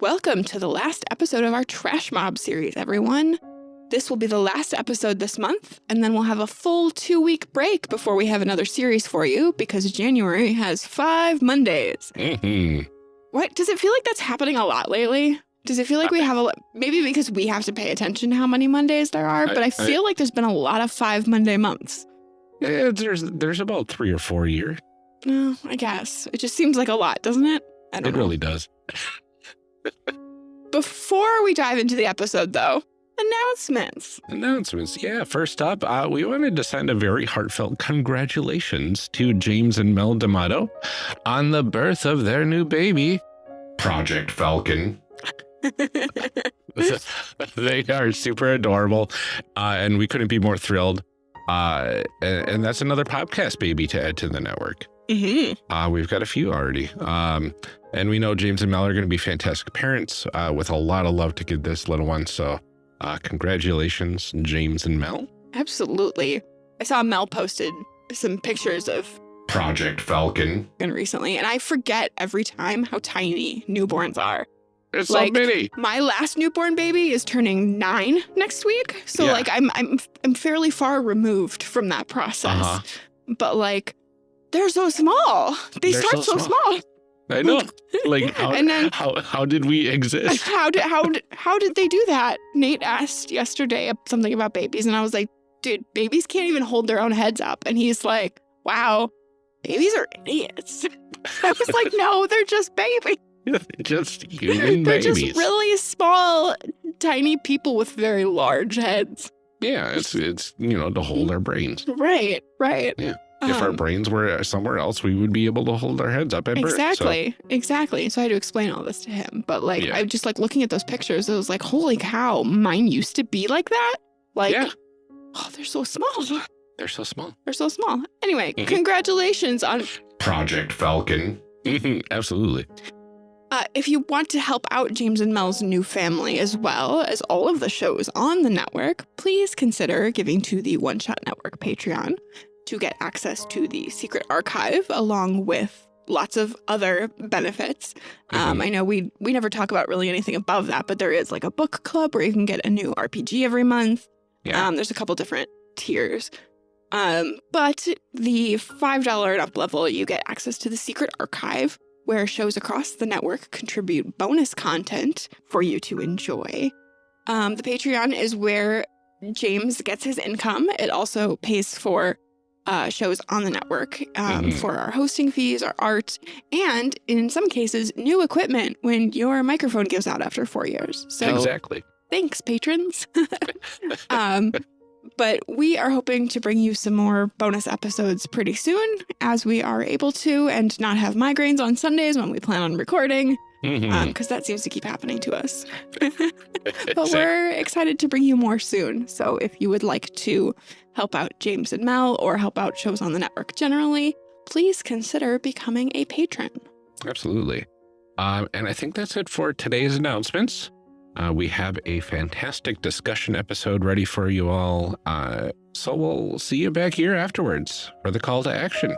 Welcome to the last episode of our Trash Mob series, everyone. This will be the last episode this month, and then we'll have a full two week break before we have another series for you because January has five Mondays. Mhm. What? Does it feel like that's happening a lot lately? Does it feel like we have a lot? Maybe because we have to pay attention to how many Mondays there are, but I I- feel like there's been a lot of five Monday months. Eh, there's there's about three or four a year. No, I guess. It just seems like a lot, doesn't it? I don't It know. really does. Before we dive into the episode, though, announcements. Announcements. Yeah, first up, uh, we wanted to send a very heartfelt congratulations to James and Mel D'Amato on the birth of their new baby, Project Falcon. they are super adorable, uh, and we couldn't be more thrilled. Uh, and, and that's another podcast baby to add to the network. Hmm Uh, we've got a few already. Um, and we know James and Mel are going to be fantastic parents uh, with a lot of love to give this little one. So, uh, congratulations, James and Mel. Absolutely. I saw Mel posted some pictures of Project Falcon. Falcon recently, and I forget every time how tiny newborns are. It's Like- so many. My last newborn baby is turning nine next week, so Yeah. like I'm I'm I'm fairly far removed from that process. Uh-huh. But like, they're so small. They They're start so so small. small. I know. Like, how, And then- how, how did we exist? How did how did how did they do that? Nate asked yesterday something about babies, and I was like, dude, babies can't even hold their own heads up. And he's like, wow, babies are idiots. I was like, no, they're just babies. just human they're babies. just really small, tiny people with very large heads. yeah, it's, it's, you know, to hold mm-hmm. our brains. Right, right. Yeah. If our Um, brains were somewhere else, we would be able to hold our heads up at birth. So, Exactly, exactly. So I had to explain all this to him. But like, Yeah. I just like looking at those pictures. It was like, holy cow, mine used to be like that. Like, yeah, oh, they're so small. they're so small. They're so small. Anyway, Mhm. congratulations on. Project Falcon. Mhm, Absolutely. Uh, if you want to help out James and Mel's new family as well as all of the shows on the network, please consider giving to the One Shot Network Patreon to get access to the secret archive along with lots of other benefits. Um, Mhm. I know we we never talk about really anything above that, but there is like a book club where you can get a new RPG every month. Yeah. Um, there's a couple different tiers. Um, but the $5 and up level, you get access to the secret archive where shows across the network contribute bonus content for you to enjoy. Um, the Patreon is where James gets his income. It also pays for uh, shows on the network um, Mhm. for our hosting fees, our art, and in some cases, new equipment when your microphone gives out after four years. So exactly. thanks, patrons. um, but we are hoping to bring you some more bonus episodes pretty soon as we are able to and not have migraines on Sundays when we plan on recording, because that seems to keep happening to us. But Exactly. we're excited to bring you more soon. So if you would like to help out James and Mel or help out shows on the network generally, please consider becoming a patron. Absolutely. Um, and I think that's it for today's announcements. Uh, we have a fantastic discussion episode ready for you all. Uh, so we'll see you back here afterwards for the call to action.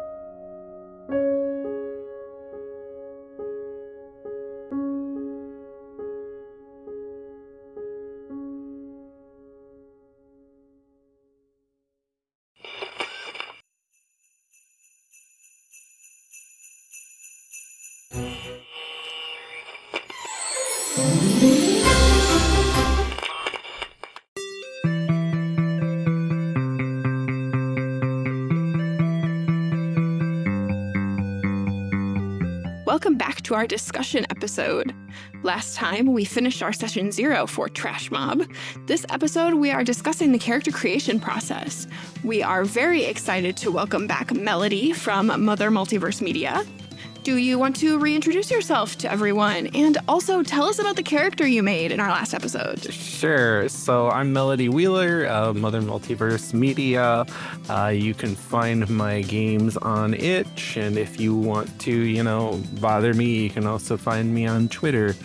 Our discussion episode. Last time we finished our session zero for Trash Mob. This episode we are discussing the character creation process. We are very excited to welcome back Melody from Mother Multiverse Media. Do you want to reintroduce yourself to everyone and also tell us about the character you made in our last episode? Sure. So I'm Melody Wheeler, uh, Mother Multiverse Media. Uh, you can find my games on itch, and if you want to, you know, bother me, you can also find me on Twitter.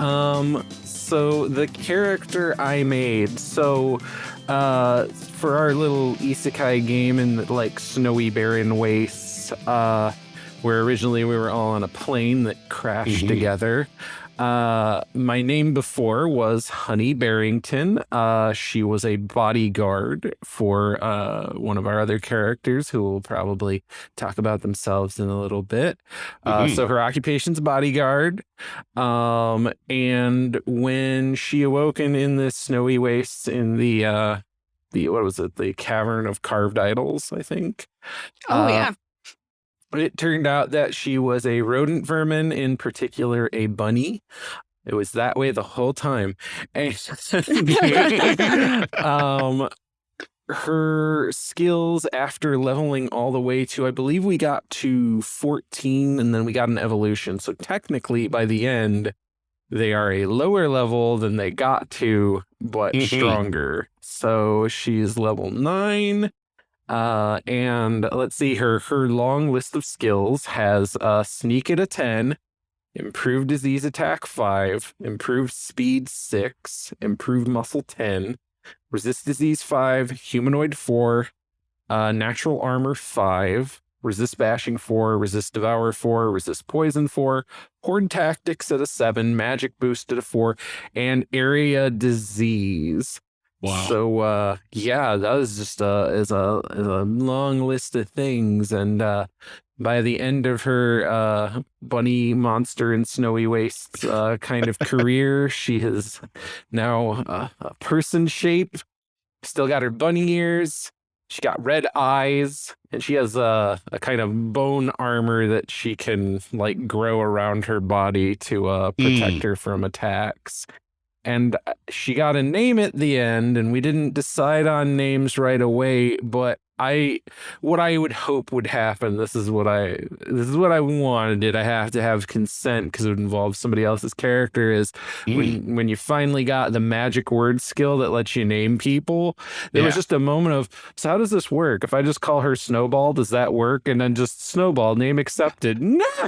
Um, so the character I made, so uh, for our little isekai game in like snowy barren wastes, uh, where originally we were all on a plane that crashed Mhm. together. Uh, my name before was Honey Barrington. Uh, she was a bodyguard for uh, one of our other characters who will probably talk about themselves in a little bit. Uh, Mhm. so her occupation's bodyguard. Um, and when she awoken in the snowy wastes in the uh, the what was it? The cavern of carved idols, I think. Oh Uh, yeah. It turned out that she was a rodent vermin, in particular a bunny. It was that way the whole time. And um, her skills after leveling all the way to, I believe we got to 14 and then we got an evolution. So technically by the end, they are a lower level than they got to, but Mhm. stronger. So she's level nine. Uh, and let's see her her long list of skills has uh sneak at a 10, improved disease attack 5, improved speed 6, improved muscle 10, resist disease 5, humanoid 4, uh natural armor 5, resist bashing 4, resist devour 4, resist poison 4, horde tactics at a 7, magic boost at a 4, and area disease. Wow. So uh yeah, that was just uh is a is a long list of things and uh by the end of her uh bunny monster and snowy wastes uh kind of career, she is now uh, a person shape. Still got her bunny ears. She got red eyes and she has a, a kind of bone armor that she can like grow around her body to uh protect her from attacks and uh, she got a name at the end and we didn't decide on names right away but i what i would hope would happen this is what i this is what i wanted i have to have consent because it would involve somebody else's character is Mm. when when you finally got the magic word skill that lets you name people there was just a moment of so how does this work if i just call her snowball does that work and then just snowball name accepted no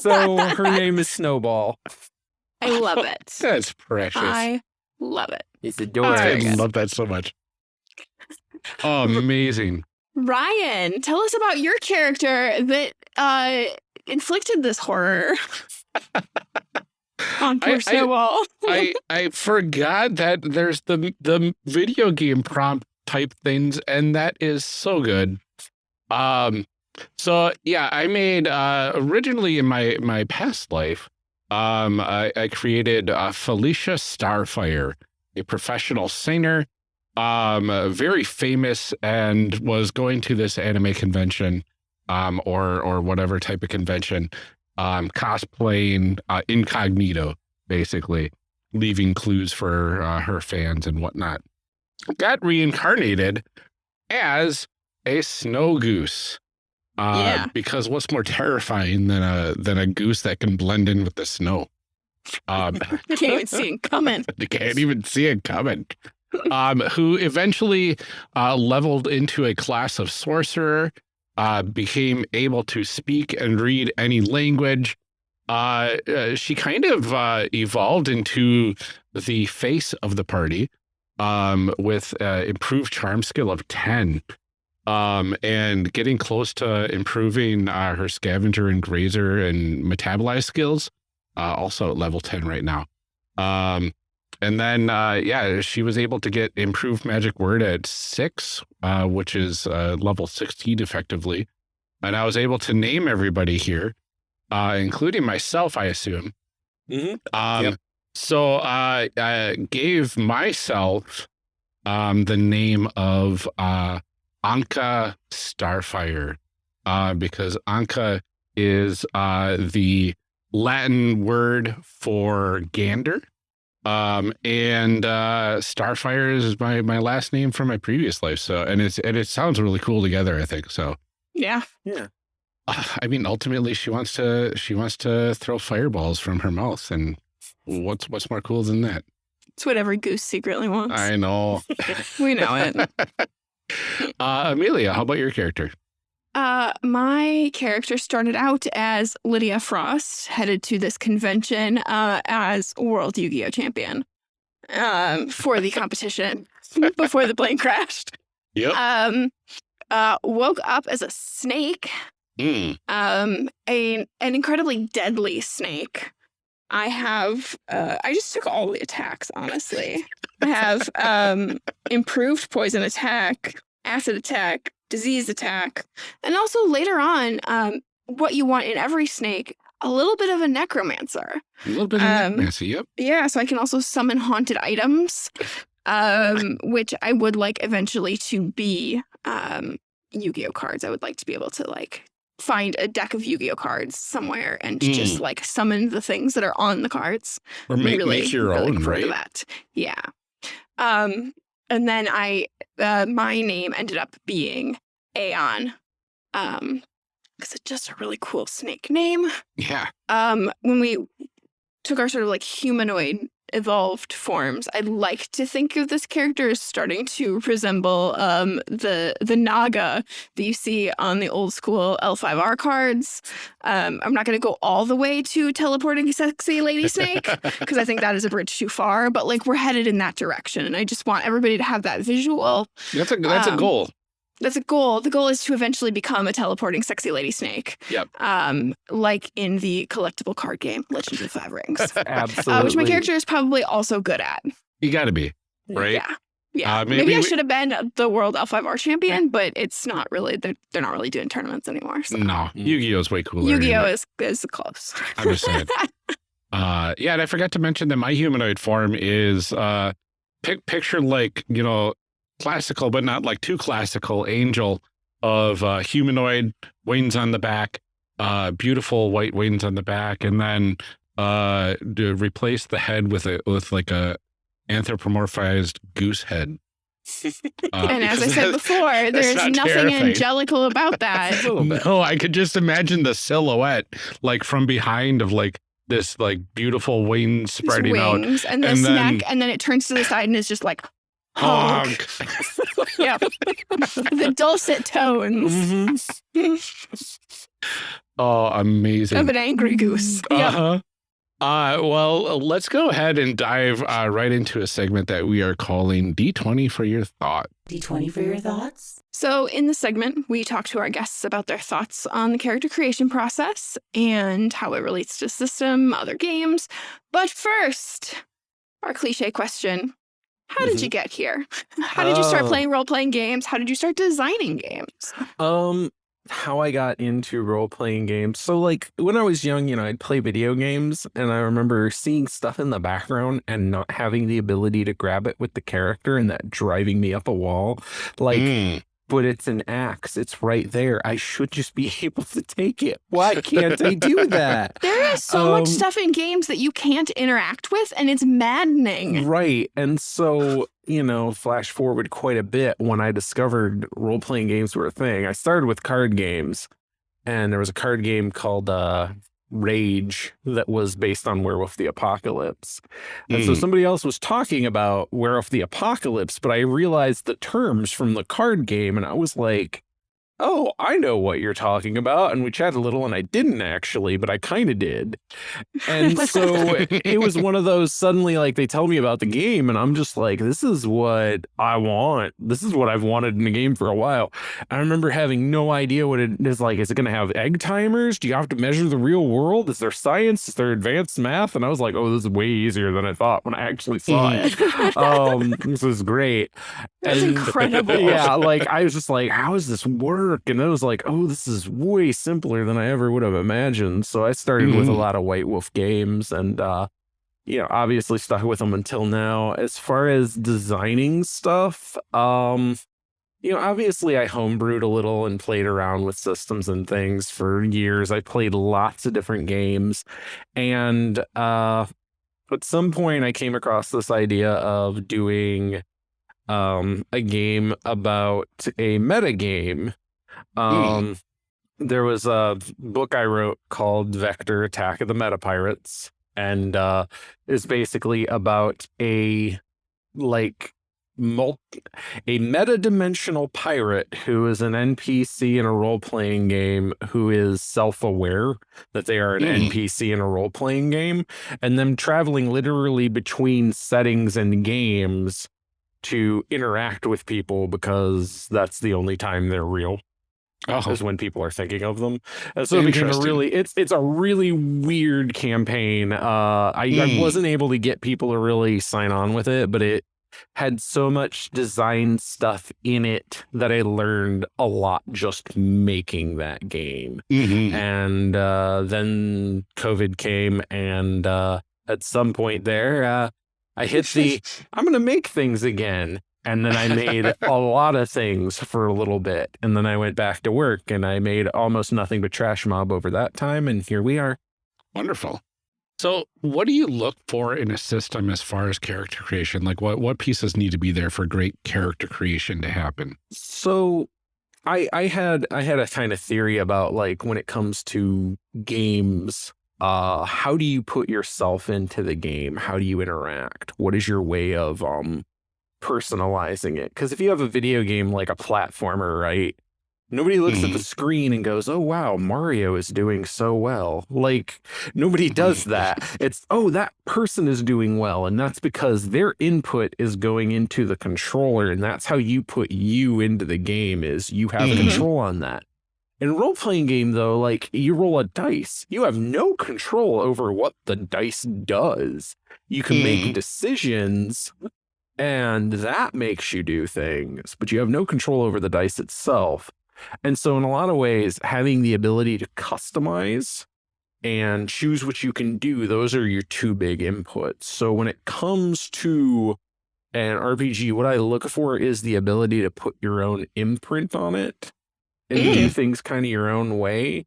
so her name is snowball I love it. That's precious. I love it. It's I adorable. very good. love that so much. Oh, amazing. Ryan, tell us about your character that uh inflicted this horror on poor I- I- Snowball. I I forgot that there's the the video game prompt type things, and that is so good. Um, so yeah, I made uh originally in my my past life, um, I, I created uh, Felicia Starfire, a professional singer, um, uh, very famous, and was going to this anime convention, um, or or whatever type of convention, um, cosplaying uh, incognito, basically leaving clues for uh, her fans and whatnot. Got reincarnated as a snow goose. Uh, Yeah. Because what's more terrifying than a than a goose that can blend in with the snow? Um, can't even see it coming. you can't even see it coming. Um, who eventually uh, leveled into a class of sorcerer, uh, became able to speak and read any language. Uh, uh, she kind of uh, evolved into the face of the party um, with uh, improved charm skill of 10 um, and getting close to improving uh, her scavenger and grazer and metabolize skills, uh, also at level 10 right now. Um, and then, uh, yeah, she was able to get improved magic word at six, uh, which is uh, level 16 effectively. And I was able to name everybody here, uh, including myself, I assume. Mhm. Um, Yep. So uh, I gave myself um, the name of uh, Anka Starfire uh, because Anka is uh, the Latin word for gander. Um, and uh, Starfire is my, my last name from my previous life. So, and it's, and it sounds really cool together, I think. So, Yeah. uh, I mean, ultimately she wants to, she wants to throw fireballs from her mouth. And what's, what's more cool than that? It's what every goose secretly wants. I know. we know it. uh, Amelia, how about your character? Uh, my character started out as Lydia Frost, headed to this convention uh, as World Yu-Gi-Oh champion um, for the competition before the plane crashed. Yep. Um, uh, woke up as a snake, Mm. um, a, an incredibly deadly snake. I have, uh, I just took all the attacks, honestly. I have um, improved poison attack, acid attack, disease attack, and also later on, um, what you want in every snake, a little bit of a necromancer. A little bit of Um, necromancy, yep. Yeah, so I can also summon haunted items, um, which I would like eventually to be um, Yu-Gi-Oh cards. I would like to be able to like find a deck of Yu-Gi-Oh cards somewhere and Mm. just like summon the things that are on the cards. Or make, really, make your really own, right? that. Yeah. Um, and then I, uh, my name ended up being Aeon, um, because it's just a really cool snake name Yeah. um, when we took our sort of like humanoid evolved forms, I'd like to think of this character as starting to resemble um, the the Naga that you see on the old school L5R cards. Um, I'm not going to go all the way to teleporting sexy lady snake because I think that is a bridge too far. But like we're headed in that direction, and I just want everybody to have that visual. That's a that's a Um, goal. That's a goal. The goal is to eventually become a teleporting sexy lady snake. Yep. Um, like in the collectible card game Legend of the Five Rings. Absolutely. uh, which my character is probably also good at. You got to be. Right? Yeah. Yeah. Uh, maybe, maybe I should have been the world L5R champion, but it's not really, they're, they're not really doing tournaments anymore. So. No, Yu-Gi-Oh is way cooler. Yu Gi Oh! is, is close. I'm just saying. Uh, yeah, and I forgot to mention that my humanoid form is uh, pic picture like you know classical, but not like too classical angel of uh, humanoid wings on the back, uh, beautiful white wings on the back, and then uh, to replace the head with a with like a anthropomorphized goose head. Uh, and as I said before, there's not nothing terrifying. angelical about that. No, I could just imagine the silhouette, like from behind of like this like beautiful wings These spreading out. wings and this and then- neck, and then it turns to the side and is just like honk. Honk. yeah. the dulcet tones Oh, amazing. of an angry goose. Yeah. Uh-huh. Uh, well, let's go ahead and dive uh, right into a segment that we are calling D20 for your thought. D20 for your thoughts? So, in the segment, we talk to our guests about their thoughts on the character creation process and how it relates to system, other games. But first, our cliche question How did you get here? How did you start Oh. playing role playing games? How did you start designing games? Um, how I got into role playing games. So, like when I was young, you know, I'd play video games, and I remember seeing stuff in the background and not having the ability to grab it with the character, and that driving me up a wall. Like, Mm. But it's an axe; it's right there. I should just be able to take it. Why can't I do that? There is so much Um, stuff in games that you can't interact with, and it's maddening. Right. And so, you know, flash forward quite a bit when I discovered role playing games were a thing. I started with card games, and there was a card game called uh, Rage that was based on Werewolf the Apocalypse. And so Mm. somebody else was talking about Werewolf the Apocalypse, but I realized the terms from the card game, and I was like, Oh, I know what you're talking about. And we chatted a little, and I didn't actually, but I kind of did. And so it was one of those suddenly like they tell me about the game and I'm just like this is what I want. This is what I've wanted in a game for a while. I remember having no idea what it is like. Is it going to have egg timers? Do you have to measure the real world? Is there science? Is there advanced math? And I was like, "Oh, this is way easier than I thought when I actually saw it." um this is great. That's And- incredible. Yeah, like I was just like, how is this this work? And I was like, oh, this is way simpler than I ever would have imagined. So I started with a Mhm. lot of White Wolf games and uh you know, obviously stuck with them until now. As far as designing stuff, um you know, obviously I homebrewed a little and played around with systems and things for years. I played lots of different games and uh at some point I came across this idea of doing um a game about a meta game. Um there was a book I wrote called Vector Attack of the Meta Pirates and uh is basically about a like mul- a meta-dimensional pirate who is an NPC in a role-playing game who is self-aware that they are an Mm. NPC in a role-playing game and them traveling literally between settings and games to interact with people because that's the only time they're real Oh, is when people are thinking of them. And so it became a really it's it's a really weird campaign. Uh I, I Mm. wasn't able to get people to really sign on with it, but it had so much design stuff in it that I learned a lot just making that game. mhm. And uh then COVID came and uh at some point there uh I hit the I'm going to make things again. And then I made a lot of things for a little bit. And then I went back to work and I made almost nothing but Trash Mob over that time. And here we are. Wonderful. So, what do you look for in a system as far as character creation? Like, what what pieces need to be there for great character creation to happen? So I I had I had a kind of theory about like when it comes to games, uh how do you put yourself into the game? How do you interact? What is your way of um personalizing it? Cuz if you have a video game like a platformer, right? Nobody looks at the screen and goes, "Oh wow, Mario is doing so well." Like nobody does that. It's, "Oh, that person is doing well." And that's because their input is going into the controller and that's how you put you into the game is you have Mhm. control on that. In a role-playing game though, like you roll a dice, you have no control over what the dice does. You can make Mhm. decisions and that makes you do things, but you have no control over the dice itself. And so, in a lot of ways, having the ability to customize and choose what you can do, those are your two big inputs. So, when it comes to an RPG, what I look for is the ability to put your own imprint on it and do Mm. things kind of your own way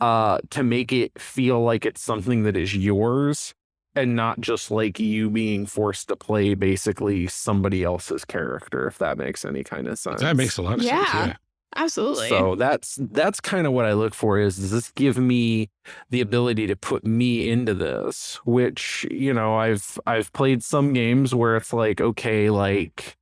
uh, to make it feel like it's something that is yours and not just like you being forced to play basically somebody else's character, if that makes any kind of sense. That makes a lot of Yeah. sense. Yeah. Absolutely. So that's that's kind of what I look for is does this give me the ability to put me into this? Which, you know, I've I've played some games where it's like, okay, like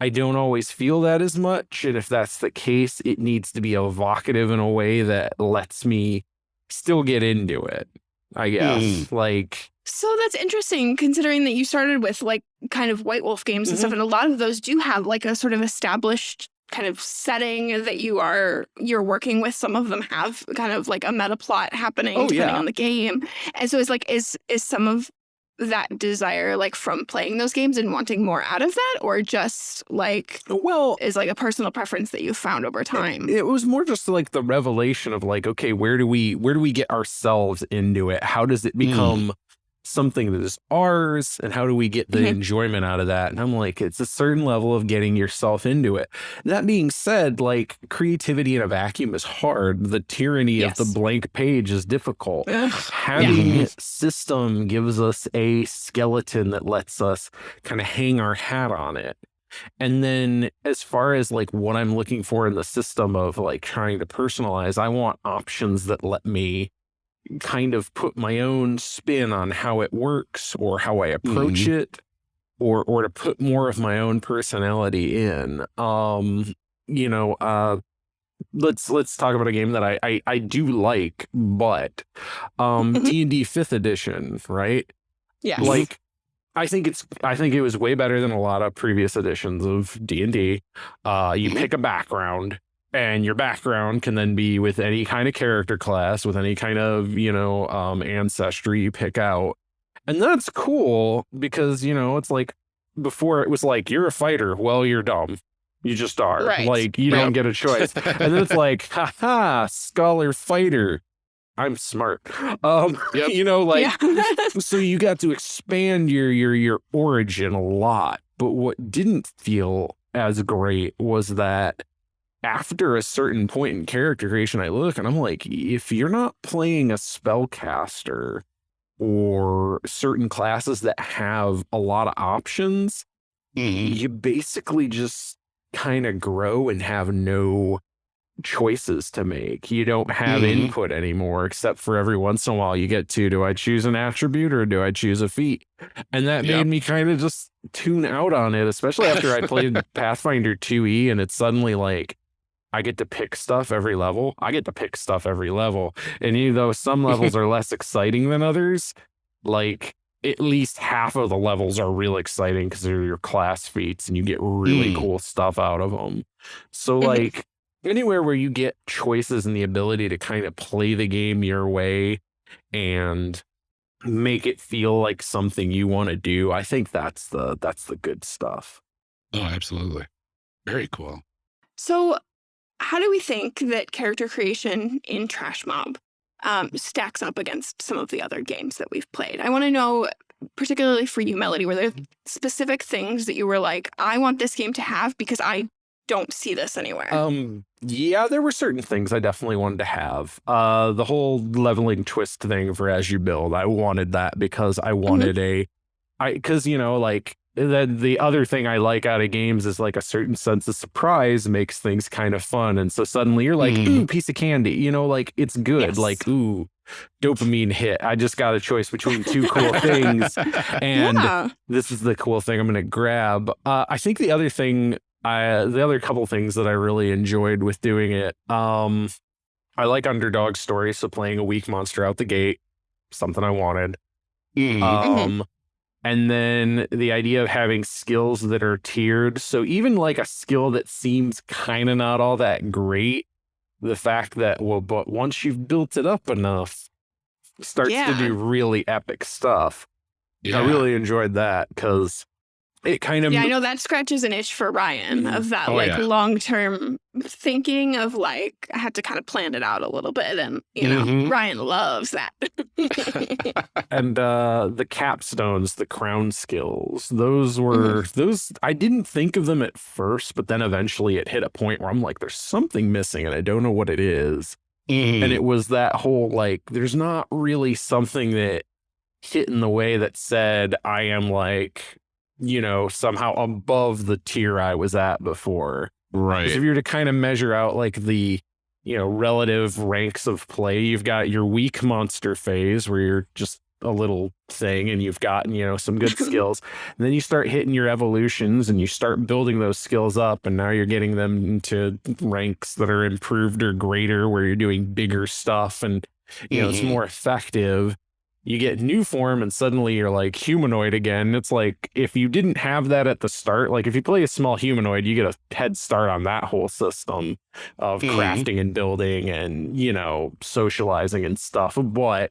I don't always feel that as much. And if that's the case, it needs to be evocative in a way that lets me still get into it. I mm. guess. Like So that's interesting considering that you started with like kind of White Wolf games and stuff, mm-hmm. and a lot of those do have like a sort of established kind of setting that you are you're working with. Some of them have kind of like a meta plot happening Oh, depending yeah. on the game. And so it's like is is some of that desire like from playing those games and wanting more out of that or just like well, is like a personal preference that you found over time? It was more just like the revelation of like, okay, where do we where do we get ourselves into it? How does it Mm. Something that is ours? And how do we get the Mhm. enjoyment out of that? And I'm like, it's a certain level of getting yourself into it. That being said, like creativity in a vacuum is hard. The tyranny of the blank page is difficult having system gives us a skeleton that lets us kind of hang our hat on it and then as far as like what i'm looking for in the system of like trying to personalize i want options that let me kind of put my own spin on how it works or how i approach it or or to put more of my own personality in um you know uh let's let's talk about a game that I I, I do like, but um Mhm. D and D Fifth Edition, right? Yeah. Like, I think it's I think it was way better than a lot of previous editions of D and D. Uh, you Mhm. pick a background, and your background can then be with any kind of character class, with any kind of you know um ancestry you pick out, and that's cool because you know it's like before it was like you're a fighter, well you're dumb. You just are. Right. Like you don't get a choice. and then it's like, haha, scholar fighter. I'm smart. Um, Yep. you know, like yeah. so you got to expand your your your origin a lot. But what didn't feel as great was that after a certain point in character creation, I look and I'm like, if you're not playing a spellcaster or certain classes that have a lot of options, Mhm. you basically just kind of grow and have no choices to make. You don't have Mhm. input anymore, except for every once in a while you get to do I choose an attribute or do I choose a feat? And that Yep. made me kind of just tune out on it, especially after I played Pathfinder 2E and it's suddenly like I get to pick stuff every level. I get to pick stuff every level. And even though some levels are less exciting than others, like at least half of the levels are real exciting because they're your class feats and you get really Mm. cool stuff out of them. So like anywhere where you get choices and the ability to kind of play the game your way and make it feel like something you want to do, I think that's the that's the good stuff. Oh, absolutely. Very cool. So, how do we think that character creation in Trash Mob um, stacks up against some of the other games that we've played? I want to know, particularly for you, Melody, were there specific things that you were like, I want this game to have because I don't see this anywhere? Um, yeah, there were certain things I definitely wanted to have. Uh, the whole leveling twist thing for as you build, I wanted that because I wanted a, I because you know like the the other thing I like out of games is like a certain sense of surprise makes things kind of fun, and so suddenly you're like, Mhm. ooh, piece of candy, you know, like it's good, Yes. like ooh, dopamine hit. I just got a choice between two cool things, and yeah. this is the cool thing I'm going to grab. Uh, I think the other thing, I the other couple things that I really enjoyed with doing it, um, I like underdog stories. So playing a weak monster out the gate, something I wanted. Mhm. Um, and then the idea of having skills that are tiered. So even like a skill that seems kind of not all that great, the fact that well, but once you've built it up enough, starts to do really epic stuff. yeah. I really enjoyed that because it kind of Yeah, I know that scratches an itch for Ryan of that Oh, like yeah. long term thinking of like I had to kind of plan it out a little bit and you know Mhm. Ryan loves that. and uh the capstones, the crown skills, those were those I didn't think of them at first, but then eventually it hit a point where I'm like, there's something missing and I don't know what it is. Mhm. And it was that whole like, there's not really something that hit in the way that said I am like, you know, somehow above the tier I was at before. right. If you were to kind of measure out like the, you know, relative ranks of play, you've got your weak monster phase where you're just a little thing and you've gotten, you know, some good skills. And then you start hitting your evolutions and you start building those skills up. And now you're getting them into ranks that are improved or greater where you're doing bigger stuff and, you know, it's Mhm. more effective. You get new form and suddenly you're like humanoid again. It's like if you didn't have that at the start, like if you play a small humanoid, you get a head start on that whole system of Mhm. crafting and building and, you know, socializing and stuff. But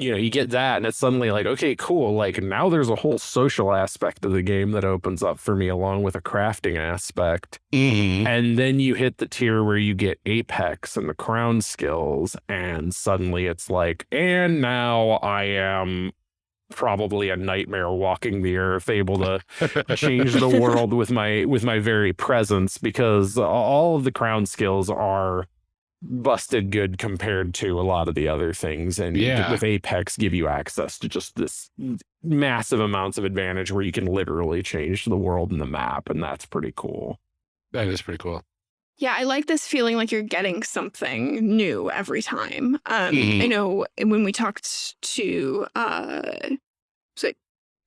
you know, you get that and it's suddenly like, okay, cool. Like now there's a whole social aspect of the game that opens up for me along with a crafting aspect. Mhm. And then you hit the tier where you get Apex and the crown skills, and suddenly it's like, and now I am probably a nightmare walking the earth, able to change the world with my with my very presence because all of the crown skills are busted good compared to a lot of the other things and Yeah. with apex give you access to just this massive amounts of advantage where you can literally change the world and the map and that's pretty cool that is pretty cool. Yeah, I like this feeling like you're getting something new every time. Um, Mhm. I know when we talked to, uh, was it,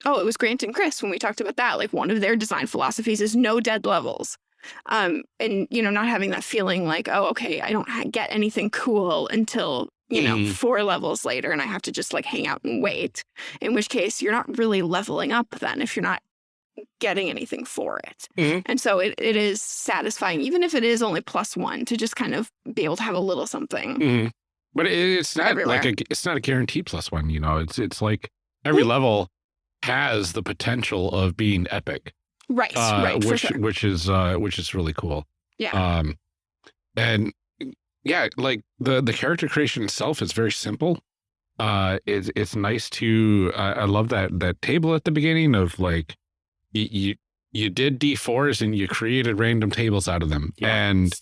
oh, it was Grant and Chris when we talked about that. Like one of their design philosophies is no dead levels. Um, and you know, not having that feeling like, oh, okay, I don't ha- get anything cool until you know Mhm. four levels later, and I have to just like hang out and wait. In which case, you're not really leveling up then if you're not getting anything for it. Mhm. And so it, it is satisfying, even if it is only plus one, to just kind of be able to have a little something. Mhm. But it, it's not Everywhere. like a, it's not a guaranteed plus one. You know, it's it's like every Mm. level has the potential of being epic, Right, uh, right, for which sure. which is uh, which is really cool. Yeah. Um, and yeah, like the the character creation itself is very simple. Uh, it's it's nice to. Uh, I love that that table at the beginning of like you you, you did D fours and you created random tables out of them, and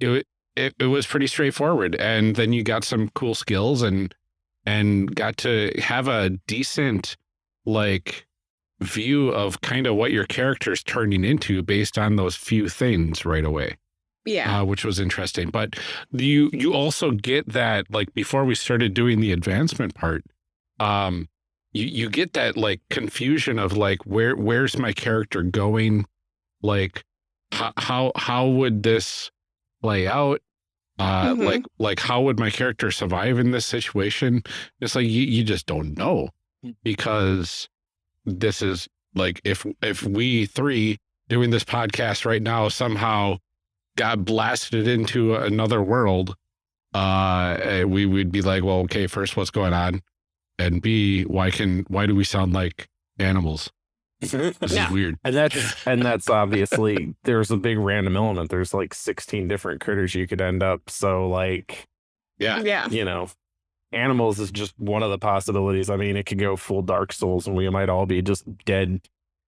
it, it it was pretty straightforward. And then you got some cool skills and and got to have a decent like view of kind of what your character's turning into based on those few things right away yeah. uh, which was interesting. But you you also get that like before we started doing the advancement part, um, you you get that like confusion of like where where's my character going, like how how how would this play out? Uh, Mhm. like like how would my character survive in this situation? It's like you you just don't know. because this is like if if we three doing this podcast right now somehow got blasted into another world, uh, eh, we would be like, well, okay, first, what's going on, and B, why can why do we sound like animals? This Yeah. is weird. And that's and that's obviously there's a big random element. There's like 16 different critters you could end up. So like, Yeah. Yeah. you know, animals is just one of the possibilities. I mean, it could go full Dark Souls and we might all be just dead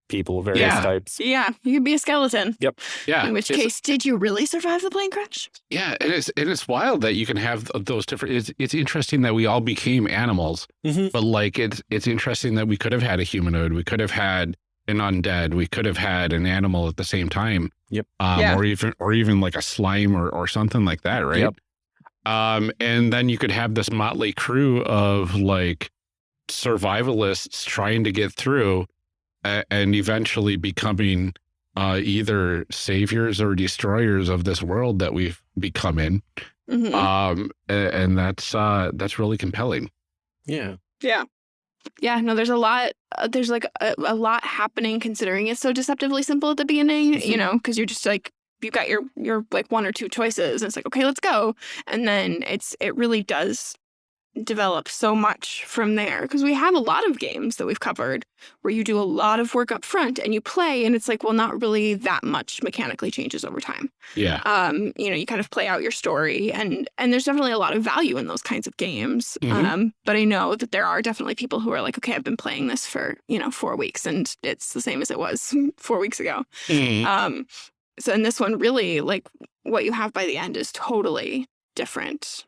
people of various Yeah. types. Yeah. You could be a skeleton. Yep. Yeah. In which it's- case, did you really survive the plane crash? Yeah, it is. It is wild that you can have those different. It's it's interesting that we all became animals, Mhm. but like it's it's interesting that we could have had a humanoid, we could have had an undead, we could have had an animal at the same time. Yep. Um, Yeah. Or even or even like a slime or or something like that, right? Yep. Um, and then you could have this motley crew of like survivalists trying to get through, and eventually becoming uh, either saviors or destroyers of this world that we've become in. Mhm. Um, and that's uh, that's really compelling. Yeah. Yeah. Yeah, no, there's a lot. Uh, there's like a, a lot happening considering it's so deceptively simple at the beginning, you Mhm. know, because you're just like, you've got your, your like one or two choices. And it's like, okay, let's go. And then it's, it really does develop so much from there because we have a lot of games that we've covered where you do a lot of work up front and you play and it's like well not really that much mechanically changes over time Yeah. um, you know, you kind of play out your story and and there's definitely a lot of value in those kinds of games. Mhm. Um, but I know that there are definitely people who are like, okay, I've been playing this for, you know, four weeks and it's the same as it was four weeks ago. Mhm. Um, so in this one, really like what you have by the end is totally different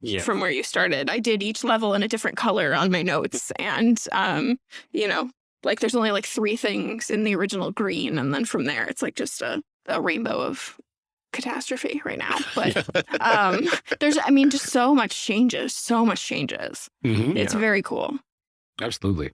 Yeah. from where you started. I did each level in a different color on my notes and um, you know, like there's only like three things in the original green and then from there it's like just a, a rainbow of catastrophe right now. But um there's I mean just so much changes, so much changes. Mhm. It's Yeah. very cool. Absolutely.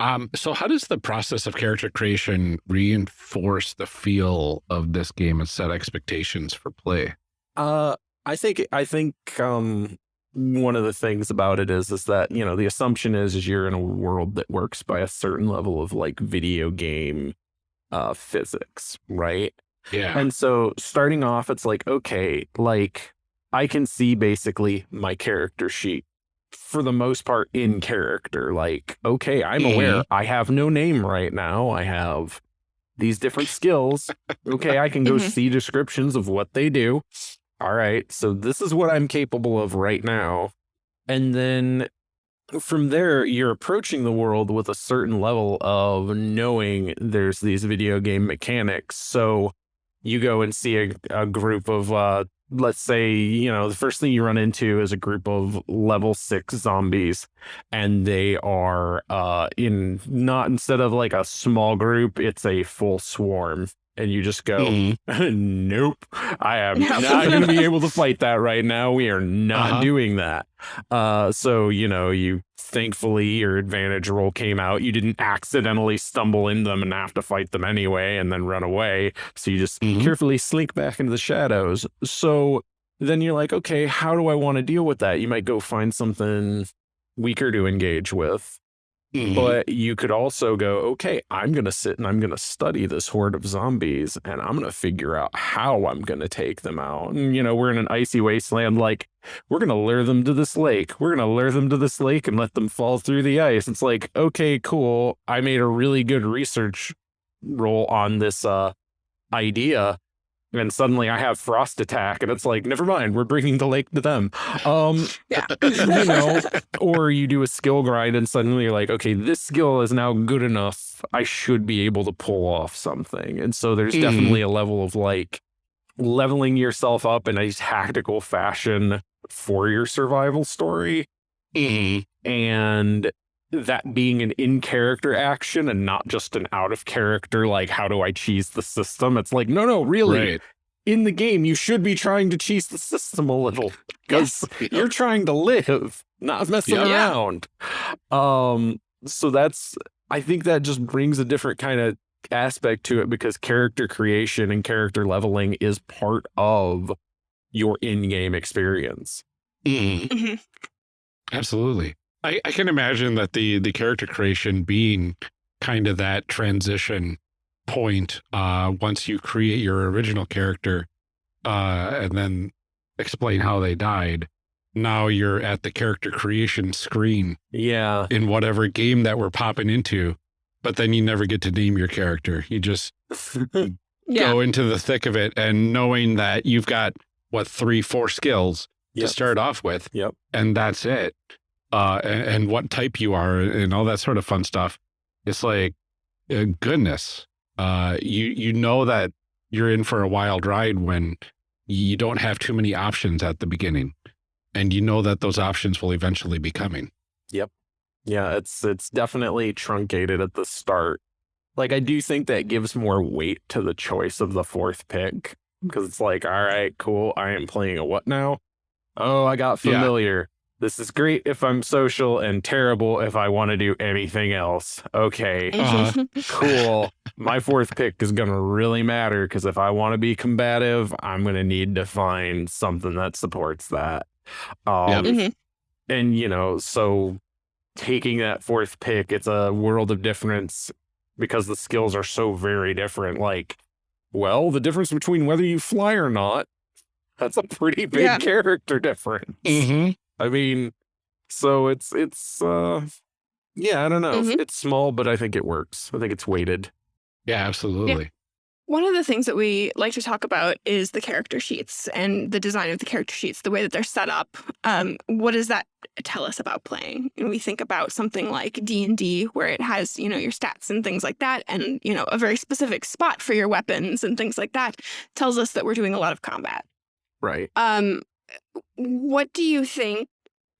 Um, so how does the process of character creation reinforce the feel of this game and set expectations for play? Uh, I think I think um one of the things about it is is that you know the assumption is is you're in a world that works by a certain level of like video game uh physics, right? Yeah. And so starting off, it's like okay, like I can see basically my character sheet for the most part in character. Like okay, I'm aware I have no name right now. I have these different skills. Okay, I can go Mhm. see descriptions of what they do. All right, so this is what I'm capable of right now. And then from there, you're approaching the world with a certain level of knowing there's these video game mechanics. So you go and see a, a group of, uh, let's say, you know, the first thing you run into is a group of level six zombies, and they are uh, in not instead of like a small group, it's a full swarm. And you just go, Mhm. nope, I am not going to be able to fight that right now. We are not Uh-huh. doing that. Uh, so, you know, you thankfully your advantage roll came out. You didn't accidentally stumble in them and have to fight them anyway and then run away. So you just Mhm. carefully slink back into the shadows. So then you're like, okay, how do I want to deal with that? You might go find something weaker to engage with. Mhm. But you could also go, okay, I'm going to sit and I'm going to study this horde of zombies and I'm going to figure out how I'm going to take them out. And, you know, we're in an icy wasteland. Like, we're going to lure them to this lake. We're going to lure them to this lake and let them fall through the ice. It's like, okay, cool. I made a really good research roll on this uh, idea. And suddenly I have frost attack, and it's like, never mind, we're bringing the lake to them. Um, Yeah. you know, or you do a skill grind and suddenly you're like, okay, this skill is now good enough. I should be able to pull off something. And so there's Mhm. definitely a level of like leveling yourself up in a tactical fashion for your survival story. Mhm. And that being an in character action and not just an out of character, like, how do I cheese the system? It's like, no, no, really, Right. in the game, you should be trying to cheese the system a little because you're trying to live, not messing Yeah. Yeah. around. Um, so that's I think that just brings a different kind of aspect to it because character creation and character leveling is part of your in-game experience. Mhm. Mhm. Absolutely. I, I can imagine that the the character creation being kind of that transition point uh, once you create your original character uh, and then explain how they died. Now you're at the character creation screen Yeah. in whatever game that we're popping into, but then you never get to name your character. You just Yeah. go into the thick of it and knowing that you've got what three, four skills Yep. to start off with. Yep. And that's it. Uh, and, and what type you are and all that sort of fun stuff. It's like, uh, goodness, uh, you, you know that you're in for a wild ride when you don't have too many options at the beginning. And you know that those options will eventually be coming. Yep. Yeah, it's it's definitely truncated at the start. Like I do think that gives more weight to the choice of the fourth pick because it's like, all right, cool. I am playing a what now? Oh, I got familiar. This is great if I'm social and terrible if I want to do anything else. Okay, Uh-huh. cool. My fourth pick is going to really matter because if I want to be combative, I'm going to need to find something that supports that. Um. Mhm. and you know so taking that fourth pick it's a world of difference because the skills are so very different like well the difference between whether you fly or not that's a pretty big Yeah. character difference Mm-hmm. I mean so it's it's uh yeah i don't know Mhm. it's small but i think it works i think it's weighted Yeah, absolutely. One of the things that we like to talk about is the character sheets and the design of the character sheets, the way that they're set up. Um, what does that tell us about playing? And we think about something like D and D, where it has you know your stats and things like that, and you know a very specific spot for your weapons and things like that. Tells us that we're doing a lot of combat. right Um, what do you think?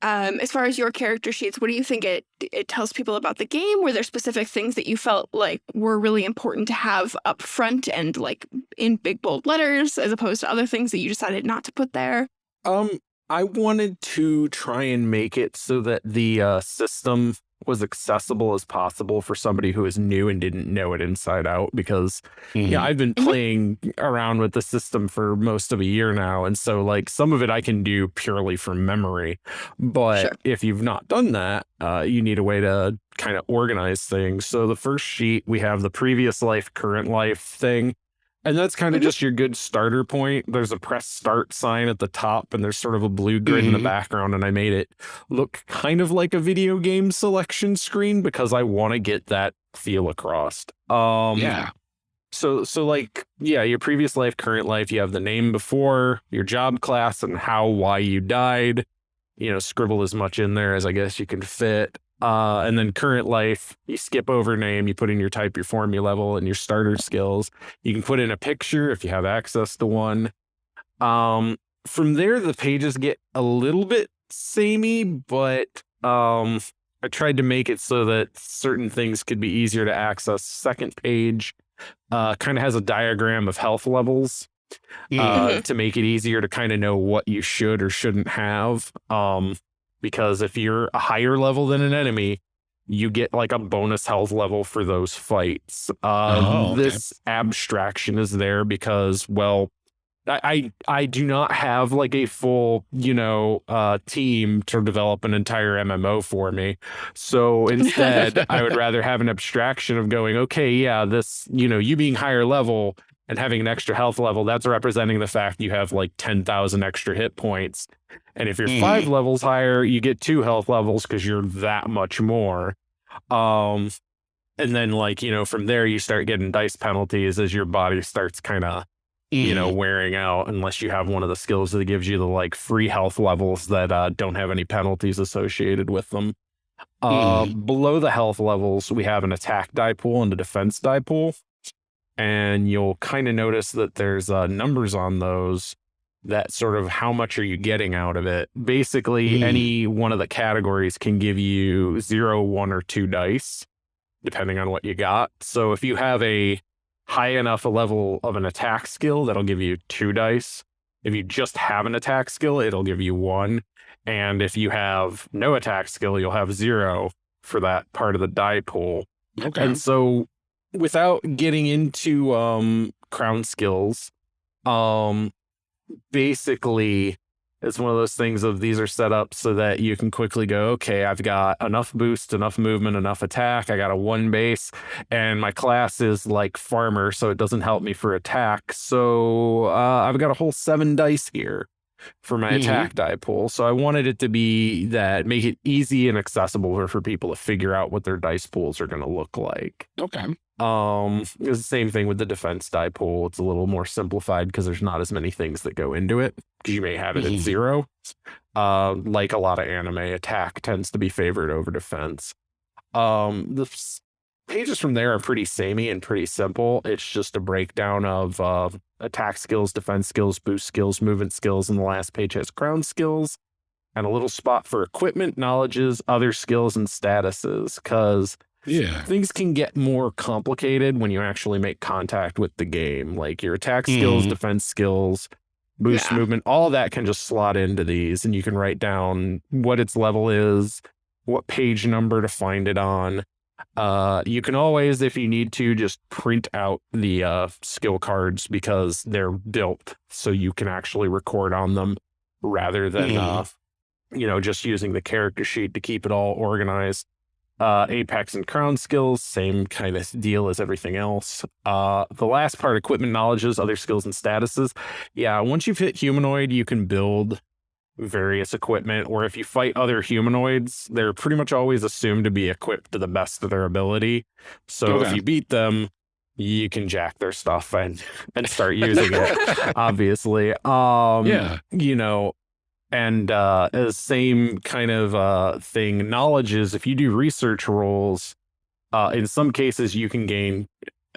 Um, as far as your character sheets, what do you think it it tells people about the game? Were there specific things that you felt like were really important to have up front and like in big bold letters, as opposed to other things that you decided not to put there? Um, I wanted to try and make it so that the uh, system was accessible as possible for somebody who is new and didn't know it inside out. Because yeah, I've been Mhm. playing around with the system for most of a year now, and so like some of it I can do purely from memory. But Sure. if you've not done that, uh, you need a way to kind of organize things. So the first sheet we have the previous life, current life thing. And that's kind of Mhm. just your good starter point. There's a press start sign at the top, and there's sort of a blue grid in the Mhm. background. And I made it look kind of like a video game selection screen because I want to get that feel across. Um, yeah. So, so like, yeah, your previous life, current life, you have the name before, your job class, and how, why you died. You know, scribble as much in there as I guess you can fit. Uh, and then current life, you skip over name, you put in your type, your form, your level, and your starter skills. You can put in a picture if you have access to one. Um, from there, the pages get a little bit samey, but um, I tried to make it so that certain things could be easier to access. Second page uh, kind of has a diagram of health levels uh, Mhm. to make it easier to kind of know what you should or shouldn't have. Um, because if you're a higher level than an enemy, you get like a bonus health level for those fights. Uh, Oh, okay. This abstraction is there because, well, I, I I do not have like a full you know uh, team to develop an entire MMO for me. So instead, I would rather have an abstraction of going, okay, yeah, this you know you being higher level and having an extra health level, that's representing the fact you have like 10,000 extra hit points. And if you're Mhm. five levels higher, you get two health levels because you're that much more. Um, and then like, you know, from there you start getting dice penalties as your body starts kind of, you know, wearing out unless you have one of the skills that gives you the like free health levels that uh, don't have any penalties associated with them. Uh, below the health levels, we have an attack die pool and a defense die pool and you'll kind of notice that there's uh, numbers on those that sort of how much are you getting out of it. Basically Hmm. any one of the categories can give you zero one or two dice depending on what you got. So if you have a high enough level of an attack skill that'll give you two dice. If you just have an attack skill it'll give you one. And if you have no attack skill you'll have zero for that part of the die pool. Okay. and so without getting into um crown skills, um basically it's one of those things of these are set up so that you can quickly go, okay, I've got enough boost, enough movement, enough attack. I got a one base, and my class is like farmer, so it doesn't help me for attack. So uh, I've got a whole seven dice here for my Mhm. attack die pool. So I wanted it to be that make it easy and accessible for, for people to figure out what their dice pools are going to look like. Okay. Um, it's the same thing with the defense die pool. It's a little more simplified because there's not as many things that go into it. Because you may have it at zero. Uh, like a lot of anime, attack tends to be favored over defense. Um, the pages from there are pretty samey and pretty simple. It's just a breakdown of uh, attack skills, defense skills, boost skills, movement skills, and the last page has crown skills. And a little spot for equipment, knowledges, other skills, and statuses. Because Yeah. things can get more complicated when you actually make contact with the game. Like your attack skills, Mhm. defense skills, boost Yeah. movement, all that can just slot into these, and you can write down what its level is, what page number to find it on. Uh, you can always, if you need to, just print out the uh, skill cards because they're built so you can actually record on them rather than, Mhm. uh, you know, just using the character sheet to keep it all organized uh, apex and crown skills same kind of deal as everything else. Uh, the last part equipment knowledges other skills and statuses. Yeah once you've hit humanoid you can build various equipment or if you fight other humanoids they're pretty much always assumed to be equipped to the best of their ability. So if you beat them you can jack their stuff and and start using it obviously. Um Yeah. you know and uh the same kind of uh thing knowledge is if you do research rolls uh in some cases you can gain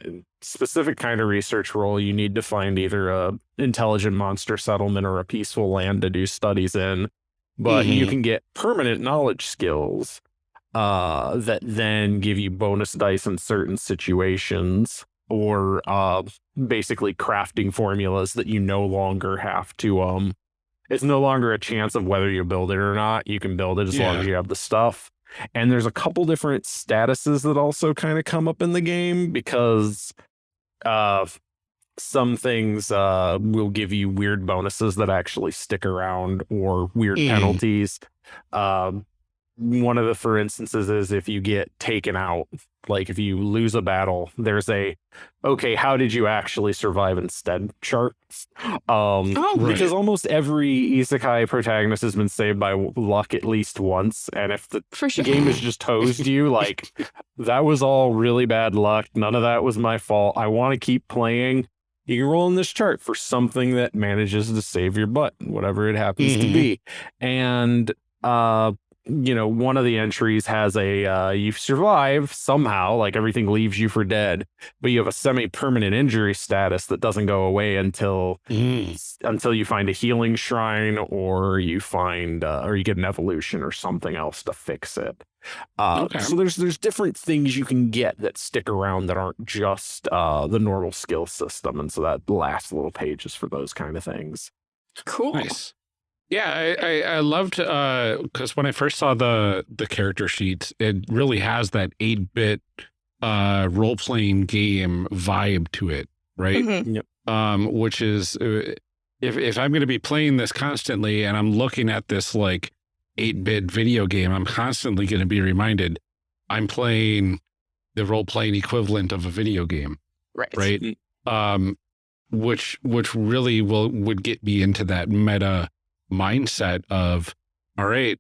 a specific kind of research role. You need to find either a intelligent monster settlement or a peaceful land to do studies in. But you Mhm. can get permanent knowledge skills uh that then give you bonus dice in certain situations or uh basically crafting formulas that you no longer have to um it's no longer a chance of whether you build it or not. You can build it as long as you have the stuff. And there's a couple different statuses that also kind of come up in the game because uh some things uh will give you weird bonuses that actually stick around or weird Mm. penalties. Um one of the for instances is if you get taken out like if you lose a battle there's a okay how did you actually survive instead chart um Oh, Right. because almost every isekai protagonist has been saved by luck at least once and if the sure. game has just hosed you like that was all really bad luck none of that was my fault i want to keep playing you can roll in this chart for something that manages to save your butt whatever it happens to Mhm. be and uh you know one of the entries has a uh you survive somehow like everything leaves you for dead but you have a semi-permanent injury status that doesn't go away until Mm. until you find a healing shrine or you find uh, or you get an evolution or something else to fix it. Uh, Okay. So there's there's different things you can get that stick around that aren't just uh, the normal skill system, and so that last little page is for those kind of things. cool. Nice. Yeah, I, I, I loved because when I first saw the the character sheets, it really has that eight bit uh, role playing game vibe to it, right? Mhm. Um, which is uh, if if I'm going to be playing this constantly and I'm looking at this like eight bit video game, I'm constantly going to be reminded I'm playing the role playing equivalent of a video game Right. right? Um, which which really will would get me into that meta mindset of, all right,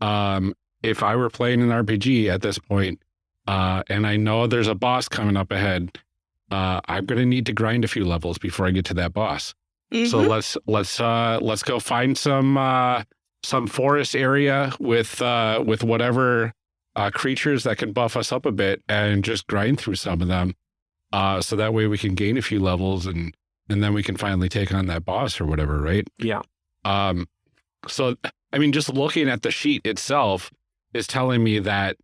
um, if I were playing an RPG at this point, uh, and I know there's a boss coming up ahead, uh, I'm gonna need to grind a few levels before I get to that boss. So Mhm. let's let's uh, let's go find some uh, some forest area with uh, with whatever uh, creatures that can buff us up a bit, and just grind through some of them. Uh, so that way we can gain a few levels, and and then we can finally take on that boss or whatever, right? Yeah. Um, so I mean, just looking at the sheet itself is telling me that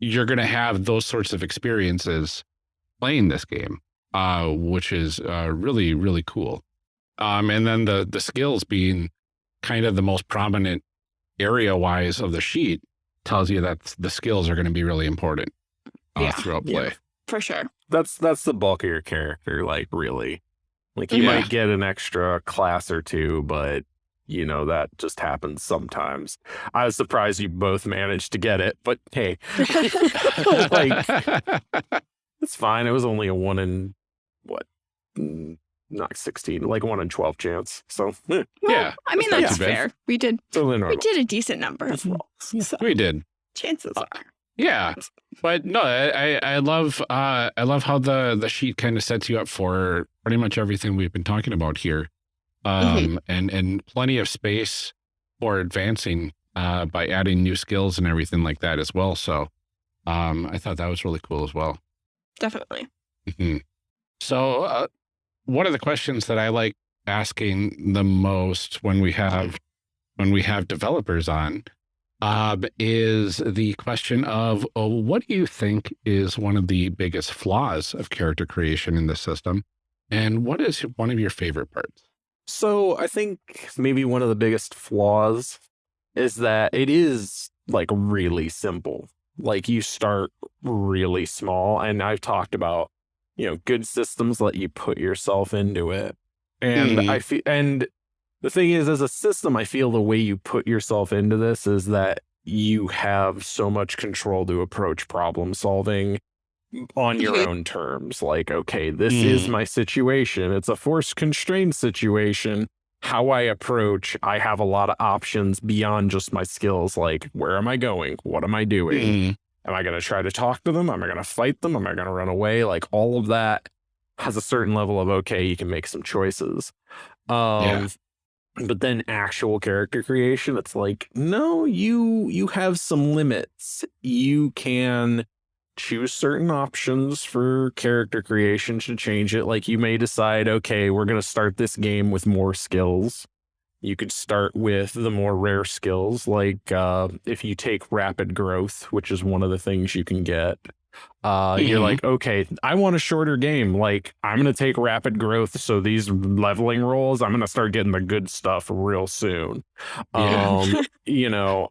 you're going to have those sorts of experiences playing this game, uh, which is uh, really really cool. Um, and then the the skills being kind of the most prominent area wise of the sheet tells you that the skills are going to be really important uh, Yeah. throughout Yeah. play. For sure. That's that's the bulk of your character, like really. Like you Yeah. might get an extra class or two, but you know, that just happens sometimes. I was surprised you both managed to get it, but hey, like it's fine. It was only a one in what, mm, not 16, like one in 12 chance. So, eh, Well, Yeah, I mean, that's that's too bad. fair. We did totally we did a decent number of Mhm. rolls. So we did. chances Uh, are. Yeah, but no, I I I love uh I love how the the sheet kind of sets you up for pretty much everything we've been talking about here, um and and plenty of space for advancing uh by adding new skills and everything like that as well. So, um I thought that was really cool as well. Definitely. Mhm. So, uh, one of the questions that I like asking the most when we have when we have developers on um, is the question of uh, what do you think is one of the biggest flaws of character creation in the system, and what is one of your favorite parts? So I think maybe one of the biggest flaws is that it is like really simple. Like you start really small, and I've talked about you know good systems let you put yourself into it, and Mhm. I feel and the thing is, as a system, I feel the way you put yourself into this is that you have so much control to approach problem solving on your Mhm. own terms. Like, okay, this is Mhm. my situation. It's a force constrained situation. How I approach, I have a lot of options beyond just my skills. Like, where am I going? What am I doing? Mm, Am I going to try to talk to them? Am I going to fight them? Am I going to run away? Like, all of that has a certain level of okay, you can make some choices. Um, Yeah. but then actual character creation, it's like, no, you you have some limits. You can choose certain options for character creation to change it. Like you may decide, okay, we're gonna start this game with more skills. You could start with the more rare skills, like uh, if you take rapid growth, which is one of the things you can get. Uh, You're Mhm. like, okay, I want a shorter game. Like, I'm gonna take rapid growth, so these leveling rolls, I'm gonna start getting the good stuff real soon. Yeah. Um, you know,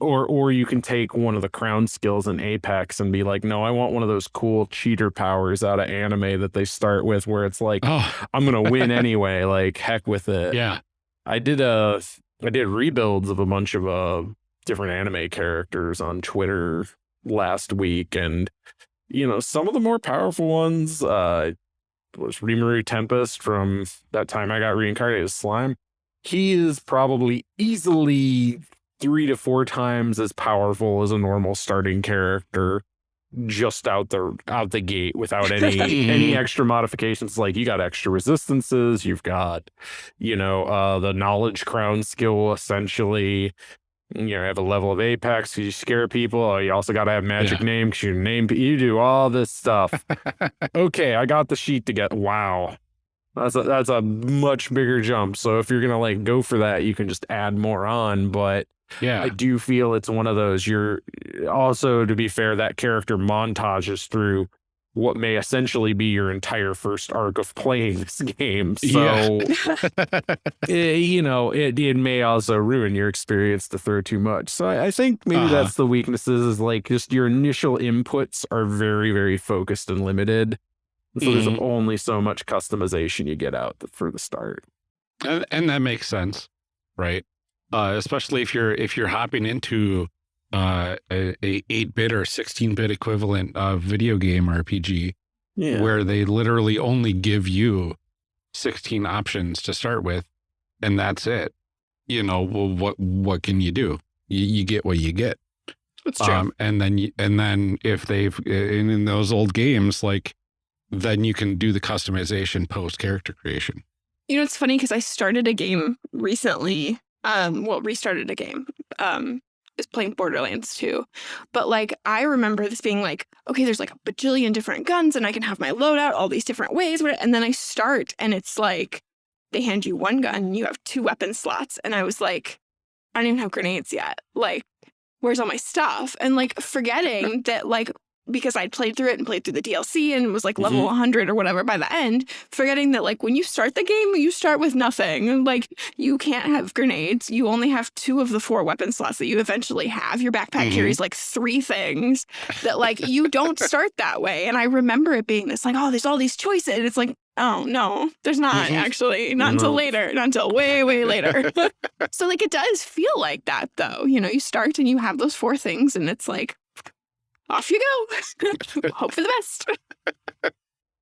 or or you can take one of the crown skills in Apex and be like, no, I want one of those cool cheater powers out of anime that they start with, where it's like, Oh, I'm gonna win anyway. Like, heck with it. yeah. I did a, I did rebuilds of a bunch of uh different anime characters on Twitter last week and you know some of the more powerful ones uh was Rimuru Tempest from that time I got reincarnated as slime. He is probably easily three to four times as powerful as a normal starting character just out the out the gate without any any extra modifications like you got extra resistances you've got you know uh the knowledge crown skill essentially you know have a level of apex because you scare people oh, you also got to have magic Yeah. name because you name you do all this stuff okay i got the sheet to get wow that's a, that's a much bigger jump so if you're gonna like go for that you can just add more on but Yeah. I do feel it's one of those. You're also, to be fair, that character montages through what may essentially be your entire first arc of playing this game. So, Yeah. eh, you know, it, it may also ruin your experience to throw too much. So I, I think maybe Uh-huh. that's the weaknesses is like just your initial inputs are very, very focused and limited. So Mhm. there's only so much customization you get out for the start. and, and that makes sense right uh especially if you're if you're hopping into uh a, a 8-bit or 16-bit equivalent of video game rpg Yeah. where they literally only give you 16 options to start with and that's it you know well what what can you do you, you get what you get That's true. um and then you, and then if they've in, in those old games like then you can do the customization post character creation You know, it's funny because I started a game recently. Um, well, restarted a game. Um, is playing Borderlands 2. But like I remember this being like, okay, there's like a bajillion different guns and I can have my loadout all these different ways. And then I start and it's like they hand you one gun, you have two weapon slots. And I was like, I don't even have grenades yet. Like, where's all my stuff? And like forgetting that like because I'd played through it and played through the DLC and was like level 100 or whatever by the end, forgetting that like when you start the game, you start with nothing. Like you can't have grenades. You only have two of the four weapon slots that you eventually have. Your backpack Mhm. carries like three things that like you don't start that way. And I remember it being this like, oh, there's all these choices. And it's like, oh no, there's not Mhm. actually, not until later, not until way, way later. so like it does feel like that though. You know, you start and you have those four things and it's like off you go. Hope for the best.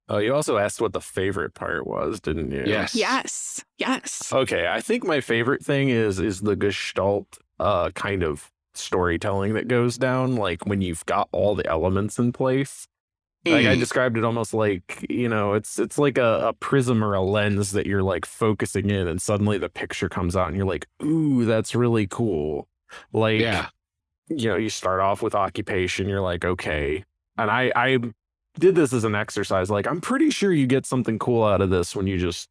Oh, you also asked what the favorite part was, didn't you? Yes. Yes. Yes. Okay, I think my favorite thing is is the gestalt uh kind of storytelling that goes down like when you've got all the elements in place. Like I Mm. described it almost like, you know, it's it's like a, a prism or a lens that you're like focusing in and suddenly the picture comes out and you're like, "Ooh, that's really cool." Like yeah. You know, you start off with occupation, you're like, "Okay." And I I did this as an exercise like I'm pretty sure you get something cool out of this when you just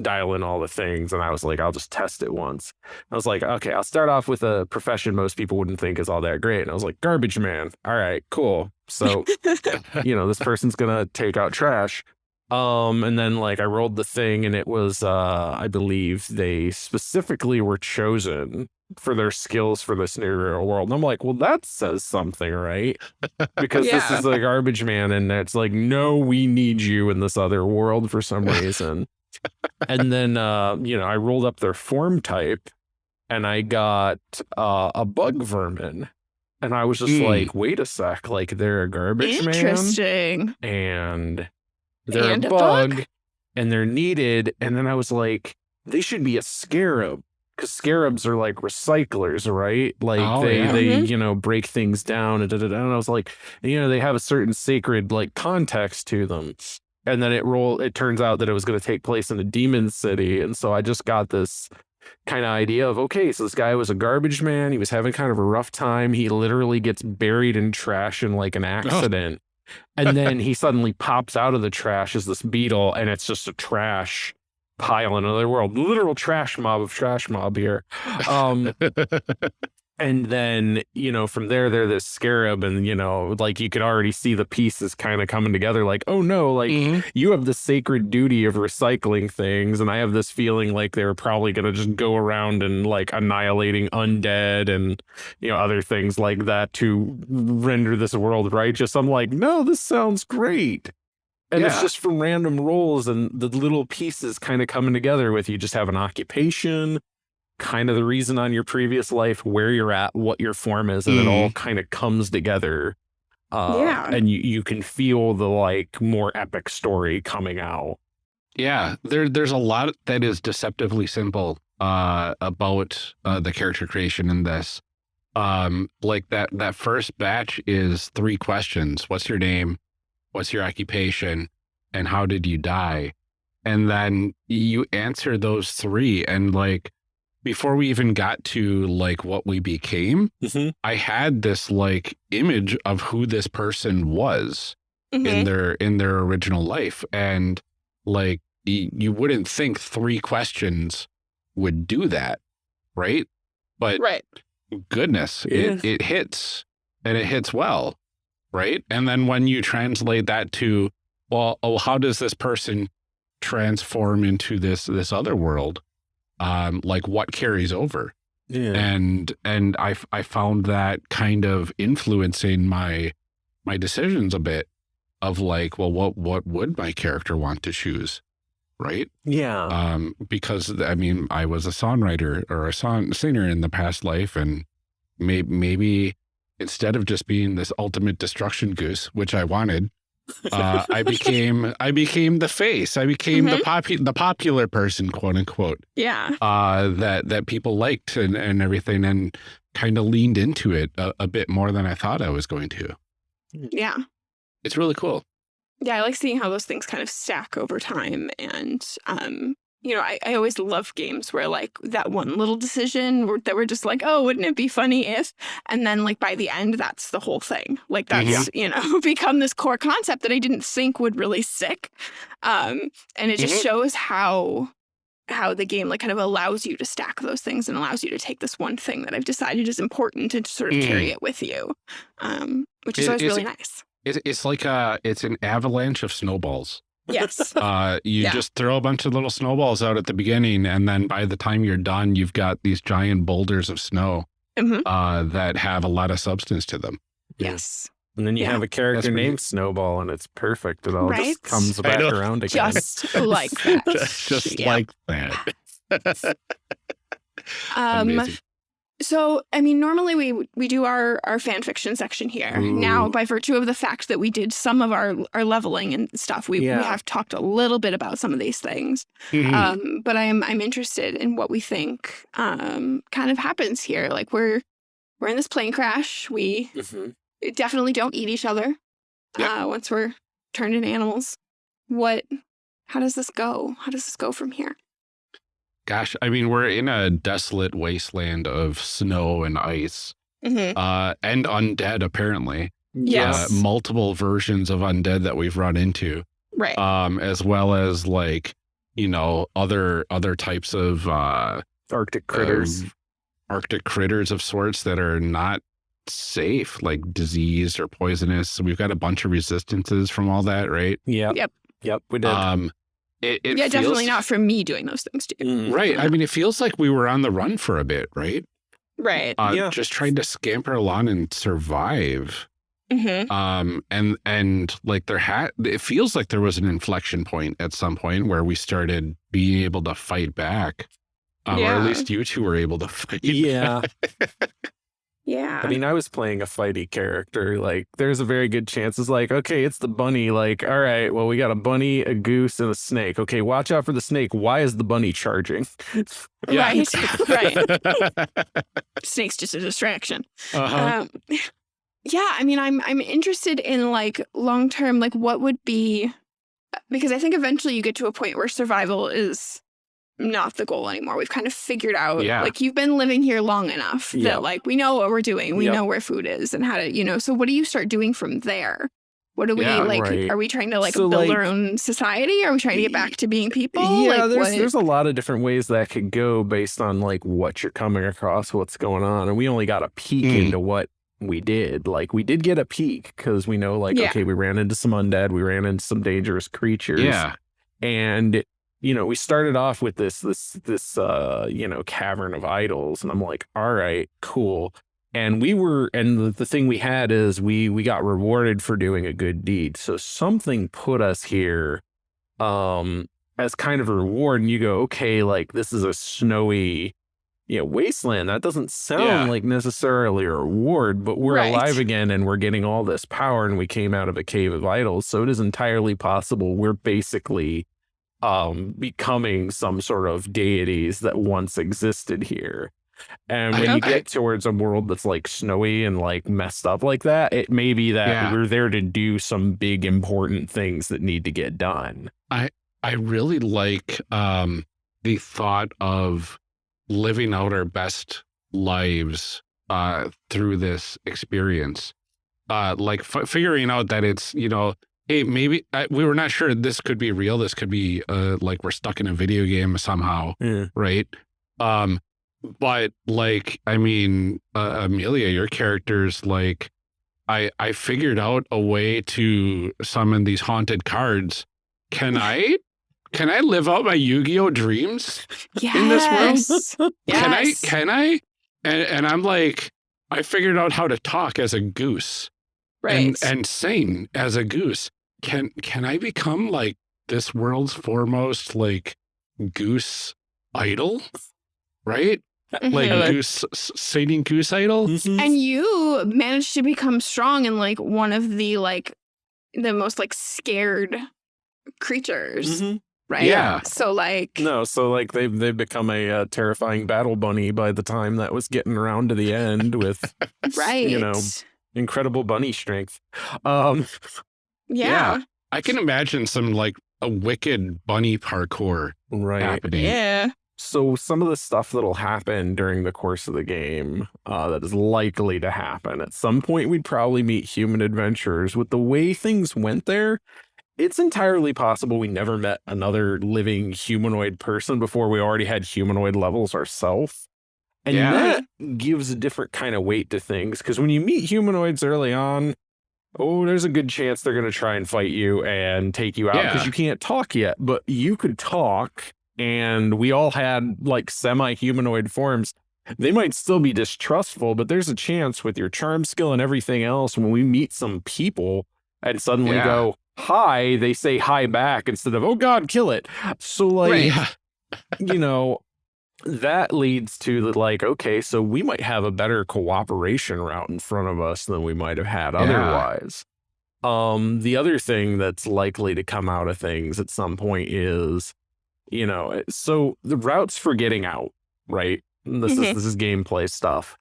dial in all the things and I was like I'll just test it once. I was like okay I'll start off with a profession most people wouldn't think is all that great and I was like garbage man. All right, cool. So, you know, this person's going to take out trash. Um and then like I rolled the thing and it was uh I believe they specifically were chosen for their skills for this new real world. And I'm like, well that says something, right? Because this is a garbage man and it's like no we need you in this other world for some reason. and then uh you know, I rolled up their form type and I got uh a bug vermin. And I was just Mm. like, wait a sec, like they're a garbage man Interesting. and they're And a a bug, bug? and they're needed. And then I was like, they should be a scarab because scarabs are like recyclers, right? Like Oh, they yeah. they Mhm. you know break things down and da, da, da. And I was like, you know, they have a certain sacred like context to them. And then it roll. It turns out that it was going to take place in a demon city, and so I just got this kind of idea of okay, so this guy was a garbage man. He was having kind of a rough time. He literally gets buried in trash in like an accident. And then he suddenly pops out of the trash as this beetle, and it's just a trash pile in another world. Literal trash mob of trash mob here. Um, and then, you know, from there, they're this scarab, and, you know, like you could already see the pieces kind of coming together like, oh no, like Mhm. you have the sacred duty of recycling things and i have this feeling like they're probably going to just go around and like annihilating undead and you know other things like that to render this world righteous i'm like no this sounds great and it's just from random rolls and the little pieces kind of coming together with you just have an occupation kind of the reason on your previous life where you're at what your form is and it all kind of comes together uh, Yeah. and you, you can feel the like more epic story coming out Yeah, there there's a lot that is deceptively simple uh about uh the character creation in this. Um like that that first batch is three questions. What's your name? What's your occupation? And how did you die? And then you answer those three and like before we even got to like what we became, I had this like image of who this person was Mhm. in their in their original life and like y- you wouldn't think three questions would do that right but Right. goodness it, it hits and it hits well right? And then when you translate that to well oh how does this person transform into this this other world? Um like what carries over? Yeah. And and I I found that kind of influencing my my decisions a bit of like well what what would my character want to choose right? Yeah. Um because I mean I was a songwriter or a song singer in the past life and maybe maybe instead of just being this ultimate destruction goose which I wanted uh, I became I became the face I became the popu- the popular person quote unquote Yeah. uh, that that people liked and, and everything, and kind of leaned into it a, a bit more than I thought I was going to. Yeah. It's really cool. Yeah, I like seeing how those things kind of stack over time. And, um, you know, I, I always love games where like that one little decision that we're just like, oh, wouldn't it be funny if? And then like by the end, that's the whole thing. Like that's, you know, become this core concept that I didn't think would really stick. Um, and it just Mhm. shows how how the game like kind of allows you to stack those things and allows you to take this one thing that I've decided is important and to sort of carry it with you. Um, which is Is- always really it- nice. It's, it's like a it's an avalanche of snowballs. Yes. Uh, you Yeah. just throw a bunch of little snowballs out at the beginning, and then by the time you're done, you've got these giant boulders of snow Mhm. uh, that have a lot of substance to them. Yes. And then you Yeah. have a character That's pretty- named Snowball, and it's perfect. It all Right? just comes back around again. Just like that. just just Yeah. like that. Um, Amazing. So I mean, normally we we do our our fan fiction section here. Now, by virtue of the fact that we did some of our our leveling and stuff, we, Yeah. we have talked a little bit about some of these things. Mhm. Um, but I am I'm interested in what we think um kind of happens here. Like we're we're in this plane crash. We Mhm. definitely don't eat each other Yep. uh, once we're turned into animals. What? How does this go? How does this go from here? Gosh, I mean, we're in a desolate wasteland of snow and ice, Mm-hmm. uh, and undead. Apparently, Yes. uh, multiple versions of undead that we've run into, Right. um, as well as like you know other other types of uh, Arctic critters. of Arctic critters of sorts that are not safe, like diseased or poisonous. So we've got a bunch of resistances from all that, right? yeah. Yep. Yep. We did. Um, it, it yeah, definitely not from me doing those things to you. Mm. Right. I mean, it feels like we were on the run for a bit, right? Right. Uh, Yeah. Just trying to scamper along and survive. Mm-hmm. Um, and and like there had, it feels like there was an inflection point at some point where we started being able to fight back, um, or at least you two were able to fight. yeah. Yeah. I mean, I was playing a fighty character. Like, there's a very good chance it's like, okay, it's the bunny. Like, all right, well, we got a bunny, a goose, and a snake. Okay, watch out for the snake. Why is the bunny charging? Yeah. Right. right. Snake's just a distraction. uh-huh. Um, yeah, I mean, I'm I'm interested in like long term, like what would be because I think eventually you get to a point where survival is not the goal anymore. We've kind of figured out Yeah. like you've been living here long enough Yep. that like we know what we're doing. We Yep. know where food is and how to, you know, so what do you start doing from there? What do we Yeah, like? right. Are we trying to like So, build like- our own society? Are we trying to get back to being people? Yeah, like, there's there's a lot of different ways that could go based on like what you're coming across, what's going on, and we only got a peek Mm. into what we did. Like we did get a peek because we know like Yeah. okay, we ran into some undead, we ran into some dangerous creatures, yeah. and you know we started off with this this this uh you know cavern of idols, and I'm like, all right, cool. And we were, and the, the thing we had is we we got rewarded for doing a good deed. So something put us here, um, as kind of a reward. And you go, okay, like this is a snowy, you know, wasteland. That doesn't sound Yeah. like necessarily a reward, but we're Right. alive again and we're getting all this power, and we came out of a cave of idols. So it is entirely possible we're basically um becoming some sort of deities that once existed here. And when you get towards a world that's like snowy and like messed up like that, it may be that Yeah. we're there to do some big important things that need to get done. I I really like um, the thought of living out our best lives uh, through this experience. Uh, like f- figuring out that it's, you know, hey, maybe I, we were not sure this could be real. This could be uh, like we're stuck in a video game somehow, Yeah. right? Um, but like, I mean, uh, Amelia, your character's like, I I figured out a way to summon these haunted cards. Can I can I live out my Yu-Gi-Oh dreams? yes. in this world? Yes. Can I can I? And and I'm like, I figured out how to talk as a goose right. and and sing as a goose. Can can I become like this world's foremost like goose idol? Right? Like Mhm. goose s- singing goose idol? and you managed to become strong in like one of the like the most like scared creatures Mhm. right Yeah. so like No, so like they've they've become a uh, terrifying battle bunny by the time that was getting around to the end with right you know, incredible bunny strength. Um, yeah I can imagine some like a wicked bunny parkour right. happening. yeah So some of the stuff that'll happen during the course of the game uh, that is likely to happen at some point, we'd probably meet human adventurers. With the way things went there, it's entirely possible we never met another living humanoid person before we already had humanoid levels ourselves. And Yeah. that gives a different kind of weight to things because when you meet humanoids early on, oh, there's a good chance they're going to try and fight you and take you out because Yeah. you can't talk yet. But you could talk, and we all had like semi humanoid forms. they might still be distrustful, but there's a chance with your charm skill and everything else when we meet some people and suddenly Yeah. go hi, they say hi back instead of oh god, kill it. So like Right. You know, that leads to the like, okay, so we might have a better cooperation route in front of us than we might have had Yeah. otherwise. Um, the other thing that's likely to come out of things at some point is, you know, so the routes for getting out, right? This is this is gameplay stuff.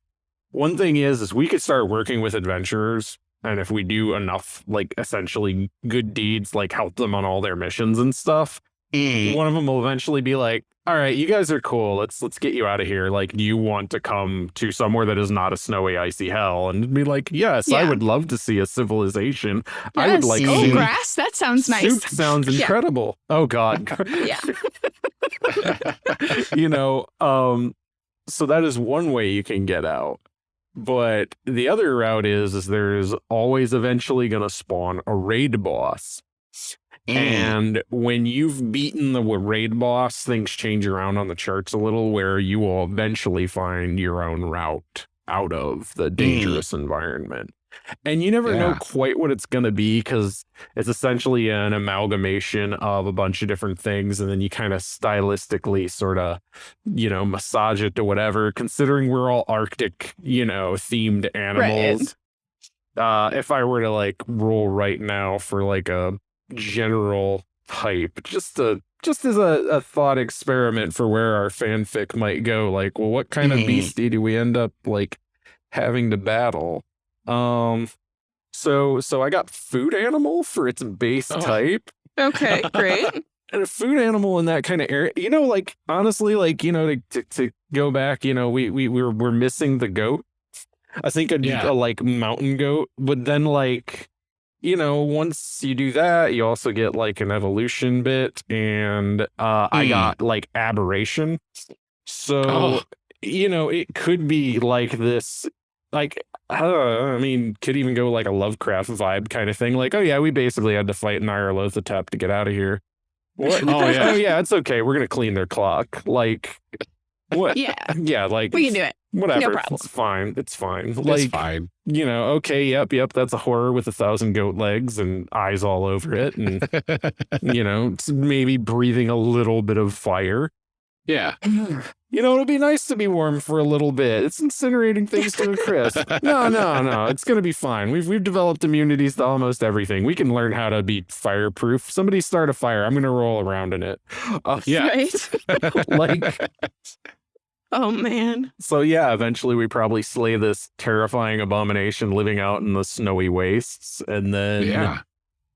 One thing is, is we could start working with adventurers, and if we do enough, like essentially good deeds, like help them on all their missions and stuff, Mm. one of them will eventually be like, "All right, you guys are cool. Let's let's get you out of here. Like, do you want to come to somewhere that is not a snowy, icy hell?" And be like, "Yes, I would love to see a civilization. I would like oh, grass. That sounds nice. Soup sounds Yeah. incredible. Oh God. Yeah. you know, um, so that is one way you can get out. But the other route is, is there's always eventually going to spawn a raid boss. Mm. And when you've beaten the raid boss, things change around on the charts a little where you will eventually find your own route out of the dangerous environment. And you never know quite what it's going to be because it's essentially an amalgamation of a bunch of different things. And then you kind of stylistically sort of, you know, massage it to whatever, considering we're all Arctic, you know, themed animals. Uh, if I were to like roll right now for like a general type, just a just as a, a thought experiment for where our fanfic might go, like, well, what kind of Mhm. beastie do we end up like having to battle? Um so so I got food animal for its base Oh. type. Okay, great. And a food animal in that kind of area, you know, like honestly, like you know, to to, to go back, you know, we we we're we're missing the goat. I think a, Yeah. a like mountain goat, but then like, you know, once you do that, you also get like an evolution bit, and uh, I Hmm. got like aberration. So Oh. you know, it could be like this, like uh, I mean, could even go like a Lovecraft vibe kind of thing. Like, oh yeah, we basically had to fight Nyarlathotep to get out of here. What? Oh, yeah. oh yeah, it's okay. We're gonna clean their clock. Like, what? Yeah, Yeah, like we can do it. whatever. No problem. It's fine. It's fine. It's Like, fine. you know, okay, yep, yep. That's a horror with a thousand goat legs and eyes all over it, and you know, maybe breathing a little bit of fire. Yeah. You know, it'll be nice to be warm for a little bit. It's incinerating things to a crisp. No, no, no. It's gonna be fine. We've we've developed immunities to almost everything. We can learn how to be fireproof. Somebody start a fire. I'm gonna roll around in it. Uh, Yeah. Right? like Oh man. so. Yeah. Eventually, we probably slay this terrifying abomination living out in the snowy wastes, and then Yeah.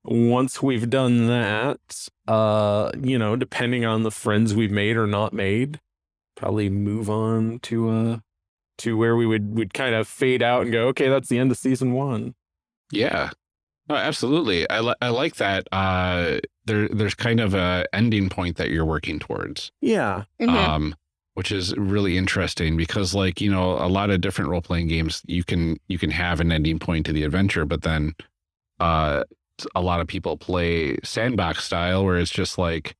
Once we've done that, uh, you know, depending on the friends we've made or not made, probably move on to uh to where we would would kind of fade out and go, okay, that's the end of season one. Yeah. No, absolutely. I, li- I like that. Uh, there, there's kind of a ending point that you're working towards. Yeah. Mhm. um, which is really interesting because like you know a lot of different role playing games you can you can have an ending point to the adventure but then uh a lot of people play sandbox style where it's just like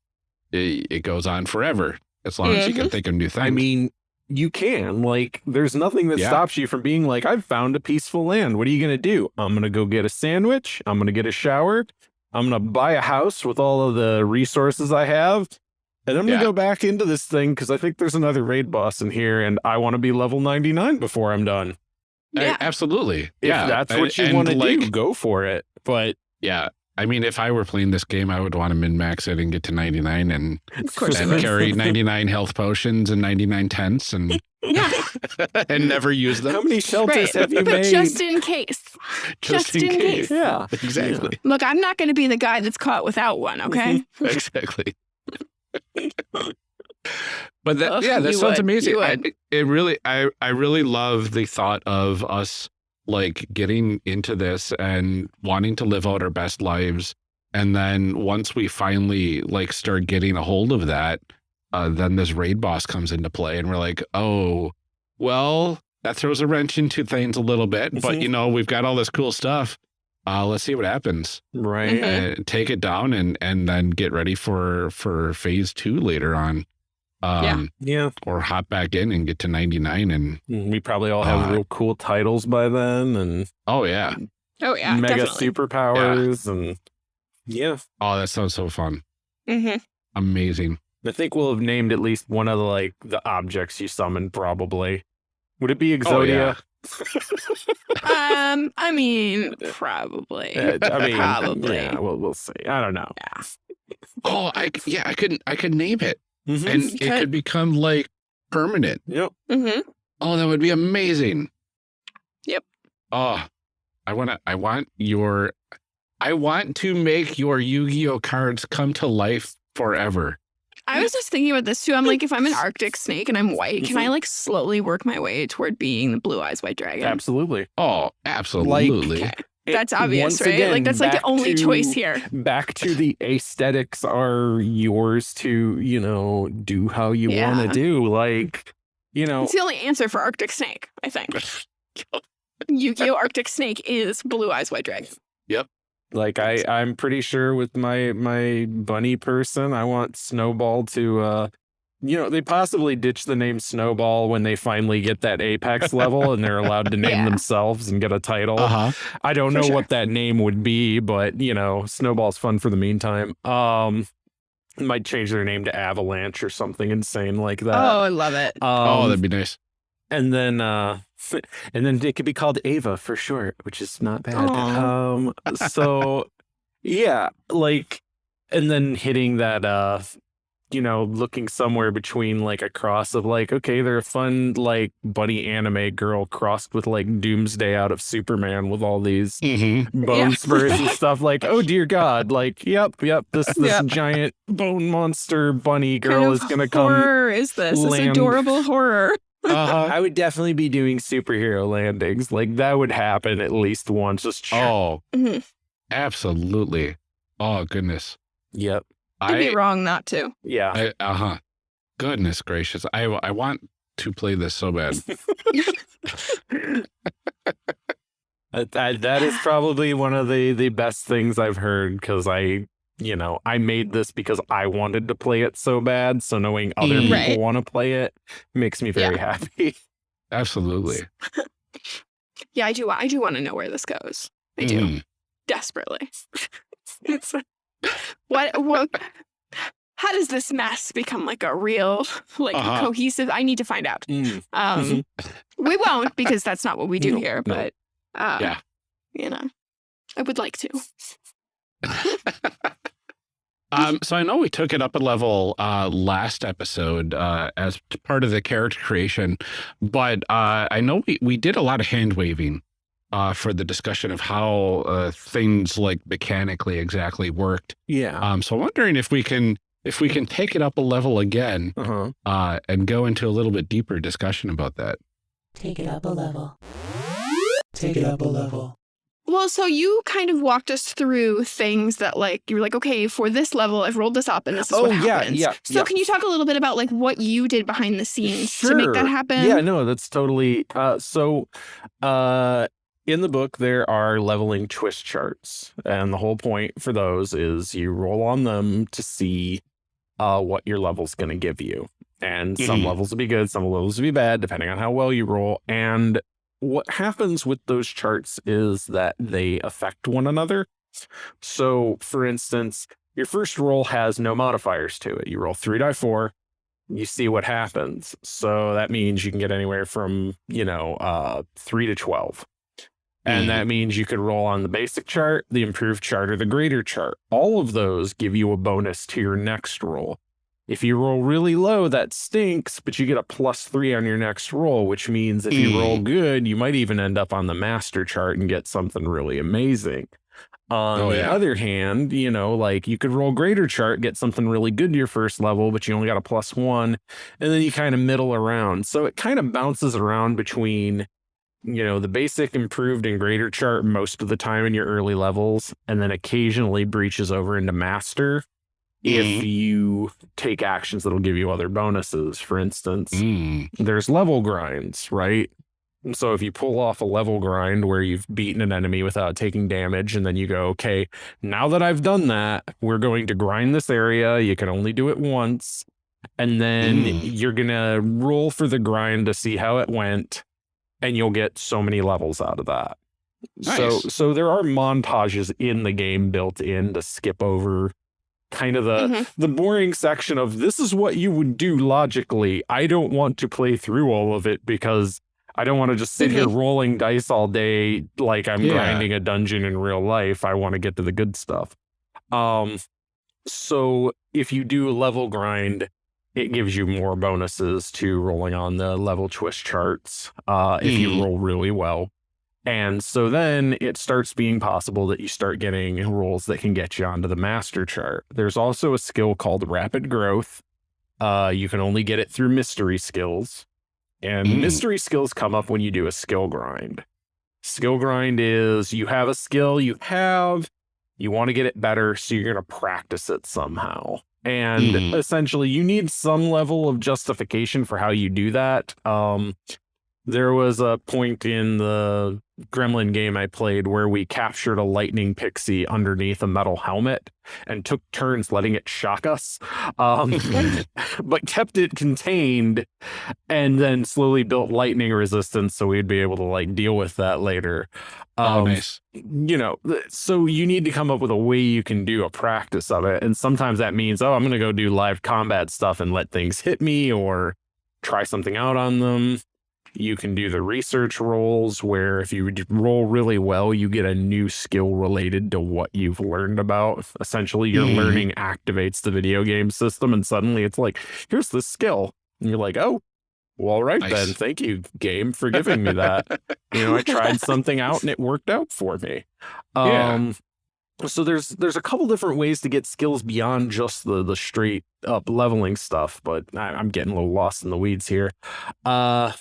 it, it goes on forever as long as you can mm-hmm. think of new things I mean, you can. Like, there's nothing that Yeah. stops you from being like, I've found a peaceful land. What are you gonna do? I'm gonna go get a sandwich. I'm gonna get a shower. I'm gonna buy a house with all of the resources I have. And I'm gonna Yeah. go back into this thing because I think there's another raid boss in here, and I want to be level 99 before I'm done. I- Yeah. absolutely If yeah that's what you want to like, do, go for it. But yeah I mean, if I were playing this game, I would want to min max it and get to 99 and, Of course and carry 99 health potions and 99 tents and, Yeah. and never use them. how many shelters Right. have you made? Just in case. just in case. yeah. Exactly. Look, I'm not going to be the guy that's caught without one, okay? Mm-hmm. exactly. but that, Ugh, yeah, that sounds would, amazing. I, it really, I, I really love the thought of us like getting into this and wanting to live out our best lives. And then once we finally like start getting a hold of that, uh, then this raid boss comes into play, and we're like, oh, well, that throws a wrench into things a little bit. But Mhm. you know, we've got all this cool stuff. Uh, let's see what happens Right. Mhm. and take it down and and then get ready for for phase two later on Um, Yeah. Or hop back in and get to 99 and, We probably all have Uh, real cool titles by then and oh, yeah. Oh yeah, mega definitely. superpowers and yeah. Oh, that sounds so fun. hmm Amazing. I think we'll have named at least one of the like the objects you summoned probably. Would it be Oh, Exodia? Um, I mean, probably. Uh, I mean, Probably. Yeah, we'll, we'll see. I don't know. Yeah. Oh, I yeah, I couldn't I could name it Mhm. and You it could. could become like permanent. Yep. hmm Oh, that would be amazing. Yep. Oh, I want to, I want your, I want to make your Yu-Gi-Oh cards come to life forever. I was just thinking about this too. I'm like, if I'm an Arctic snake and I'm white, can I Mm-hmm. like slowly work my way toward being the blue eyes white dragon? Absolutely. Oh, absolutely. Okay. It- That's obvious, right? again, like that's like the only to- choice here. Back to the aesthetics are yours to, you know, do how you want to do. Like, you know, It's the only answer for Arctic snake, I think. Yu-Gi-Oh! Arctic snake is blue eyes white dragon. Yep. Like I, I'm pretty sure with my my bunny person, I want Snowball to uh you know, they possibly ditch the name Snowball when they finally get that apex level and they're allowed to name Yeah. themselves and get a title. Uh-huh. I don't For know sure. what that name would be, but you know, Snowball's fun for the meantime. Um might change their name to Avalanche or something insane like that. oh, I love it. oh, Um, that'd be nice. and then uh and then it could be called Ava for short, which is not bad. Aw. Um so yeah, like and then hitting that uh you know, looking somewhere between like a cross of like, okay, they're a fun like bunny anime girl crossed with like Doomsday out of Superman with all these Mm-hmm. bone Yeah. spurs and stuff like, oh dear God, like, yep, yep, this this Yeah. giant bone monster bunny girl kind is gonna come horror is this? This adorable horror. Uh-huh. I would definitely be doing superhero landings. Like that would happen at least once. Just Oh, Mhm. absolutely. Oh, goodness. yep, I'd be wrong not to. yeah. I uh-huh. Goodness gracious. I, I want to play this so bad. That- that- that is probably one of the the best things I've heard because I, you know, I made this because I wanted to play it so bad. So knowing other Mm. people want to play it makes me very happy. Absolutely. Yeah, I do. I do want to know where this goes. I do Mm. desperately. it's what what. How does this mess become like a real, like Uh-huh. cohesive? I need to find out. Mm. Um, we won't because that's not what we do No, here. no. But uh, Yeah. you know, I would like to. Um, so I know we took it up a level uh, last episode uh, as part of the character creation, but uh, I know we, we did a lot of hand waving uh, for the discussion of how uh, things like mechanically exactly worked. Yeah. Um, so I'm wondering if we can if we can take it up a level again Uh huh. uh, and go into a little bit deeper discussion about that. Take it up a level. Take it up a level. Well, so you kind of walked us through things that, like, you were like, okay, for this level, I've rolled this up, and this is Oh, what yeah, happens. yeah, yeah, So, yeah. can you talk a little bit about like what you did behind the scenes to make that happen? Yeah, no, that's totally uh so uh in the book there are leveling twist charts and the whole point for those is you roll on them to see uh what your level's going to give you. And some Mhm. levels will be good, some levels will be bad depending on how well you roll and what happens with those charts is that they affect one another. So, for instance, your first roll has no modifiers to it. You roll 3 die 4, you see what happens. So that means you can get anywhere from, you know, uh 3 to 12. And Mhm. that means you could roll on the basic chart, the improved chart, or the greater chart. All of those give you a bonus to your next roll. If you roll really low, that stinks, but you get a plus three on your next roll, which means if you Mm. roll good, you might even end up on the master chart and get something really amazing. On Oh, the other hand, you know, like you could roll greater chart, get something really good to your first level, but you only got a plus one, and then you kind of middle around. So it kind of bounces around between, you know, the basic, improved, and greater chart most of the time in your early levels, and then occasionally breaches over into master if Mhm. you take actions that'll give you other bonuses. For instance, Mm. there's level grinds, right? So if you pull off a level grind where you've beaten an enemy without taking damage, and then you go, okay, now that I've done that, we're going to grind this area. You can only do it once. and then Mm. you're gonna roll for the grind to see how it went, and you'll get so many levels out of that. So Nice. so there are montages in the game built in to skip over kind of the Mhm. the boring section of this is what you would do logically. I don't want to play through all of it because I don't want to just sit here rolling dice all day like I'm Yeah. grinding a dungeon in real life. I want to get to the good stuff. Um so if you do a level grind, it gives you more bonuses to rolling on the level twist charts uh if you Mhm. roll really well. And so then it starts being possible that you start getting rolls that can get you onto the master chart. There's also a skill called rapid growth. Uh, you can only get it through mystery skills. And Mm. mystery skills come up when you do a skill grind. Skill grind is you have a skill you have, you want to get it better, so you're going to practice it somehow. And Mhm. essentially, you need some level of justification for how you do that. Um, there was a point in the Gremlin game I played where we captured a lightning pixie underneath a metal helmet and took turns letting it shock us, um, but kept it contained and then slowly built lightning resistance so we'd be able to like deal with that later. oh, Um, nice. you know, so you need to come up with a way you can do a practice of it. And sometimes that means, oh, I'm going to go do live combat stuff and let things hit me or try something out on them. You can do the research rolls where if you roll really well, you get a new skill related to what you've learned about. Essentially, your Mhm. learning activates the video game system, and suddenly it's like, here's this skill. And you're like, oh, well, all right Nice. then. Thank you, game, for giving me that you know i tried something out and it worked out for me Yeah. um so there's there's a couple different ways to get skills beyond just the the straight up leveling stuff but I, i'm getting a little lost in the weeds here uh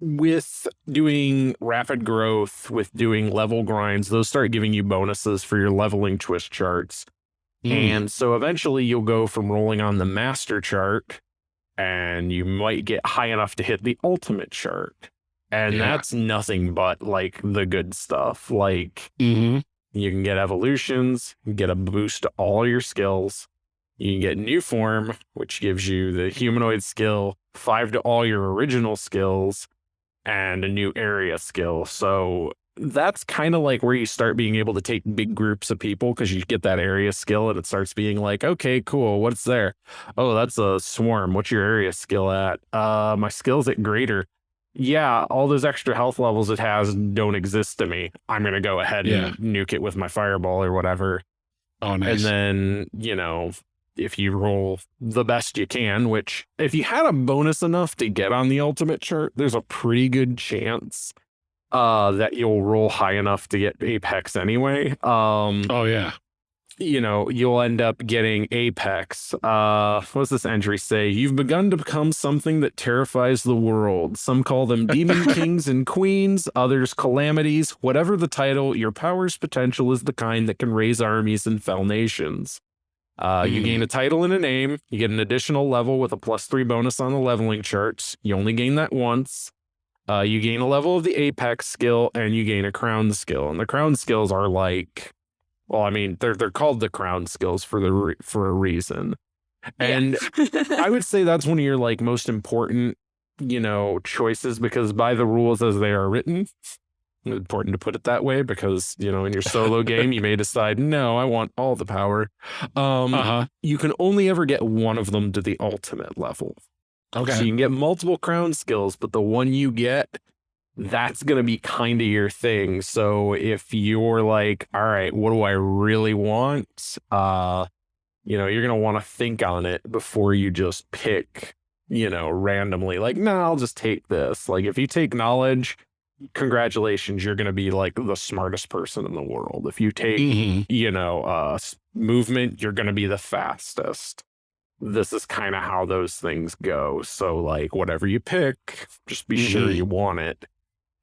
with doing rapid growth with doing level grinds those start giving you bonuses for your leveling twist charts Mm. and so eventually you'll go from rolling on the master chart and you might get high enough to hit the ultimate chart. And Yeah. that's nothing but like the good stuff. Like Mhm. you can get evolutions, get a boost to all your skills. You can get new form, which gives you the humanoid skill, five to all your original skills, and a new area skill. So that's kind of like where you start being able to take big groups of people because you get that area skill and it starts being like, okay, cool. What's there? Oh, that's a swarm. What's your area skill at? Uh, my skill's at greater. Yeah, all those extra health levels it has don't exist to me. I'm gonna go ahead Yeah. and nuke it with my fireball or whatever. Oh, nice. And then, you know, if you roll the best you can, which if you had a bonus enough to get on the ultimate chart, there's a pretty good chance uh that you'll roll high enough to get apex anyway. Um oh, yeah. you know, you'll end up getting Apex. Uh, what does this entry say? You've begun to become something that terrifies the world. Some call them demon kings and queens, others calamities. Whatever the title, your power's potential is the kind that can raise armies and fell nations. Uh, you Hmm. gain a title and a name. You get an additional level with a plus three bonus on the leveling charts. You only gain that once. Uh, you gain a level of the Apex skill and you gain a crown skill. And the crown skills are like well, I mean, they're they're called the crown skills for the re- for a reason, and I would say that's one of your like most important, you know, choices because by the rules as they are written, important to put it that way because you know in your solo game you may decide no, I want all the power. Um, Uh huh. you can only ever get one of them to the ultimate level. Okay. So you can get multiple crown skills, but the one you get, that's going to be kind of your thing. So if you're like, all right, what do I really want? Uh, you know, you're going to want to think on it before you just pick, you know, randomly. Like, no, I'll just take this. Like, if you take knowledge, congratulations, you're going to be like the smartest person in the world. If you take, Mhm. you know, uh, movement, you're going to be the fastest. This is kind of how those things go. So, like, whatever you pick, just be sure Mhm. you want it,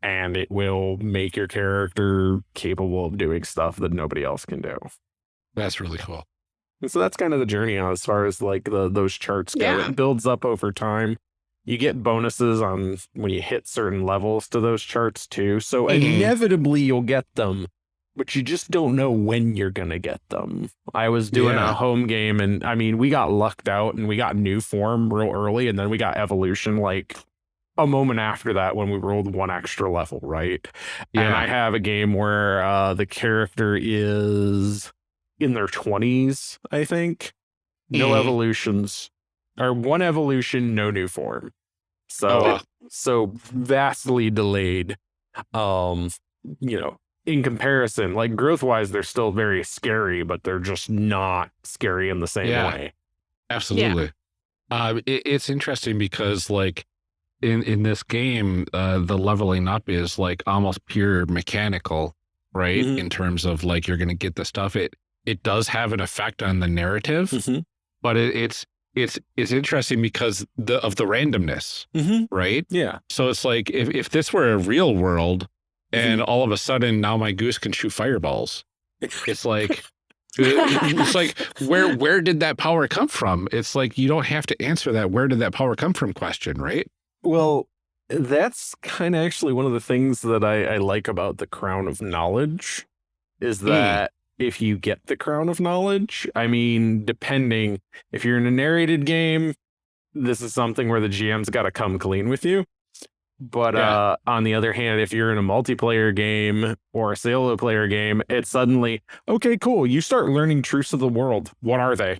and it will make your character capable of doing stuff that nobody else can do. That's really cool. And so that's kind of the journey as far as like the those charts go. Yeah. It builds up over time. You get bonuses on when you hit certain levels to those charts too. So Mhm. inevitably you'll get them but you just don't know when you're going to get them. I was doing Yeah. a home game and I mean, we got lucked out and we got new form real early and then we got evolution like a moment after that when we rolled one extra level, right? Yeah. And I have a game where uh, the character is in their 20s, I think. No Mhm. evolutions, or one evolution, no new form. So, Oh, wow. so vastly delayed. Um, you know, in comparison, like growth wise, they're still very scary, but they're just not scary in the same Yeah. way. Absolutely. Uh, it, it's interesting because like in, in this game, uh, the leveling up is like almost pure mechanical, right? Mhm. In terms of like, you're going to get the stuff. It, it does have an effect on the narrative, Mm-hmm. but it, it's, it's, it's interesting because the, of the randomness, Mm-hmm. right? Yeah. So it's like, if, if this were a real world Mm-hmm. and all of a sudden now my goose can shoot fireballs, it's like, it's like where where did that power come from it's like you don't have to answer that where did that power come from question right Well, that's kind of actually one of the things that I, I like about the Crown of Knowledge is Hmm. that if you get the Crown of Knowledge, I mean, depending if you're in a narrated game, this is something where the GM's got to come clean with you. But Yeah. uh, on the other hand, if you're in a multiplayer game or a solo player game, it's suddenly okay, cool. You start learning truths of the world. What are they?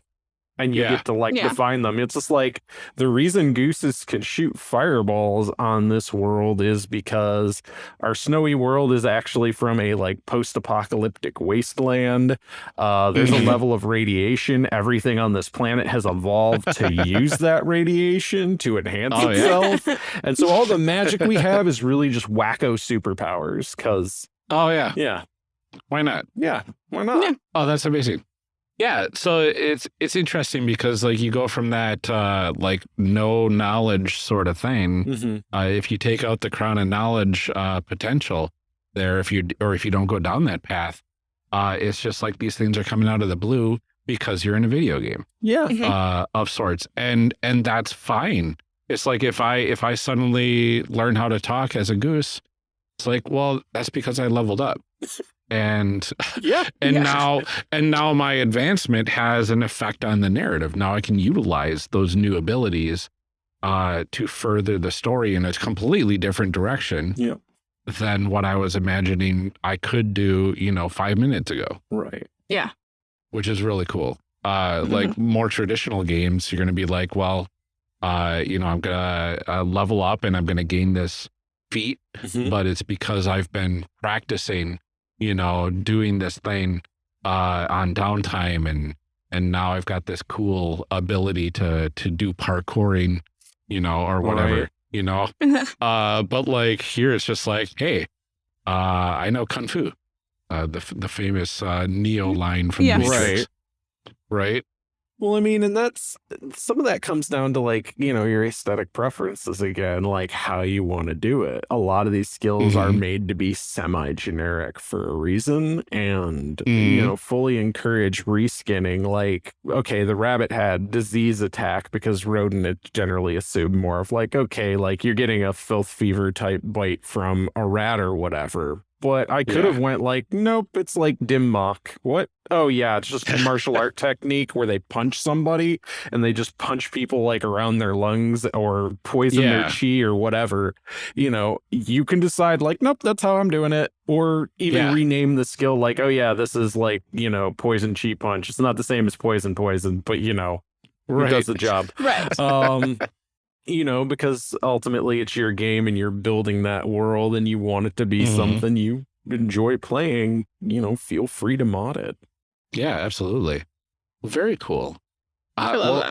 And you Yeah. get to like Yeah. define them. It's just like the reason gooses can shoot fireballs on this world is because our snowy world is actually from a like post-apocalyptic wasteland. Uh, there's a level of radiation. Everything on this planet has evolved to use that radiation to enhance Oh, yeah. itself. And so all the magic we have is really just wacko superpowers. Cause oh yeah yeah, why not yeah, why not? Yeah. oh that's amazing yeah so it's it's interesting because like you go from that uh like no knowledge sort of thing Mhm. uh, if you take out the crown of knowledge uh potential there if you or if you don't go down that path uh it's just like these things are coming out of the blue because you're in a video game Yeah. Mhm. uh, of sorts, and and that's fine. It's like if I if I suddenly learn how to talk as a goose, it's like well that's because I leveled up, and Yeah. and Yeah. now and now my advancement has an effect on the narrative. Now I can utilize those new abilities uh, to further the story in a completely different direction Yeah. than what I was imagining I could do. You know, five minutes ago Right. Yeah which is really cool. Uh, like more traditional games, you're going to be like, well, uh, you know, I'm going to uh, level up and I'm going to gain this feat, Mhm. but it's because I've been practicing, you know, doing this thing uh, on downtime and and now I've got this cool ability to to do parkouring, you know, or whatever, Right. you know. Uh, but like here, it's just like, hey, uh, I know kung fu, uh, the the famous uh, Neo line from the Right. right? Well, I mean, and that's some of that comes down to like, you know, your aesthetic preferences again, like how you want to do it. A lot of these skills are Mhm. made to be semi generic for a reason and, you Mhm. know, fully encourage reskinning. Like, okay, the rabbit had disease attack because rodent it generally assumed more of like, okay, like you're getting a filth fever type bite from a rat or whatever. But I could Yeah. have went like, nope, it's like dim mak. What? Oh yeah, it's just a martial art technique where they punch somebody and they just punch people like around their lungs or poison their chi or whatever. You know, you can decide like, nope, that's how I'm doing it. Or even Yeah. rename the skill like, oh yeah, this is like, you know, poison chi punch. It's not the same as poison poison, but you know, it does the job right. um you know because ultimately it's your game and you're building that world and you want it to be Mhm. something you enjoy playing you know feel free to mod it Yeah, absolutely. Very cool. I Uh, love well,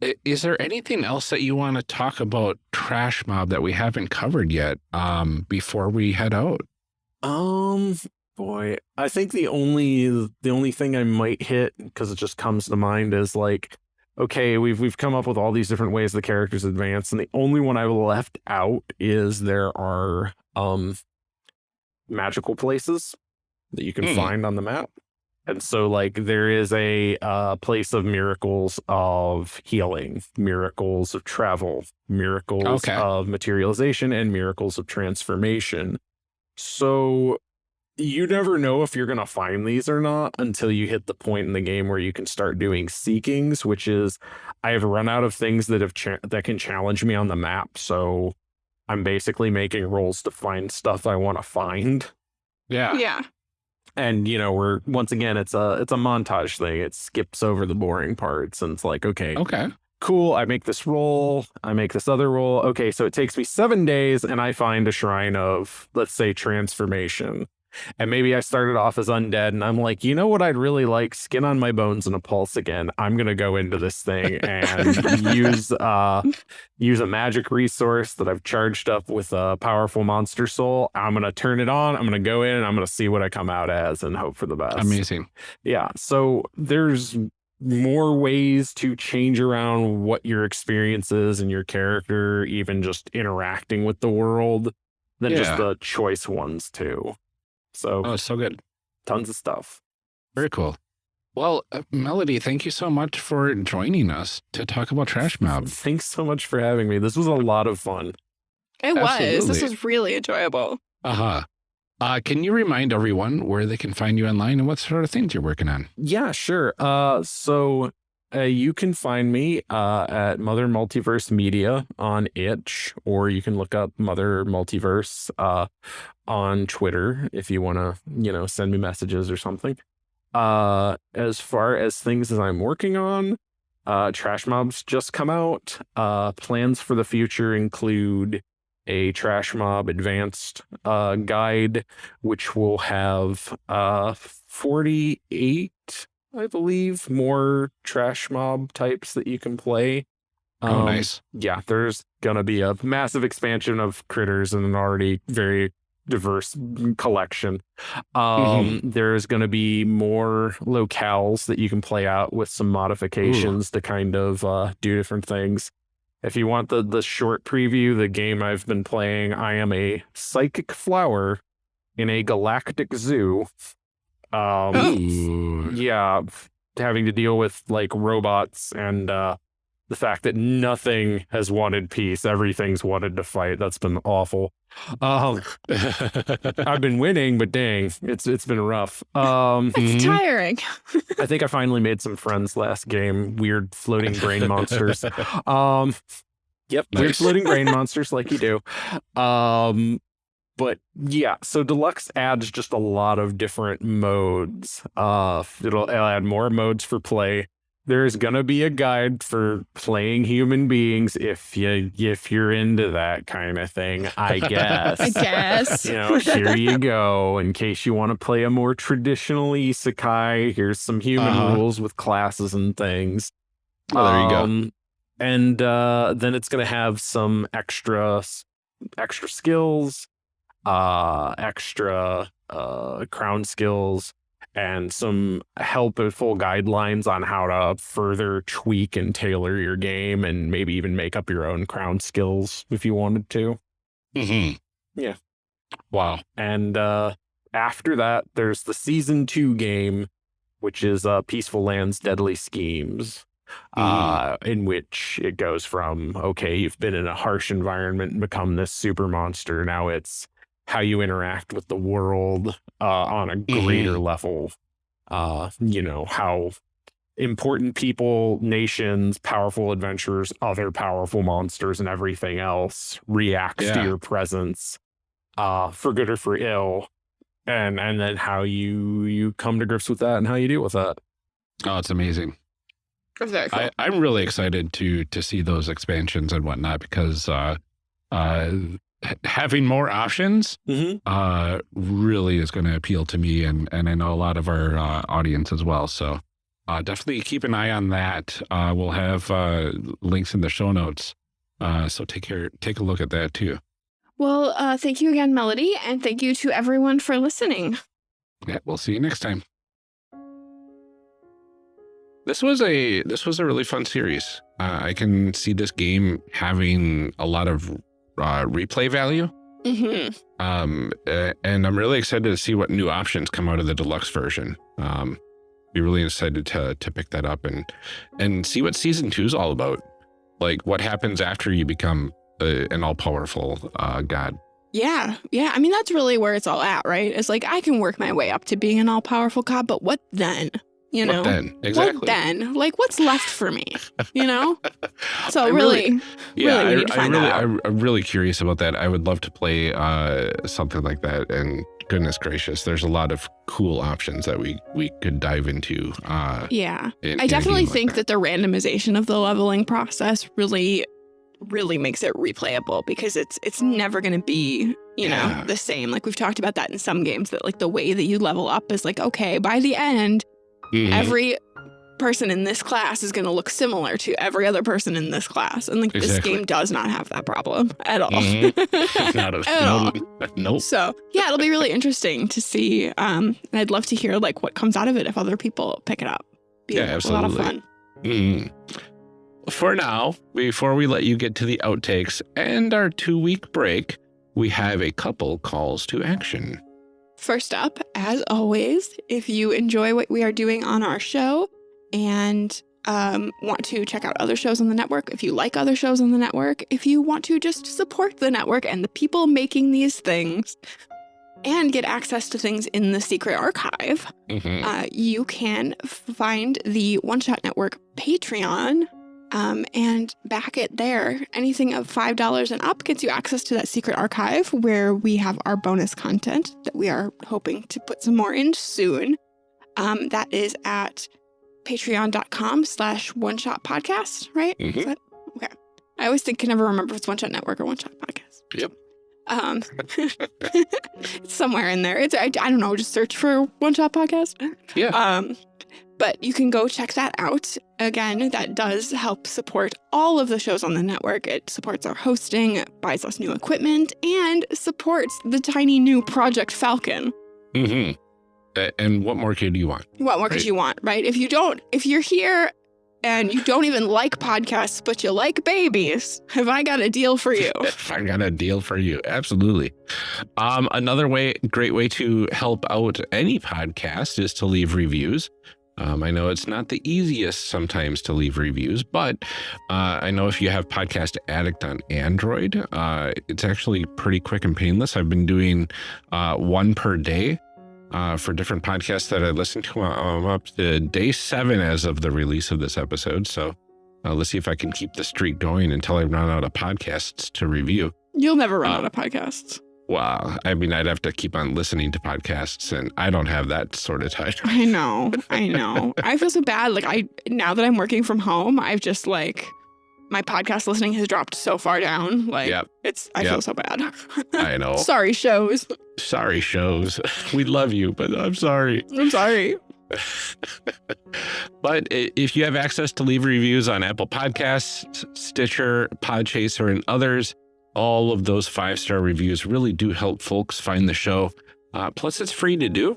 that. i- Is there anything else that you want to talk about Trash Mob that we haven't covered yet um, before we head out? um boy i think the only the only thing i might hit because it just comes to mind is like okay we've we've come up with all these different ways the characters advance and the only one i left out is there are um magical places that you can Hmm. find on the map and so like there is a uh, place of miracles of healing miracles of travel miracles Okay. of materialization and miracles of transformation so you never know if you're going to find these or not until you hit the point in the game where you can start doing seekings, which is I have run out of things that have that can challenge me on the map. So I'm basically making rolls to find stuff I want to find. Yeah. Yeah. And you know, we're once again it's a it's a montage thing. It skips over the boring parts and it's like, okay, Okay. cool, I make this roll, I make this other roll. Okay, so it takes me seven days and I find a shrine of, let's say, transformation. And maybe I started off as undead and I'm like, you know what I'd really like? Skin on my bones and a pulse again. I'm gonna go into this thing and use uh use a magic resource that I've charged up with a powerful monster soul. I'm gonna turn it on, I'm gonna go in and I'm gonna see what I come out as and hope for the best. Amazing. Yeah. So there's more ways to change around what your experience is and your character, even just interacting with the world, than just the choice ones too. So Oh, so good. tons of stuff. Very cool. Well, uh, Melody, thank you so much for joining us to talk about Trash Mob. Thanks so much for having me. This was a lot of fun. It was. This was really enjoyable. Uh-huh. Uh, can you remind everyone where they can find you online and what sort of things you're working on? Yeah, sure. Uh, so uh, you can find me uh, at Mother Multiverse Media on itch, or you can look up Mother Multiverse uh, on Twitter if you want to, you know, send me messages or something. Uh, as far as things that I'm working on, uh, Trash Mobs just come out. Uh, plans for the future include a Trash Mob Advanced guide, which will have uh, 48 I believe, more trash mob types that you can play. Oh, Um, nice. Yeah, there's gonna be a massive expansion of critters in an already very diverse collection. Um, There's gonna be more locales that you can play out with some modifications to kind of uh, do different things. If you want the the short preview, the game I've been playing, I am a psychic flower in a galactic zoo. Um. Ooh. yeah, having to deal with like robots and uh the fact that nothing has wanted peace, everything's wanted to fight. That's been awful. Um, I've been winning, but dang, it's it's been rough. Um, It's Mhm. tiring. I think I finally made some friends last game. Weird floating brain monsters. Um, yep, weird floating brain monsters like you do. Um, but yeah, so deluxe adds just a lot of different modes. Uh, it'll, it'll add more modes for play. There's gonna be a guide for playing human beings if you if you're into that kind of thing. I guess. I guess. you know, here you go. In case you want to play a more traditional isekai, here's some human Uh-huh. rules with classes and things. Well, there you go. Um, And uh, then it's going to have some extra extra skills, uh, extra uh, crown skills, and some helpful guidelines on how to further tweak and tailor your game, and maybe even make up your own crown skills if you wanted to. Mm -hmm. Yeah. Wow. And uh, after that, there's the season two game, which is uh, Peaceful Lands Deadly Schemes, uh, in which it goes from, okay, you've been in a harsh environment and become this super monster. Now it's how you interact with the world uh, on a greater level. Uh, you know, how important people, nations, powerful adventurers, other powerful monsters, and everything else reacts to your presence uh for good or for ill and and then how you you come to grips with that and how you deal with that Oh, it's amazing. Very cool. I, I'm really excited to to see those expansions and whatnot because uh, uh, h- having more options mm-hmm. uh, really is going to appeal to me and and I know a lot of our uh, audience as well. So uh, definitely keep an eye on that. Uh, we'll have uh, links in the show notes. Uh, so take care, take a look at that too. well, uh, thank you again, Melody, and thank you to everyone for listening. Yeah, we'll see you next time. This was a this was a really fun series. Uh, I can see this game having a lot of uh, replay value, Mm -hmm. um, uh, and I'm really excited to see what new options come out of the deluxe version. Um, be really excited to to pick that up and and see what season two is all about. Like what happens after you become a, an all powerful uh, god. Yeah, yeah. I mean, that's really where it's all at, right? It's like I can work my way up to being an all powerful god, but what then? You know, what then? Exactly. what then? Like, what's left for me? You know. So I really, really- Yeah, really, we need to I, I really, that out. I'm really curious about that. I would love to play uh, something like that. And goodness gracious, there's a lot of cool options that we we could dive into. Uh, yeah, in- I definitely like think that the randomization of the leveling process really, really makes it replayable because it's it's never going to be you know Yeah. the same. Like we've talked about that in some games that like the way that you level up is like okay by the end Mhm. every person in this class is going to look similar to every other person in this class and like this game does not have that problem at all Mhm. Not a, at all nope. so yeah it'll be really interesting to see um and i'd love to hear like what comes out of it if other people pick it up be Yeah, a lot of absolutely. fun Mm. For now, before we let you get to the outtakes and our two week break, we have a couple calls to action. First up, as always, if you enjoy what we are doing on our show and um, want to check out other shows on the network, if you like other shows on the network, if you want to just support the network and the people making these things and get access to things in the secret archive, Mhm. uh, you can find the One Shot Network Patreon um, and back it there. Anything of $5 and up gets you access to that secret archive where we have our bonus content that we are hoping to put some more in soon. Um, that is at patreon.com slash one shot podcast, right? Is Mhm. that- okay. I always think can never remember if it's one shot network or one shot podcast. Yep. Um, it's somewhere in there. It's I, I don't know. Just search for one shot podcast. Yeah. Um, but you can go check that out. Again, that does help support all of the shows on the network. It supports our hosting, buys us new equipment, and supports the tiny new Project Falcon. Mm-hmm. And what more could you want? What more could you want, right? If you don't, if you're here and you don't even like podcasts, but you like babies, have I got a deal for you? I got a deal for you. Absolutely. Um, another way, great way to help out any podcast is to leave reviews. Um, I know it's not the easiest sometimes to leave reviews, but uh, I know if you have Podcast Addict on Android, uh, it's actually pretty quick and painless. I've been doing uh, one per day uh, for different podcasts that I listen to. I'm up to day seven as of the release of this episode. So uh, let's see if I can keep the streak going until I run out of podcasts to review. You'll never run Uh, out of podcasts. Wow. I mean, I'd have to keep on listening to podcasts, and I don't have that sort of time. I know. I know. I feel so bad. Like I now that I'm working from home, I've just like my podcast listening has dropped so far down. Like Yep. it's I Yep. feel so bad. I know. sorry, shows. Sorry, shows. We love you, but I'm sorry. I'm sorry. but if you have access to leave reviews on Apple Podcasts, Stitcher, Podchaser, and others, all of those five star reviews really do help folks find the show. Uh, plus, it's free to do.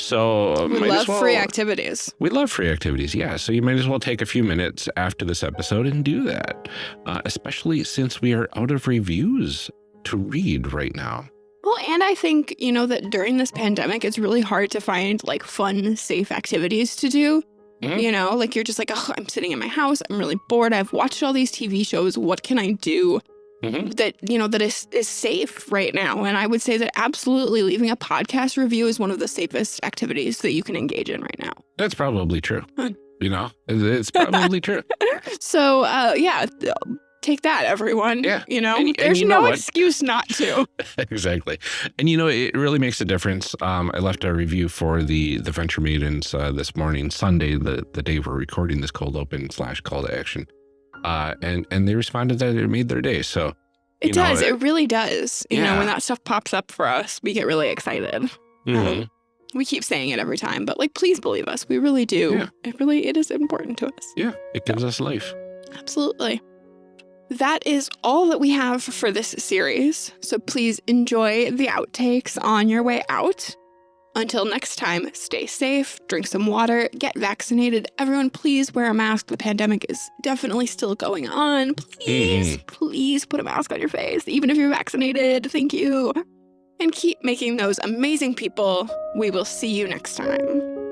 So uh, We love well, free activities. We love free activities, yeah. So you might as well take a few minutes after this episode and do that, uh, especially since we are out of reviews to read right now. Well, and I think, you know, that during this pandemic, it's really hard to find like fun, safe activities to do. Mhm. You know, like you're just like, oh, I'm sitting in my house. I'm really bored. I've watched all these TV shows. What can I do Mhm. that, you know, that is, is safe right now? And I would say that absolutely leaving a podcast review is one of the safest activities that you can engage in right now. That's probably true. You know, it's probably true. So, uh, yeah, take that, everyone. Yeah. You know, And y- and there's you no what? excuse not to. exactly. And you know, it really makes a difference. Um, I left a review for the the Venture Maidens uh, this morning, Sunday, the the day we're recording this cold open slash call to action. Uh, and and they responded that it made their day. So It know, does. it- It really does. You know, when that stuff pops up for us, we get really excited. mhm. We keep saying it every time, but like, please believe us. We really do. Yeah. It really, it is important to us. yeah, it gives us life. Absolutely. That is all that we have for this series. So please enjoy the outtakes on your way out. Until next time, stay safe, drink some water, get vaccinated. Everyone, please wear a mask. The pandemic is definitely still going on. Please, mm-hmm. please put a mask on your face, even if you're vaccinated. Thank you. And keep making those amazing people. We will see you next time.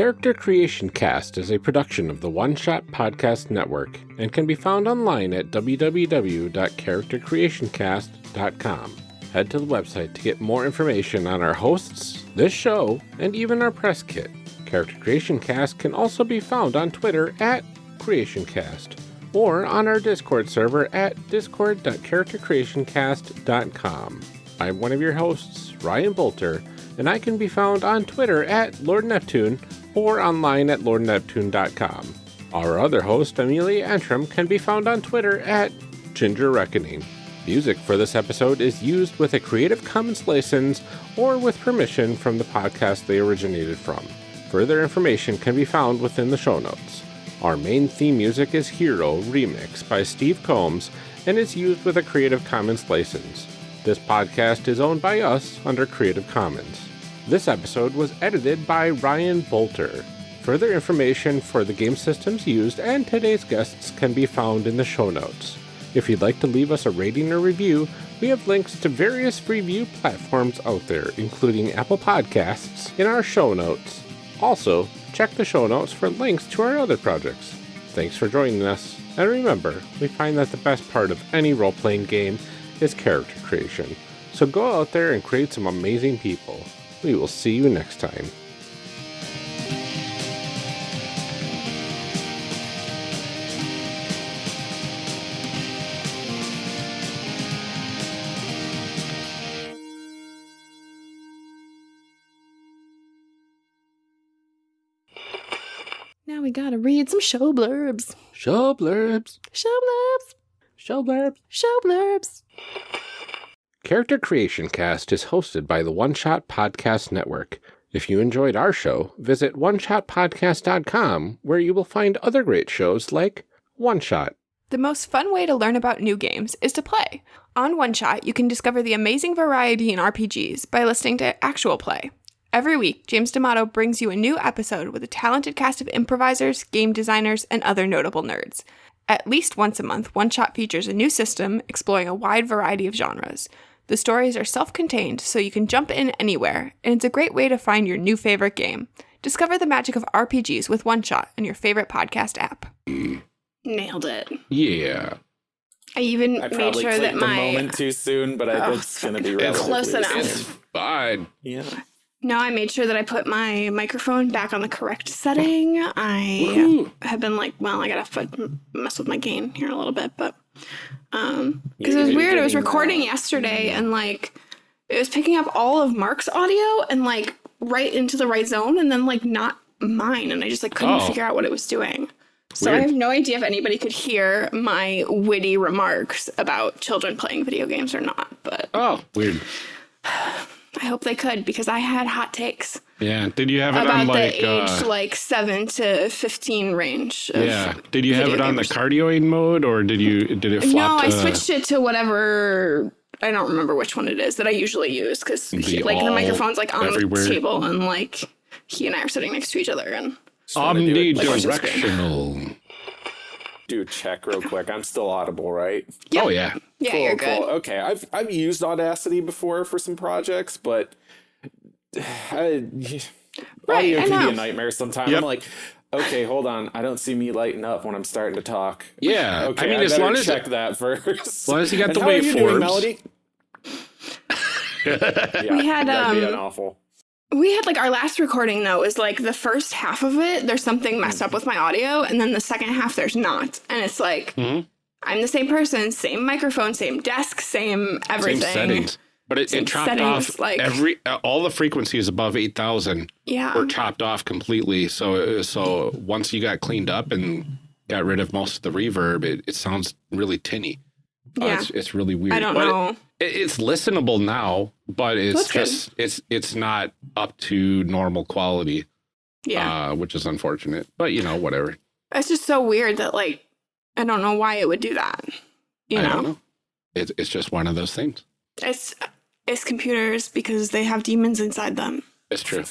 Character Creation Cast is a production of the One Shot Podcast Network and can be found online at www.charactercreationcast.com. Head to the website to get more information on our hosts, this show, and even our press kit. Character Creation Cast can also be found on Twitter at CreationCast or on our Discord server at discord.charactercreationcast.com. I'm one of your hosts, Ryan Boelter, and I can be found on Twitter at Lord Neptune or online at lordneptune.com. Our other host, Amelia Antrim, can be found on Twitter at Ginger Reckoning. Music for this episode is used with a Creative Commons license or with permission from the podcast they originated from. Further information can be found within the show notes. Our main theme music is Hero Remix by Steve Combs and is used with a Creative Commons license. This podcast is owned by us under Creative Commons. This episode was edited by Ryan Boelter. Further information for the game systems used and today's guests can be found in the show notes. If you'd like to leave us a rating or review, we have links to various review platforms out there, including Apple Podcasts, in our show notes. Also, check the show notes for links to our other projects. Thanks for joining us, and remember, we find that the best part of any role playing game is character creation. So go out there and create some amazing people. We will see you next time. Now we gotta read some show blurbs. Show blurbs. Show blurbs. Show blurbs. Show blurbs. Character Creation Cast is hosted by the One Shot Podcast Network. If you enjoyed our show, visit oneshotpodcast.com where you will find other great shows like One Shot. The most fun way to learn about new games is to play. On One Shot, you can discover the amazing variety in RPGs by listening to actual play. Every week, James D'Amato brings you a new episode with a talented cast of improvisers, game designers, and other notable nerds. At least once a month, One Shot features a new system exploring a wide variety of genres. The stories are self contained, so you can jump in anywhere, and it's a great way to find your new favorite game. Discover the magic of RPGs with One Shot in your favorite podcast app. Nailed it. Yeah. I even I made sure that my moment too soon, but I Oh, think it's going to be fucking close enough. soon. It's fine. Yeah. No, I made sure that I put my microphone back on the correct setting. I Woohoo. have been like, well, I gotta f- mess with my gain here a little bit, but um, because it was weird. It was recording uh, yesterday, and like it was picking up all of Mark's audio and like right into the right zone, and then like not mine, and I just like couldn't Oh. figure out what it was doing. So I have no idea if anybody could hear my witty remarks about children playing video games or not, but Oh, weird. I hope they could because I had hot takes Yeah. Did you have it about on like the age uh, like seven to fifteen range. Of Yeah. Did you have it on the gamers. cardioid mode or did you did it No, flop I to switched it to whatever. I don't remember which one it is that I usually use because like the microphone's like on everywhere. the table and like he and I are sitting next to each other and wanna do like omnidirectional? Do a check real quick. I'm still audible, right? Yeah. Oh yeah. yeah, Cool, you're good. cool. Okay, I've I've used Audacity before for some projects, but I, Right, audio I can be a nightmare sometimes. Yep. I'm like, okay, hold on, I don't see me lighting up when I'm starting to talk. Yeah. Okay, I mean, as better long as check that first. As long as you got and the how are you doing, waveforms. Melody? yeah, We had, that'd be um, an awful. We had like our last recording though is like the first half of it. There's something messed up with my audio, and then the second half there's not, and it's like Mhm. I'm the same person, same microphone, same desk, same everything. same settings. But it, it chopped settings, off like- every uh, all the frequencies above eight thousand Yeah. were chopped off completely. So so once you got cleaned up and got rid of most of the reverb, it, it sounds really tinny. Uh, Yeah. it's, it's really weird. I don't But know. It, it's listenable now, but it's That's good. just it's it's not up to normal quality, yeah. uh, which is unfortunate. But you know, whatever. it's just so weird that like I don't know why it would do that. You I know? don't know. It's it's just one of those things. It's it's computers because they have demons inside them. It's true.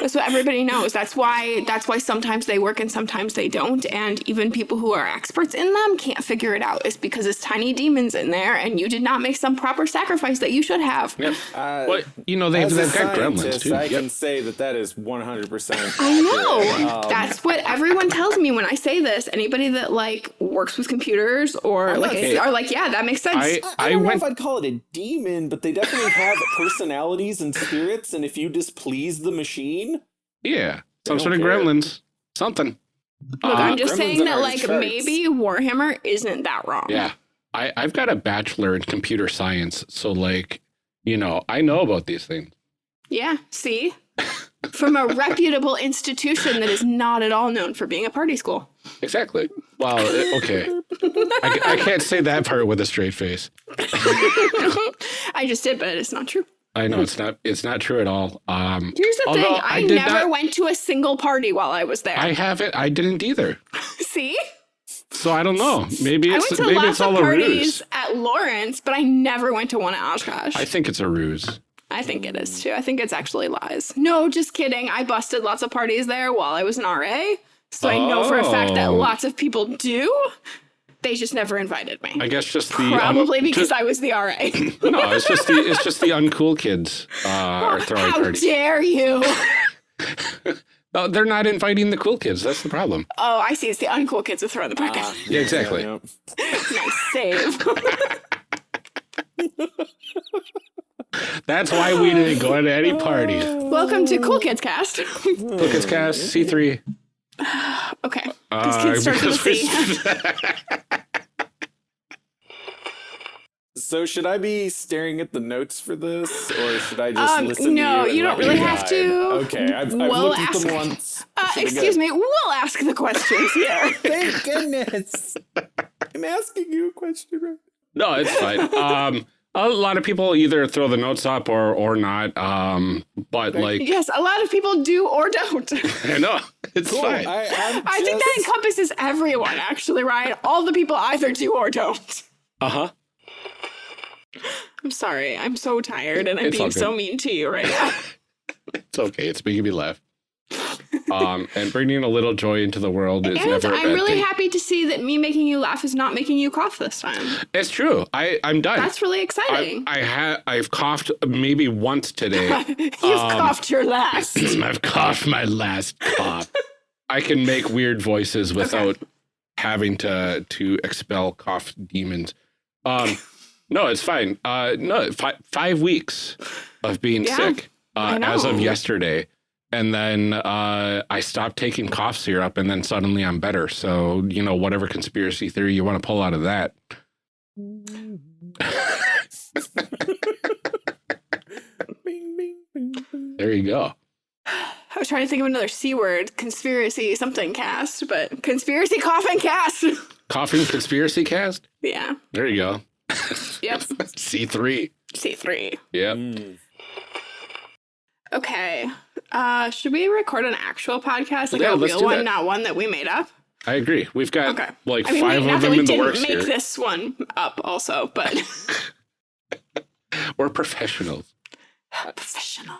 That's what everybody knows. That's why that's why sometimes they work and sometimes they don't. And even people who are experts in them can't figure it out. It's because it's tiny demons in there and you did not make some proper sacrifice that you should have. Yep. Uh, Well, you know, they've, as a they've got gremlins scientist, too. I Yep. can say that that is 100%. I know. Um, That's what everyone tells me when I say this. Anybody that like works with computers or like Okay. are like, yeah, that makes sense. I, I, I don't went know if I'd call it a demon, but they definitely have personalities and spirits, and if you displease the machine, Yeah, some sort of care. gremlins, something. Look, Uh, I'm just saying that like charts. maybe Warhammer isn't that wrong. yeah, I I've got a bachelor in computer science, so like, you know, I know about these things. Yeah, see? From a reputable institution that is not at all known for being a party school. Exactly. Well, it- okay, I, I can't say that part with a straight face. I just did, but it's not true. I know it's not it's not true at all. Um, Here's the thing I I, never not- went to a single party while I was there. I haven't. I didn't either. see? So I don't know. Maybe I it's went to maybe lots it's all of a parties ruse. at Lawrence, but I never went to one at Oshkosh. I think it's a ruse. I think it is too. I think it's actually lies. No, just kidding. I busted lots of parties there while I was an RA. So I know for a fact that Oh. lots of people do. They just never invited me. I guess just the un- Probably because just- I was the RA. no, it's just the it's just the uncool kids uh, are throwing How parties. dare you? No, they're not inviting the cool kids. That's the problem. Oh, I see. It's the uncool kids who throw the party. ah, Yeah, exactly. yeah, nice save. That's why we didn't go to any parties. Welcome to Cool Kids Cast. Cool Kids Cast C three. okay. Because Uh, kids start with a because C. we- So should I be staring at the notes for this, or should I just Um, listen? no, to you, you don't really you have to. Okay, I've, I've We'll looked at them ask- once. Uh, excuse me. We'll ask the questions here. Thank goodness. I'm asking you a question. Right? no, it's fine. Um, a lot of people either throw the notes up or or not. Um, but like yes, a lot of people do or don't. I know it's Cool. fine. I, I'm I think that encompasses everyone, actually, Ryan. All the people either do or don't. Uh huh. I'm sorry. I'm so tired and I'm It's being so mean to you right now. It's okay. It's making me laugh. Um, and bringing a little joy into the world is and never I'm really thing. happy to see that me making you laugh is not making you cough this time. It's true. I I'm done. That's really exciting. I had I've coughed maybe once today. You've um, coughed your last. I've coughed my last cough. I can make weird voices without having to to expel cough demons. Um, no, it's fine. Uh, no, fi- five weeks of being Yeah, sick uh, as of yesterday, and then uh, I stopped taking cough syrup, and then suddenly I'm better. So you know, whatever conspiracy theory you want to pull out of that. Bing, bing, bing, bing. There you go. I was trying to think of another C word, conspiracy something cast, but conspiracy coffin cast. Coughing conspiracy cast. yeah. There you go. Yep. C three. C3. Yep. Mm. Okay. Uh, should we record an actual podcast, like Yeah, a let's real do one, that. not one that we made up? I agree. We've got Okay. like I mean, five we, of that them we in the didn't works make here. this one up, also, but We're professionals. professional.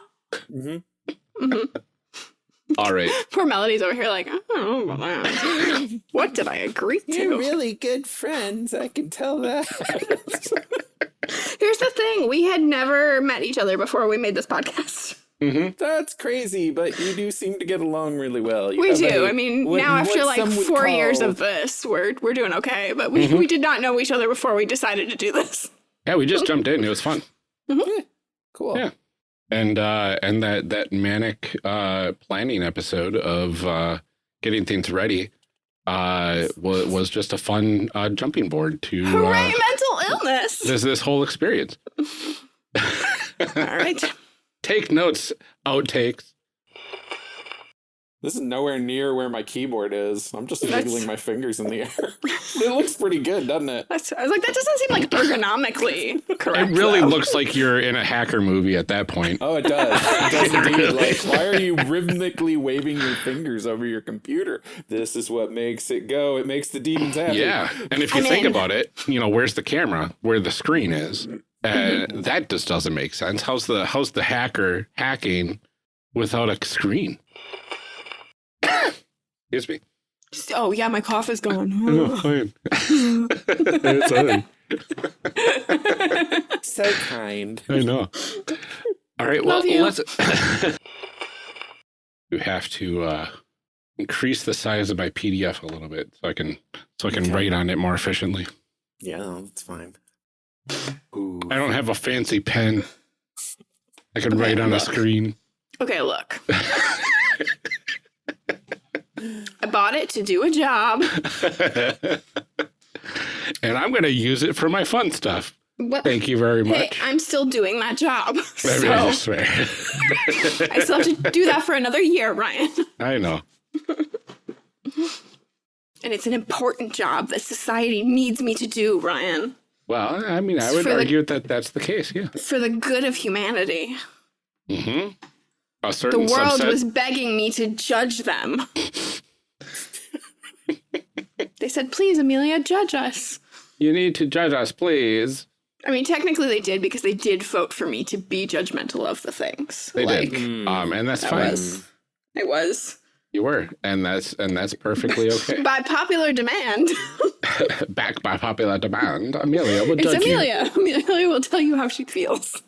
Mhm. All right. Poor Melody's over here, like, I don't know about that. what did I agree to? You're really good friends. I can tell that. Here's the thing: we had never met each other before we made this podcast. Hmm That's crazy, but you do seem to get along really well. You We do. a- I mean, what- now after like some would four years of this, we're we're doing okay. But we, Mhm. we did not know each other before we decided to do this. Yeah, we just jumped in. It was fun. cool. Yeah. And uh and that that manic uh planning episode of uh getting things ready uh was, was just a fun uh jumping board to Hooray, uh, mental illness! this this whole experience. All right. Take notes, outtakes. This is nowhere near where my keyboard is. I'm just That's- wiggling my fingers in the air. it looks pretty good, doesn't it? That's, I was like, that doesn't seem like ergonomically correct. It really though. looks like you're in a hacker movie at that point. Oh, it does. It does indeed. Really? Like, why are you rhythmically waving your fingers over your computer? This is what makes it go. It makes the demons happy. Yeah, and if you I'm think in. about it, you know, where's the camera? Where the screen is? Uh, that just doesn't make sense. How's the how's the hacker hacking without a screen. Excuse me. Oh yeah, my cough is gone. No, fine. it's fine. So kind. I know. All right, well, let's. you have to uh, increase the size of my PDF a little bit so I can so I can Okay. write on it more efficiently. Yeah, that's fine. Ooh. I don't have a fancy pen. I can Okay, write on a screen. okay, look. I bought it to do a job. and I'm going to use it for my fun stuff. What? Thank you very Hey, much. I'm still doing that job. I So really swear. I still have to do that for another year, Ryan. I know. And it's an important job that society needs me to do, Ryan, Well, I mean, I would for the- argue that that's the case. Yeah. for the good of humanity. Mm-hmm. A The world subset. was begging me to judge them. They said, please, Amelia, judge us. You need to judge us, please. I mean, technically they did because they did vote for me to be judgmental of the things. They like, did. Um, and that's I fine. was. I was. You were, and that's and that's perfectly okay. By popular demand. Back by popular demand, Amelia will it's judge you. Amelia. Amelia will tell you how she feels.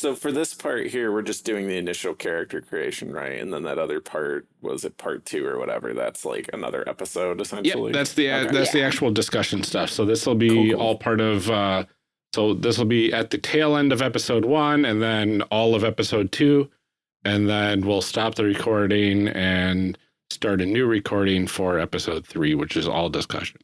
So for this part here, we're just doing the initial character creation, right? And then that other part was it part two or whatever? That's like another episode essentially. Yeah, essentially. that's the Okay. that's the actual discussion stuff. So this will be Cool, cool. all part of. uh So this will be at the tail end of episode one, and then all of episode two, and then we'll stop the recording and start a new recording for episode three, which is all discussion.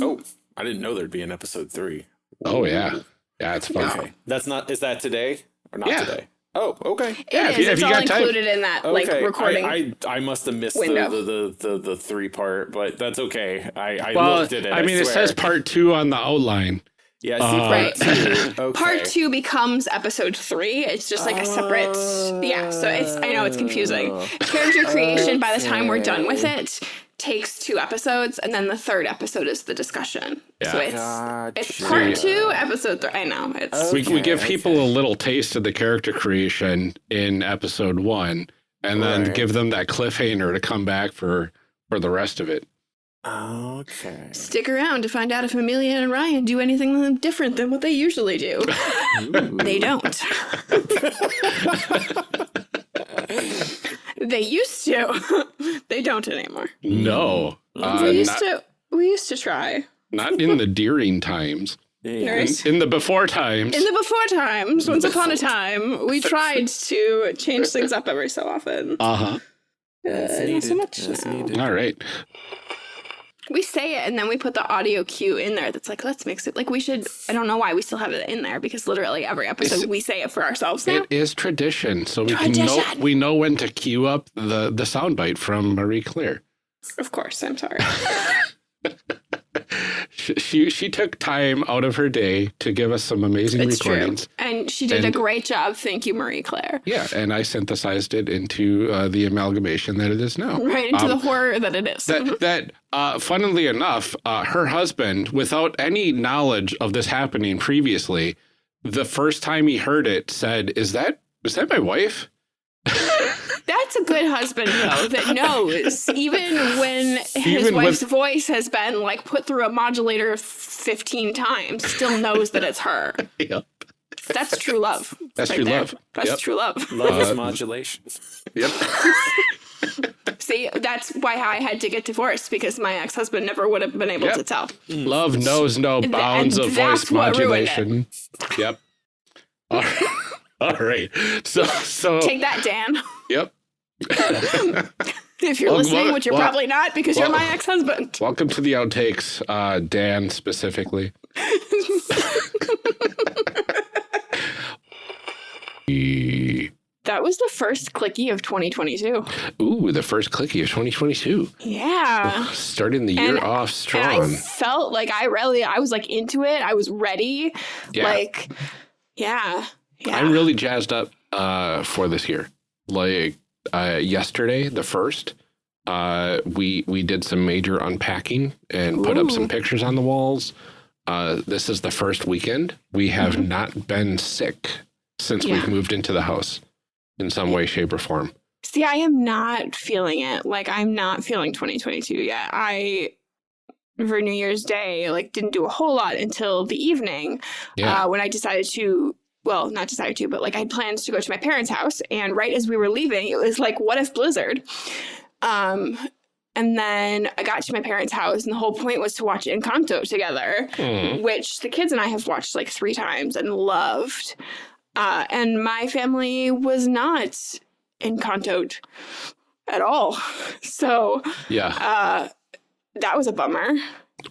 Oh, I didn't know there'd be an episode three. Oh yeah, yeah, it's fun. Okay, that's not. Is that today or not Yeah. today? Oh, okay. It Yeah, is. if you- if it's you all got time. included in that like Okay, recording. I, I I must have missed the, the, the, the, the three part, but that's okay. I, I Well, looked at it. I mean, it says part two on the outline. Yeah, see uh, part Right. two. Okay. Part two becomes episode three. It's just like a separate. Yeah, so it's. I know it's confusing. Character creation. By the time we're done with it, takes two episodes, and then the third episode is the discussion. So Yeah. it's it's Gotcha. part two, episode three. I know it's. we, we Okay, give people a little taste of the character creation in episode one and then Right. give them that cliffhanger to come back for for the rest of it Okay. Stick around to find out if Amelia and Ryan do anything different than what they usually do. they don't. they used to. they don't anymore. no uh, we used not, to. We used to try. not in the deering times in, in the before times In the before times, once upon a time, we tried to change things up every so often. uh-huh Uh, not so much now. all right We say it and then we put the audio cue in there that's like, let's mix it. Like we should, I don't know why we still have it in there because literally every episode It's- we say it for ourselves now. it is tradition so we can know we know when to cue up the the soundbite from marie claire of course, I'm sorry. she, she took time out of her day to give us some amazing It's true. recordings And she did And- a great job. Thank you, Marie Claire. yeah and i synthesized it into uh, the amalgamation that it is now Right into Um, the horror that it is. that that uh, funnily enough, uh, her husband, without any knowledge of this happening previously, the first time he heard it, said, "Is that is that my wife?" That's a good husband, though, that knows, even when his Even wife's with- voice has been like put through a modulator 15 times, still knows that it's her. Yep. That's true love. That's right true there. love. That's Yep. true love. Love is Uh, modulation. Yep. See, that's why I had to get divorced because my ex husband never would have been able Yep. to tell. Love knows no And bounds of voice that's what ruined it. modulation. Yep. All right. All right. So so Take that, Dan. Yep. If you're Well, listening, well, which you're well, probably not because you're my ex husband. Welcome to the outtakes, uh, Dan specifically. That was the first clicky of 2022. Ooh, the first clicky of 2022. Yeah. Starting the year And- off strong. I felt like I really, I was like into it. I was ready. Yeah. Like, yeah. Yeah. I'm really jazzed up uh, for this year. Like uh, yesterday, the first, uh, we we did some major unpacking and put up some pictures on the walls. Uh, this is the first weekend. We have Mm-hmm. not been sick since Yeah. we've moved into the house in some way, shape, or form. See, I am not feeling it. Like, I'm not feeling 2022 yet. I, for New Year's Day, like, didn't do a whole lot until the evening Yeah. uh, when I decided to. Well, not decided to, but like I had plans to go to my parents' house, and right as we were leaving, it was like, "What if blizzard?" Um, and then I got to my parents' house, and the whole point was to watch Encanto together. Hmm. which the kids and I have watched like three times and loved. Uh, and my family was not encantoed at all. So Yeah. uh, that was a bummer.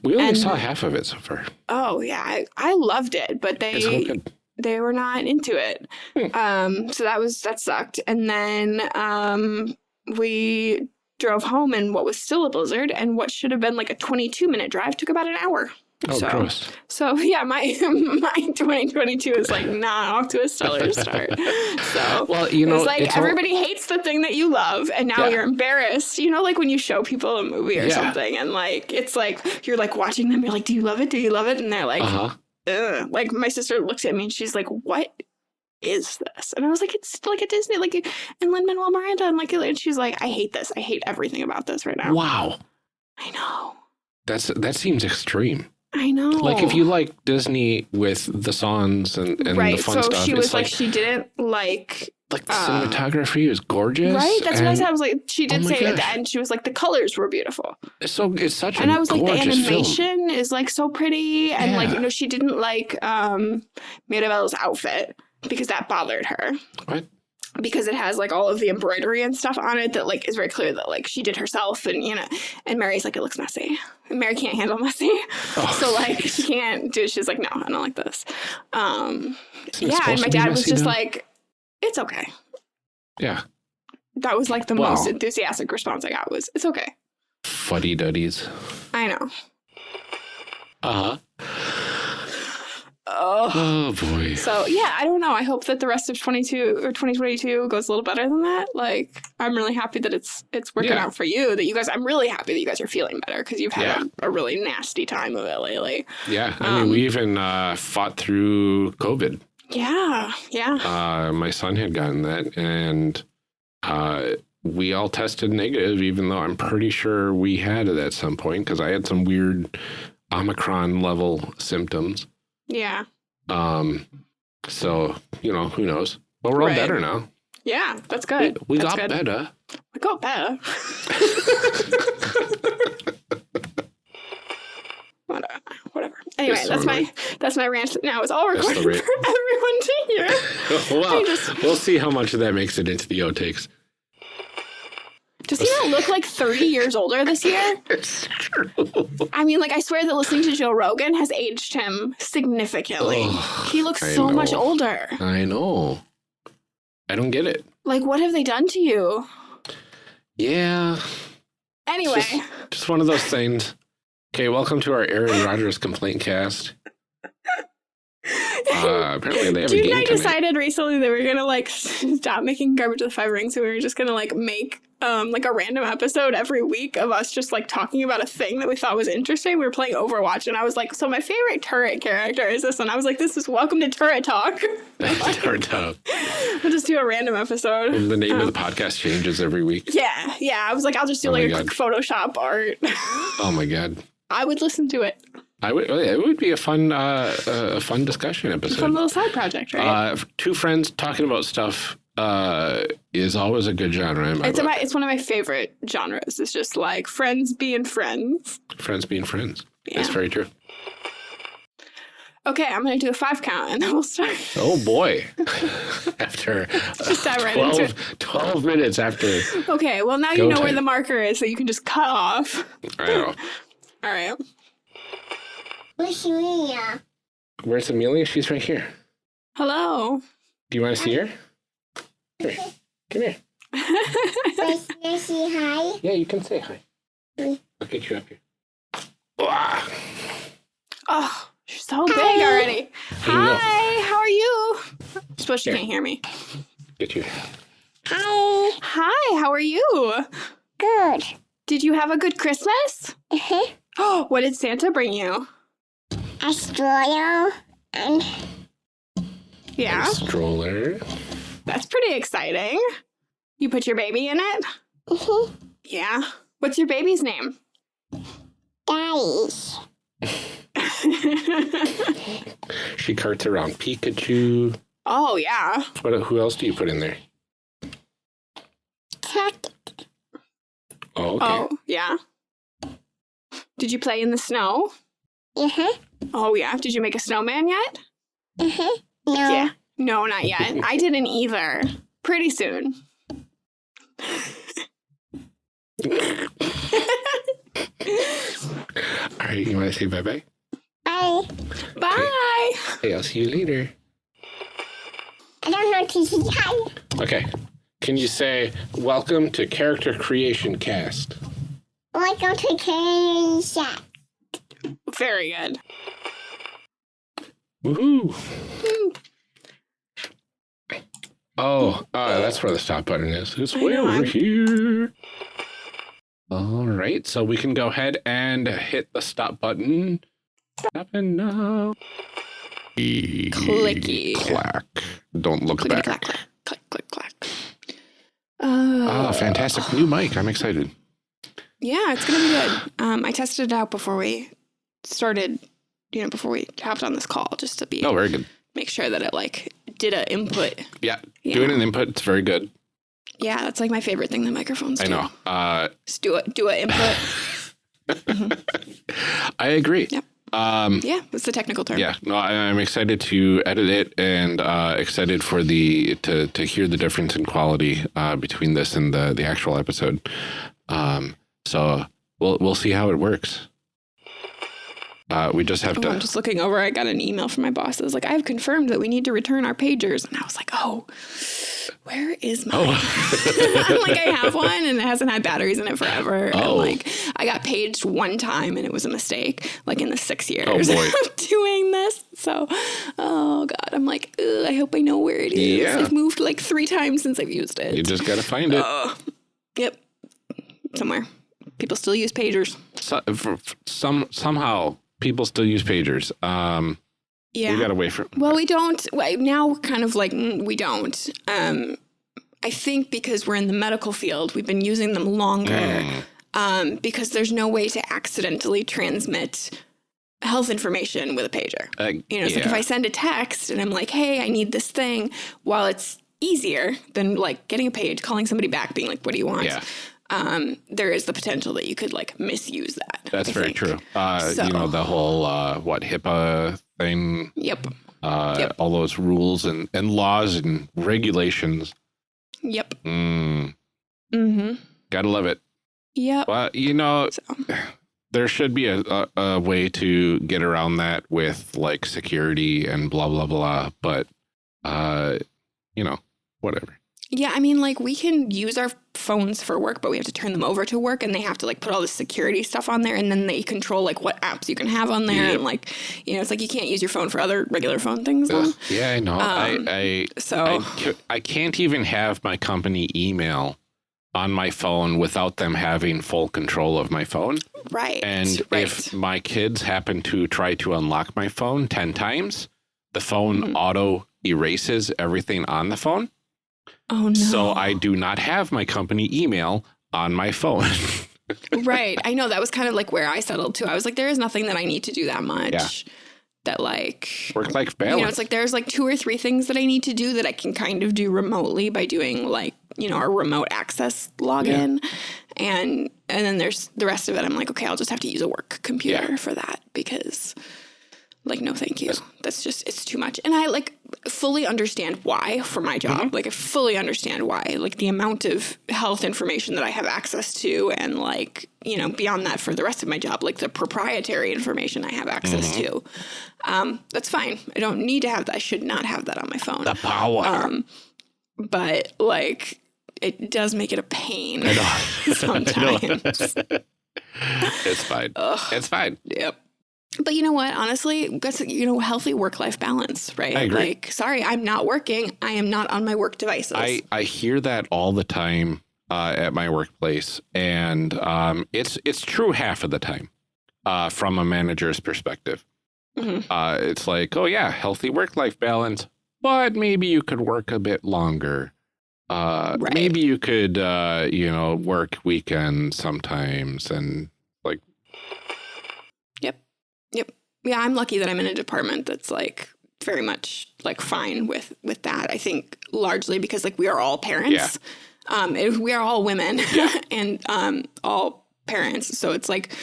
We only and- saw half of it so far. Oh yeah, I, I loved it, but they. They were not into it. Hmm. Um, so that was that sucked. And then um, we drove home in what was still a blizzard, and what should have been like a 22 minute drive took about an hour. Oh, so, gross. So yeah, my my 2022 is like not off to a stellar start. So Well, you know, it's like it's all- everybody hates the thing that you love, and now Yeah. you're embarrassed. You know, like when you show people a movie or Yeah. something, and like it's like you're like watching them. You're like, "Do you love it? Do you love it?" And they're like, uh-huh. Ugh. Like my sister looks at me and she's like, "What is this?" And I was like, "It's like a Disney, like and Lin Manuel Miranda." And like, and she's like, "I hate this. I hate everything about this right now." Wow. I know. That's that seems extreme. I know. Like if you like Disney with the songs and, and right. the fun so stuff, she was like, like she didn't like like the uh, cinematography is gorgeous. right. That's what I said. I was like, she did Oh say at the end, she was like, the colors were beautiful, So it's such a and I was like, the gorgeous film. animation is like so pretty, and like Yeah. you know, she didn't like um outfit because that bothered her. What? because it has like all of the embroidery and stuff on it that like is very clear that like she did herself and you know and mary's like it looks messy and mary can't handle messy Oh, so like jeez. she can't do it. she's like no i don't like this um Isn't yeah and my dad was just though? like it's okay yeah, that was like the Wow. most enthusiastic response i got was it's okay fuddy duddies. i know Uh huh. oh Oh boy. so yeah i don't know i hope that the rest of 22 or 2022 goes a little better than that like i'm really happy that it's it's working Yeah. out for you that you guys i'm really happy that you guys are feeling better because you've had Yeah. a, a really nasty time of it lately Yeah, I mean, Um, we even uh, fought through COVID. Yeah yeah Uh, my son had gotten that, and uh, we all tested negative, even though I'm pretty sure we had it at some point because I had some weird Omicron level symptoms. yeah Um, so you know, who knows? But we're all Right. better now. yeah that's good We That's got good. better. we got better whatever whatever anyway that's my that's my rant now it's all recorded for everyone to hear well, just- we'll see how much of that makes it into the outtakes. does he not look like 30 years older this year It's true. I mean, like, I swear that listening to Joe Rogan has aged him significantly. Ugh, he looks I so much older. I know. I don't get it. Like, what have they done to you? Yeah. Anyway, Just, just one of those things. Okay, welcome to our Aaron Rodgers complaint cast. Uh, apparently they have a Dude and game I tonight. decided recently that we are gonna like stop making garbage with five rings, and we were just gonna like make um like a random episode every week of us just like talking about a thing that we thought was interesting. We were playing Overwatch, and I was like, "So my favorite turret character is this," and I was like, "This is Welcome to Turret Talk." Turned out. we'll just do a random episode. The name of the podcast changes every week. Yeah, yeah. I was like, I'll just do Oh like a God. quick Photoshop art. Oh my god. I would listen to it. I would, it would be a fun, uh, a fun discussion Fun episode. little side project, right? Uh, two friends talking about stuff uh, is always a good genre it's book. my, it's one of my favorite genres. It's just like friends being friends. friends being friends. Yeah. That's very true. Okay, I'm gonna do a five count and then we'll start. Oh boy. after Just dive right 12, into 12 minutes after. Okay, well now you know where the marker is, so you can just cut off. I know. All right. Where's Maria? Where's Amelia? She's right here. Hello. Do you want to see her? Come here. Come here. Where's Nancy? Hi. Yeah, you can say hi. Mm. I'll get you up here. Oh, you're so big already. Hi, how are you? I suppose she Here. can't hear me. Get you. Hi. Hi, how are you? Good. Did you have a good Christmas? Uh-huh. Oh, what did Santa bring you? A stroller and Yeah, And stroller. that's pretty exciting. You put your baby in it? Mhm. Yeah. What's your baby's name? Daddies. She carts around Pikachu. oh, yeah. What? Who else do you put in there? Tuck. Oh, okay. Oh, yeah. Did you play in the snow? Uh-huh. Oh, yeah. Did you make a snowman yet? Uh-huh. No. Yeah. No, not yet. I didn't either. Pretty soon. All right, you want to say bye bye? I, Bye. Hey, I'll see you later. I don't know to see hi. Okay. Can you say welcome to Character Creation Cast? Welcome to Candy Shack. Very good. Woohoo! Oh, uh, that's where the stop button is. It's way over I'm- here. All right, so we can go ahead and hit the stop button. Stopping now. Clicky. Clack. Don't look Clickety back. clack, clack. Click, click, clack. Uh, Oh, fantastic new mic. I'm excited. Yeah, it's gonna be good. Um, I tested it out before we started, you know, before we hopped on this call, just to be Oh, very good. make sure that it like did a input. Yeah, Yeah. doing an input, it's very good. Yeah, that's like my favorite thing that microphones I do. know. Uh, Just do it, do an input. I agree. Yep. Um, yeah, that's the technical term. Yeah, no, I, I'm excited to edit it and uh, excited for the to to hear the difference in quality uh, between this and the the actual episode. Um, so we'll we'll see how it works. Uh, we just have Oh, to. I'm just looking over. I got an email from my boss. It was like, I have confirmed that we need to return our pagers. And I was like, oh, where is my?" Oh. I'm like, I have one and it hasn't had batteries in it forever. And Oh. like, I got paged one time and it was a mistake, like in the six years Oh, boy. of doing this. So, oh God, I'm like, I hope I know where it is. Yeah. I've moved like three times since I've used it. you just got to find it. Ugh. yep. Somewhere. People still use pagers. So, some somehow people still use pagers. Um, Yeah. We got wait for. Well, we don't. Now we're kind of like mm, we don't. Um, I think because we're in the medical field, we've been using them longer. Mm, Um, because there's no way to accidentally transmit health information with a pager. uh, You know, it's like if. I send a text and I'm like, "Hey, I need this thing," while it's easier than like getting a page, calling somebody back, being like, "What do you want?" Yeah. Um, there is the potential that you could like misuse that. That's I very think. true. Uh, So- You know the whole uh, what HIPAA thing, Yep. uh, Yep. all those rules and, and laws and regulations. Yep. Mm, Mm-hmm. gotta love it. Yep. Well, you know, So. there should be a, a, a way to get around that with like security and blah blah blah. But uh, you know, whatever. Yeah, I mean, like we can use our phones for work, but we have to turn them over to work, and they have to like put all the security stuff on there, and then they control like what apps you can have on there, Yep. and like you know, it's like you can't use your phone for other regular phone things. Then. yeah, I know. Um, I I So I, I can't even have my company email on my phone without them having full control of my phone. right, And right. if my kids happen to try to unlock my phone 10 times, the phone Mhm. auto erases everything on the phone. Oh no, So I do not have my company email on my phone. right. I know that was kind of like where I settled too. I was like, there is nothing that I need to do that much. Yeah. That like Work life balance. You know, it's like there's like two or three things that I need to do that I can kind of do remotely by doing like, you know, our remote access login. And and then there's the rest of it. I'm like, okay, I'll just have to use a work computer Yeah. for that because like no thank you. That's just it's too much. And I like fully understand why for my job. Mm-hmm. Like I fully understand why. Like the amount of health information that I have access to and like, you know, beyond that for the rest of my job, like the proprietary information I have access Mm-hmm. to. Um, that's fine. I don't need to have that. I should not have that on my phone. the power. Um, but like it does make it a pain sometimes. it's fine. Ugh. It's fine. Yep. But you know what? Honestly, that's you know healthy work life balance, right? I agree. Like, sorry, I'm not working. I am not on my work devices. I, I hear that all the time uh, at my workplace, and um, it's it's true half of the time uh, from a manager's perspective. Mhm. Uh, it's like, oh yeah, healthy work life balance. but maybe you could work a bit longer. Uh, Right. maybe you could, uh, you know, work weekends sometimes and Yeah, I'm lucky that I'm in a department that's like very much like fine with with that. I think largely because like we are all parents. Um it- we are all women and um all parents. So it's like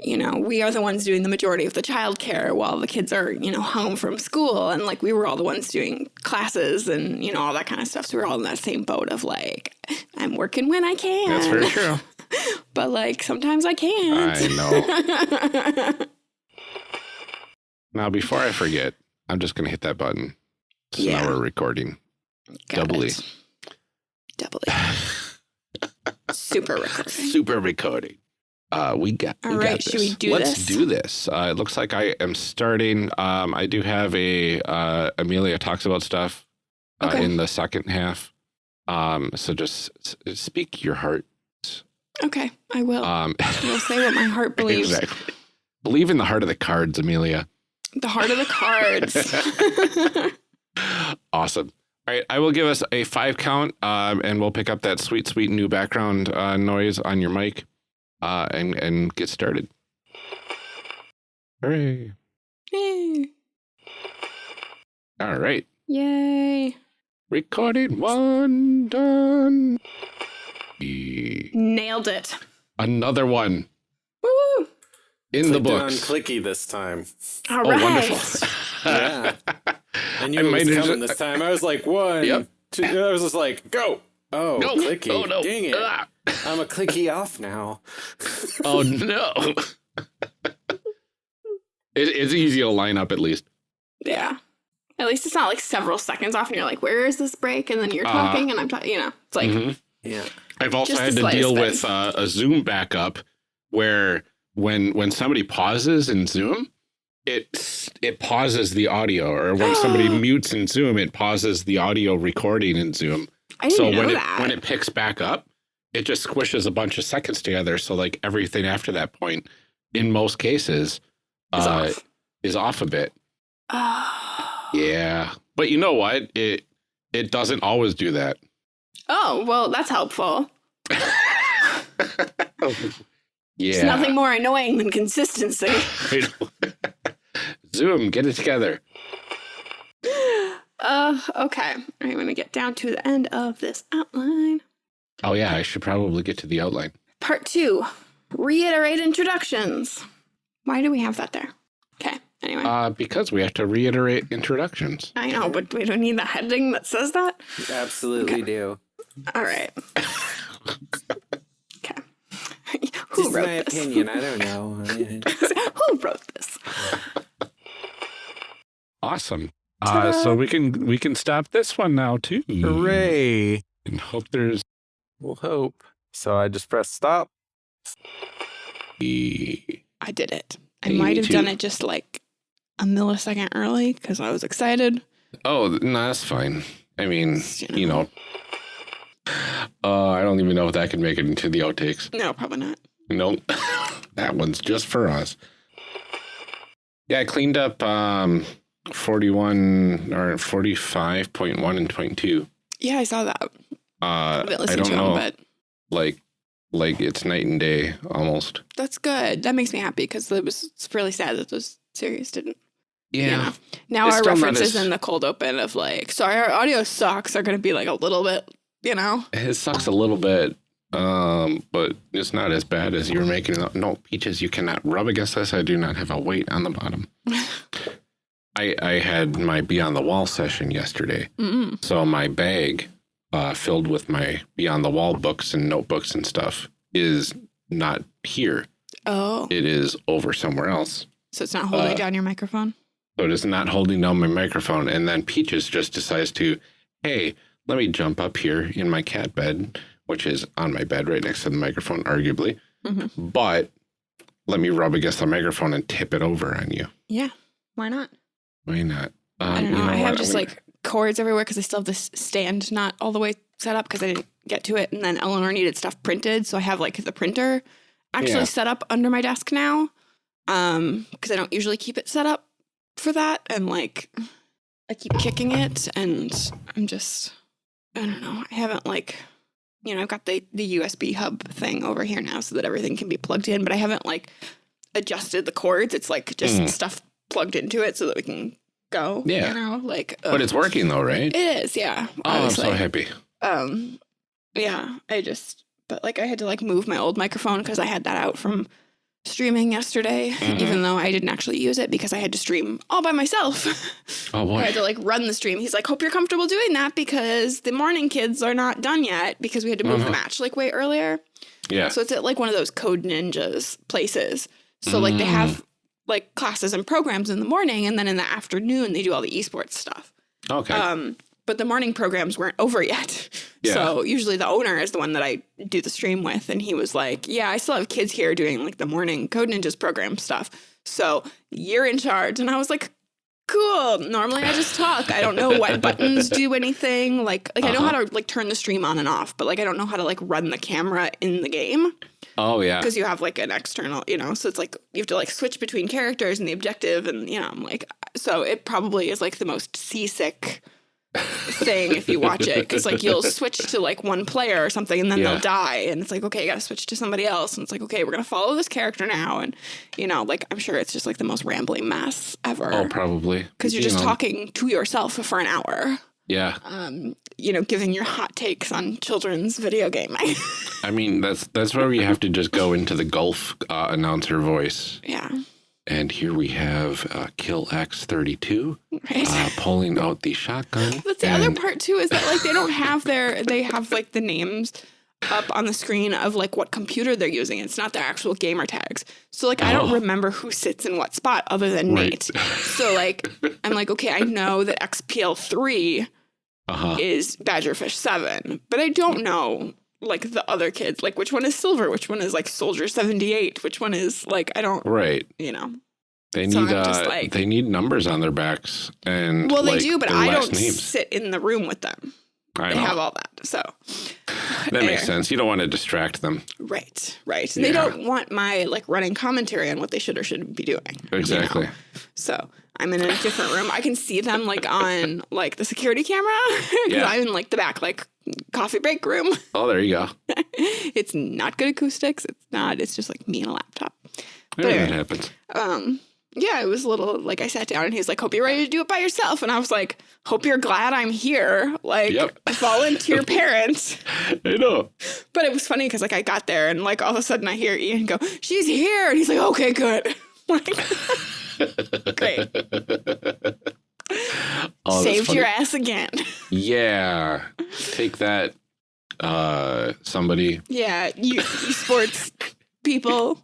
you know, we are the ones doing the majority of the childcare while the kids are, you know, home from school. And like we were all the ones doing classes and, you know, all that kind of stuff. So we're all in that same boat of like, I'm working when I can. that's very true. But like sometimes I can't. I know. Now, before I forget, I'm just going to hit that button. So Yeah. now we're recording. Got Doubly. it. Doubly. Super recording. Super recording. Uh, we got. All we right, got should we do Let's this? do this. Uh, it looks like I am starting. Um, I do have a uh, Amelia talks about stuff uh, Okay. in the second half. Um, so just s- speak your heart. Okay, I will. Um, I will say what my heart believes. exactly. Believe in the heart of the cards, Amelia. The heart of the cards. Awesome. All right, I will give us a five count, um, and we'll pick up that sweet, sweet new background uh, noise on your mic, uh, and and get started. Hooray! Yay. All right, Yay. recorded one done. Nailed it. Another one Woo. In the Clicked it on clicky this time. All Oh, right. wonderful! Yeah. I knew I it was might have coming just- this time. I was like, one, Yep. two, I was just like, go. Oh, no! clicky. Oh no! Dang it. Ah. I'm a clicky off now. Oh no! it, it's easy to line up at least. Yeah. At least it's not like several seconds off and you're like, where is this break? And then you're Uh, talking and I'm talking, you know, it's like, Mhm. Yeah. I've also had to deal bit. with uh, a Zoom backup where when when somebody pauses in Zoom, it it pauses the audio, or when somebody mutes in Zoom, it pauses the audio recording in Zoom. I didn't So know when it when it picks back up, it just squishes a bunch of seconds together. So like everything after that point, in most cases, Is uh, off. is off a bit. Oh. Yeah, but you know what? It it doesn't always do that. Oh, well, that's helpful. yeah. It's nothing more annoying than consistency. I know. Zoom, get it together. uh, okay. I'm going to get down to the end of this outline. Oh yeah, I should probably get to the outline. Part two reiterate introductions. Why do we have that there? Okay. Anyway, Uh, because we have to reiterate introductions. I know, but we don't need the heading that says that. You absolutely do. All right. okay. Who Just wrote my this? opinion. I don't know. Who wrote this? Awesome. Uh, so we can we can stop this one now too. Hooray. And hope there's We'll hope. So I just press stop. the I did it. I might have done it just like a millisecond early because I was excited. Oh no, that's fine. I mean, You you know. Uh, I don't even know if that could make it into the outtakes. No, probably not. Nope. that one's just for us. Yeah, I cleaned up um 41 or 45.1 and 22. Yeah, I saw that. Uh, I I don't to know. them, but like like it's night and day almost. that's good. That makes me happy because it was it's really sad that those series didn't. Yeah. Know? Now It's our references as- in the cold open of like, sorry, our audio sucks are going to be like a little bit, you know? It sucks a little bit. Um, but it's not as bad as you're making it. No, peaches, you cannot rub against this. I do not have a weight on the bottom. I I had my Beyond the Wall session yesterday. Mm-mm. So my bag, uh, filled with my Beyond the Wall books and notebooks and stuff, is not here. Oh, It is over somewhere else. so it's not holding uh, down your microphone? So it is not holding down my microphone. And then Peaches just decides to, hey, let me jump up here in my cat bed, which is on my bed right next to the microphone, arguably. Mhm. But let me rub against the microphone and tip it over on you. Yeah. Why not? Why not? Um, I don't you know. I have what? just I'm gonna- like cords everywhere because I still have this stand not all the way set up because I didn't get to it. And then Eleanor needed stuff printed. So I have like the printer actually Yeah. set up under my desk now. Um, because I don't usually keep it set up for that. And like I keep kicking it, and I'm just I don't know. I haven't like you know I've got the the USB hub thing over here now so that everything can be plugged in, but I haven't like adjusted the cords. It's like just Mm. stuff plugged into it so that we can go. Yeah. you know, like But it's working though, right? It is, yeah. Oh, I'm so obviously. happy. Um, yeah, I just, but like I had to like move my old microphone because I had that out from streaming yesterday, Mhm. even though I didn't actually use it because I had to stream all by myself. Oh boy! I had to like run the stream. He's like, hope you're comfortable doing that because the morning kids are not done yet because we had to move Uh-huh. the match like way earlier. Yeah. So it's at like one of those code ninjas places. So like they Mm. have like classes and programs in the morning and then in the afternoon they do all the esports stuff. Okay. Um, but the morning programs weren't over yet. Yeah. So usually the owner is the one that I do the stream with. And he was like, Yeah, I still have kids here doing like the morning Code Ninjas program stuff. So you're in charge. And I was like, Cool. Normally I just talk. I don't know what buttons do anything. Like like I know Uh-huh. how to like turn the stream on and off, but like I don't know how to like run the camera in the game oh yeah. because you have like an external, you know, so it's like you have to like switch between characters and the objective, and you know, I'm like, so it probably is like the most seasick thing if you watch it because like you'll switch to like one player or something and then Yeah. they'll die and it's like okay you gotta switch to somebody else and it's like okay we're gonna follow this character now and you know like i'm sure it's just like the most rambling mess ever Oh, probably. because you're You just know, talking to yourself for an hour Yeah. um you know giving your hot takes on children's video gaming I mean, that's that's where you have to just go into the golf uh, announcer voice. yeah And here we have uh, Kill X32 right uh, pulling out the shotgun. That's the other part too is that like they don't have their they have like the names up on the screen of like what computer they're using. It's not their actual gamer tags. So like I don't Oh. remember who sits in what spot other than Right. Nate. So like I'm like okay, I know that XPL3 Uh-huh. is Badgerfish 7, but I don't know like the other kids, like which one is Silver, which one is like Soldier 78, which one is like I don't, Right. you know. They So need uh, like- they need numbers on their backs and Well, they like, do, but I don't names. sit in the room with them. I They know. have all that. So that makes sense. You don't want to distract them. Right, right. They don't want my like running commentary on what they should or shouldn't be doing. you know? Exactly. So I'm in a different room. I can see them like on like the security camera. Yeah. I'm in like the back like coffee break room. Oh, there you go. it's not good acoustics. It's not. It's just like me and a laptop. Yeah, anyway. that happens. Um. Yeah, it was a little like I sat down and he's like, "Hope you're ready to do it by yourself," and I was like, "Hope you're glad I'm here." Like Yep. volunteer parents. I know. But it was funny because like I got there and like all of a sudden I hear Ian go, "She's here," and he's like, "Okay, good." like, great, Oh, saved your ass again. Yeah. Take that, uh, somebody, yeah, you sports people.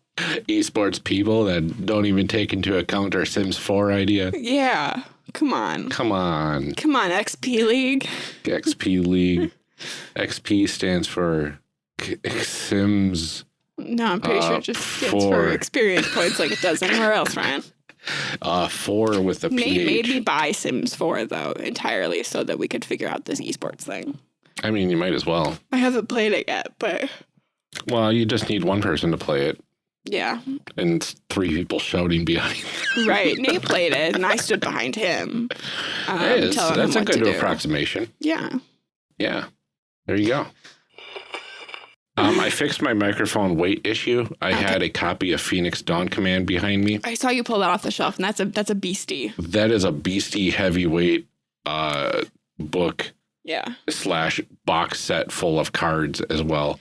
esports people that don't even take into account our Sims 4 idea. Yeah, come on, Come on. come on, XP League. XP League. XP stands for K- Sims No, I'm pretty sure Uh, it just stands for experience points like it does anywhere else, Ryan. Uh, 4 with the Nate made me buy Sims 4 though entirely so that we could figure out this esports thing. I mean, you might as well. I haven't played it yet, but Well, you just need one person to play it yeah, and three people shouting behind. right. Nate played it, and I stood behind him. Um, telling that's him a good do. approximation. Yeah. Yeah. There you go. Um, I fixed my microphone weight issue. I Okay. had a copy of Phoenix Dawn Command behind me. I saw you pull that off the shelf, and that's a that's a beastie. That is a beastie heavyweight uh, book Yeah. slash box set full of cards as well.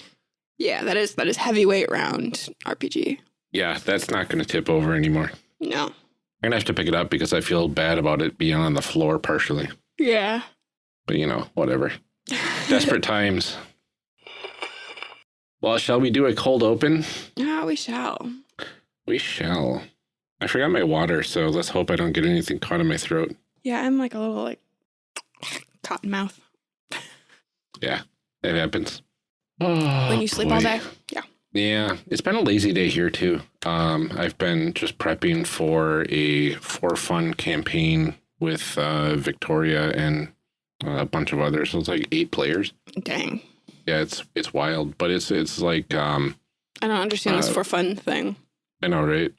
Yeah, that is that is heavyweight round RPG. Yeah, that's not going to tip over anymore. No. I'm going to have to pick it up because I feel bad about it being on the floor partially. Yeah. But, you know, whatever. Desperate times. Well, shall we do a cold open? Ah, we shall. We shall. I forgot my water, so let's hope I don't get anything caught in my throat. Yeah, I'm like a little like cotton mouth Yeah, it happens. Oh, when you sleep all day. Yeah. Yeah, it's been a lazy day here too. Um, I've been just prepping for a for fun campaign with uh, Victoria and a bunch of others. So it's like eight players. Dang. Yeah, it's it's wild, but it's it's like um, I don't understand this Uh, for fun thing. I know, right?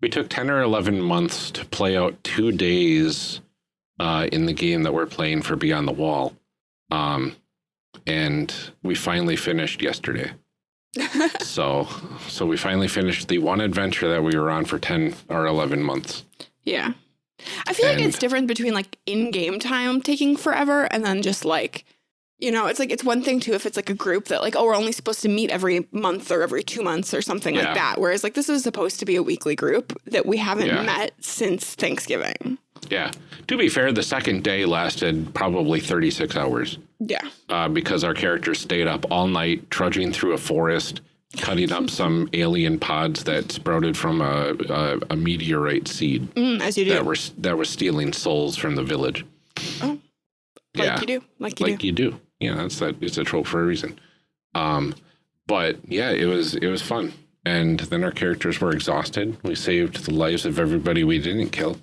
We took 10 or 11 months to play out two days uh, in the game that we're playing for Beyond the Wall. Um, and we finally finished yesterday. so, so we finally finished the one adventure that we were on for 10 or 11 months. Yeah. I feel like it's different between like in-game time taking forever and then just like, you know, it's like it's one thing too if it's like a group that like, oh, we're only supposed to meet every month or every two months or something Yeah. like that. Whereas like this is supposed to be a weekly group that we haven't Yeah. met since Thanksgiving. Yeah. To be fair, the second day lasted probably 36 hours Yeah. uh, because our characters stayed up all night trudging through a forest, cutting up some alien pods that sprouted from a, a, a meteorite seed Mm, as you do. that were that was stealing souls from the village. Oh. like you do. Like you like do. you do. Yeah, that's that. It's a trope for a reason. Um, but yeah, it was it was fun. And then our characters were exhausted. We saved the lives of everybody we didn't kill,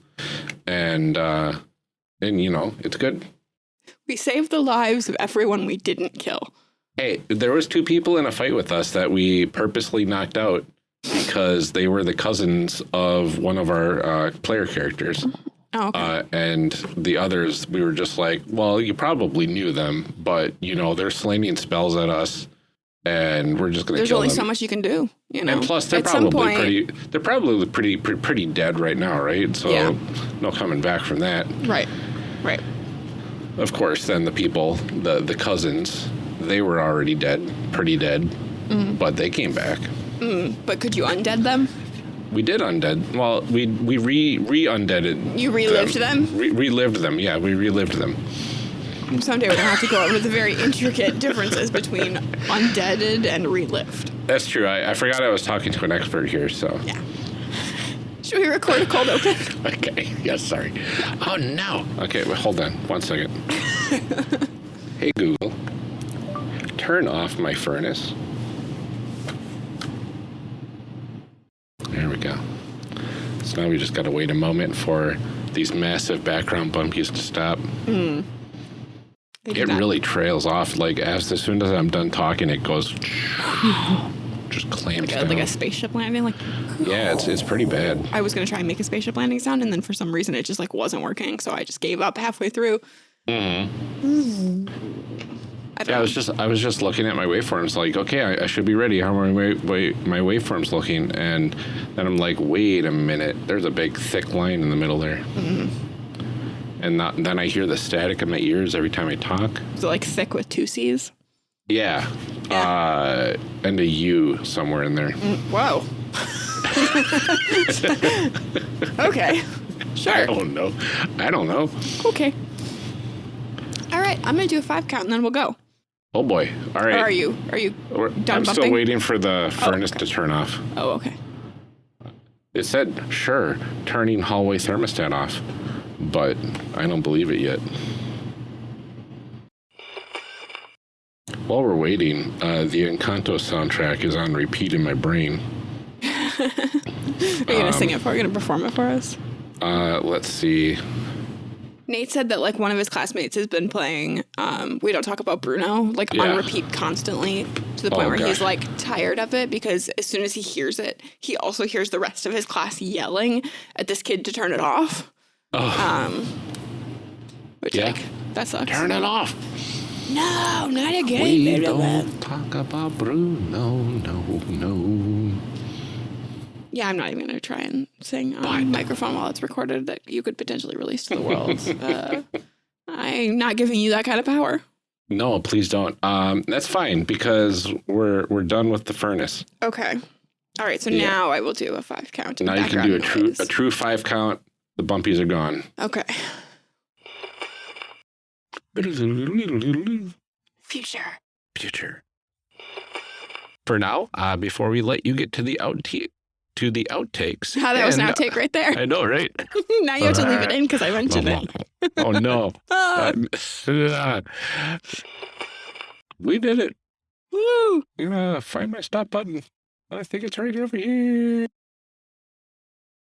and uh, and you know it's good. We saved the lives of everyone we didn't kill. Hey, there was two people in a fight with us that we purposely knocked out because they were the cousins of one of our uh, player characters. Oh, okay. Uh, and the others, we were just like, well, you probably knew them, but you know, they're slinging spells at us, and we're just gonna kill them. There's only them. so much you can do, you know. and plus, they're At probably point, pretty. They're probably pretty, pretty pretty dead right now, right? So Yeah. no coming back from that. Right. Right. Of course, then the people, the the cousins, they were already dead, pretty dead, Mm-hmm. but they came back. But could you undead them? We did undead. Well, we we re re undeaded. You relived them? Re- relived them. Yeah, we relived them. Someday we're gonna have to go over the very intricate differences between undeaded and relived. That's true. I, I forgot I was talking to an expert here. So Yeah. Should we record a cold open? okay. Yes. Sorry. Oh no. Okay. Well, hold on. One second. hey Google, turn off my furnace. There we go. So now we just got to wait a moment for these massive background bumpies to stop. Do It that. really trails off. Like as, as soon as I'm done talking, it goes just clamps like a, down. like a spaceship landing. Like yeah, it's it's pretty bad. I was gonna try and make a spaceship landing sound, and then for some reason it just like wasn't working, so I just gave up halfway through. I don't Yeah, I was just I was just looking at my waveforms, like, okay, I, I should be ready. How are my wa- my waveforms looking? And then I'm like, wait a minute, there's a big thick line in the middle there. And not, then I hear the static in my ears every time I talk. Is it like thick with two C's? Yeah, Uh, and a U somewhere in there. Wow. okay. I Sure. don't know. I don't know. Okay. All right, I'm gonna do a five count and then we'll go. Oh boy. All right. Or are you? Are you? We're- I'm still waiting for the furnace okay. to turn off. Oh, okay. It said, sure, turning hallway thermostat off, but I don't believe it yet. While we're waiting, uh, the Encanto soundtrack is on repeat in my brain. Are you gonna sing it for? Are you gonna perform it for us? Uh, let's see. Nate said that like one of his classmates has been playing um, We Don't Talk About Bruno like Yeah. on repeat constantly to the point Oh, where he's like tired of it because as soon as he hears it, he also hears the rest of his class yelling at this kid to turn it off. Oh, Um, which Yeah. like that sucks. turn it off. No, not again. We don't talk about Bruno, no, no. Yeah, I'm not even gonna try and sing on But- microphone while it's recorded that you could potentially release to the world. uh, I'm not giving you that kind of power. No, please don't. Um, that's fine because we're we're done with the furnace. Okay. All right. So Yeah. now I will do a five count. in Now you can do a background true noise. a true five count. The bumpies are gone. Okay. Future. future. For now, uh, before we let you get to the out to the outtakes. How that was an outtake right there. I know, right? now you have to leave it in because I mentioned it. oh no! Ah, Uh, we did it. woo. I'm gonna find my stop button. I think it's right over here.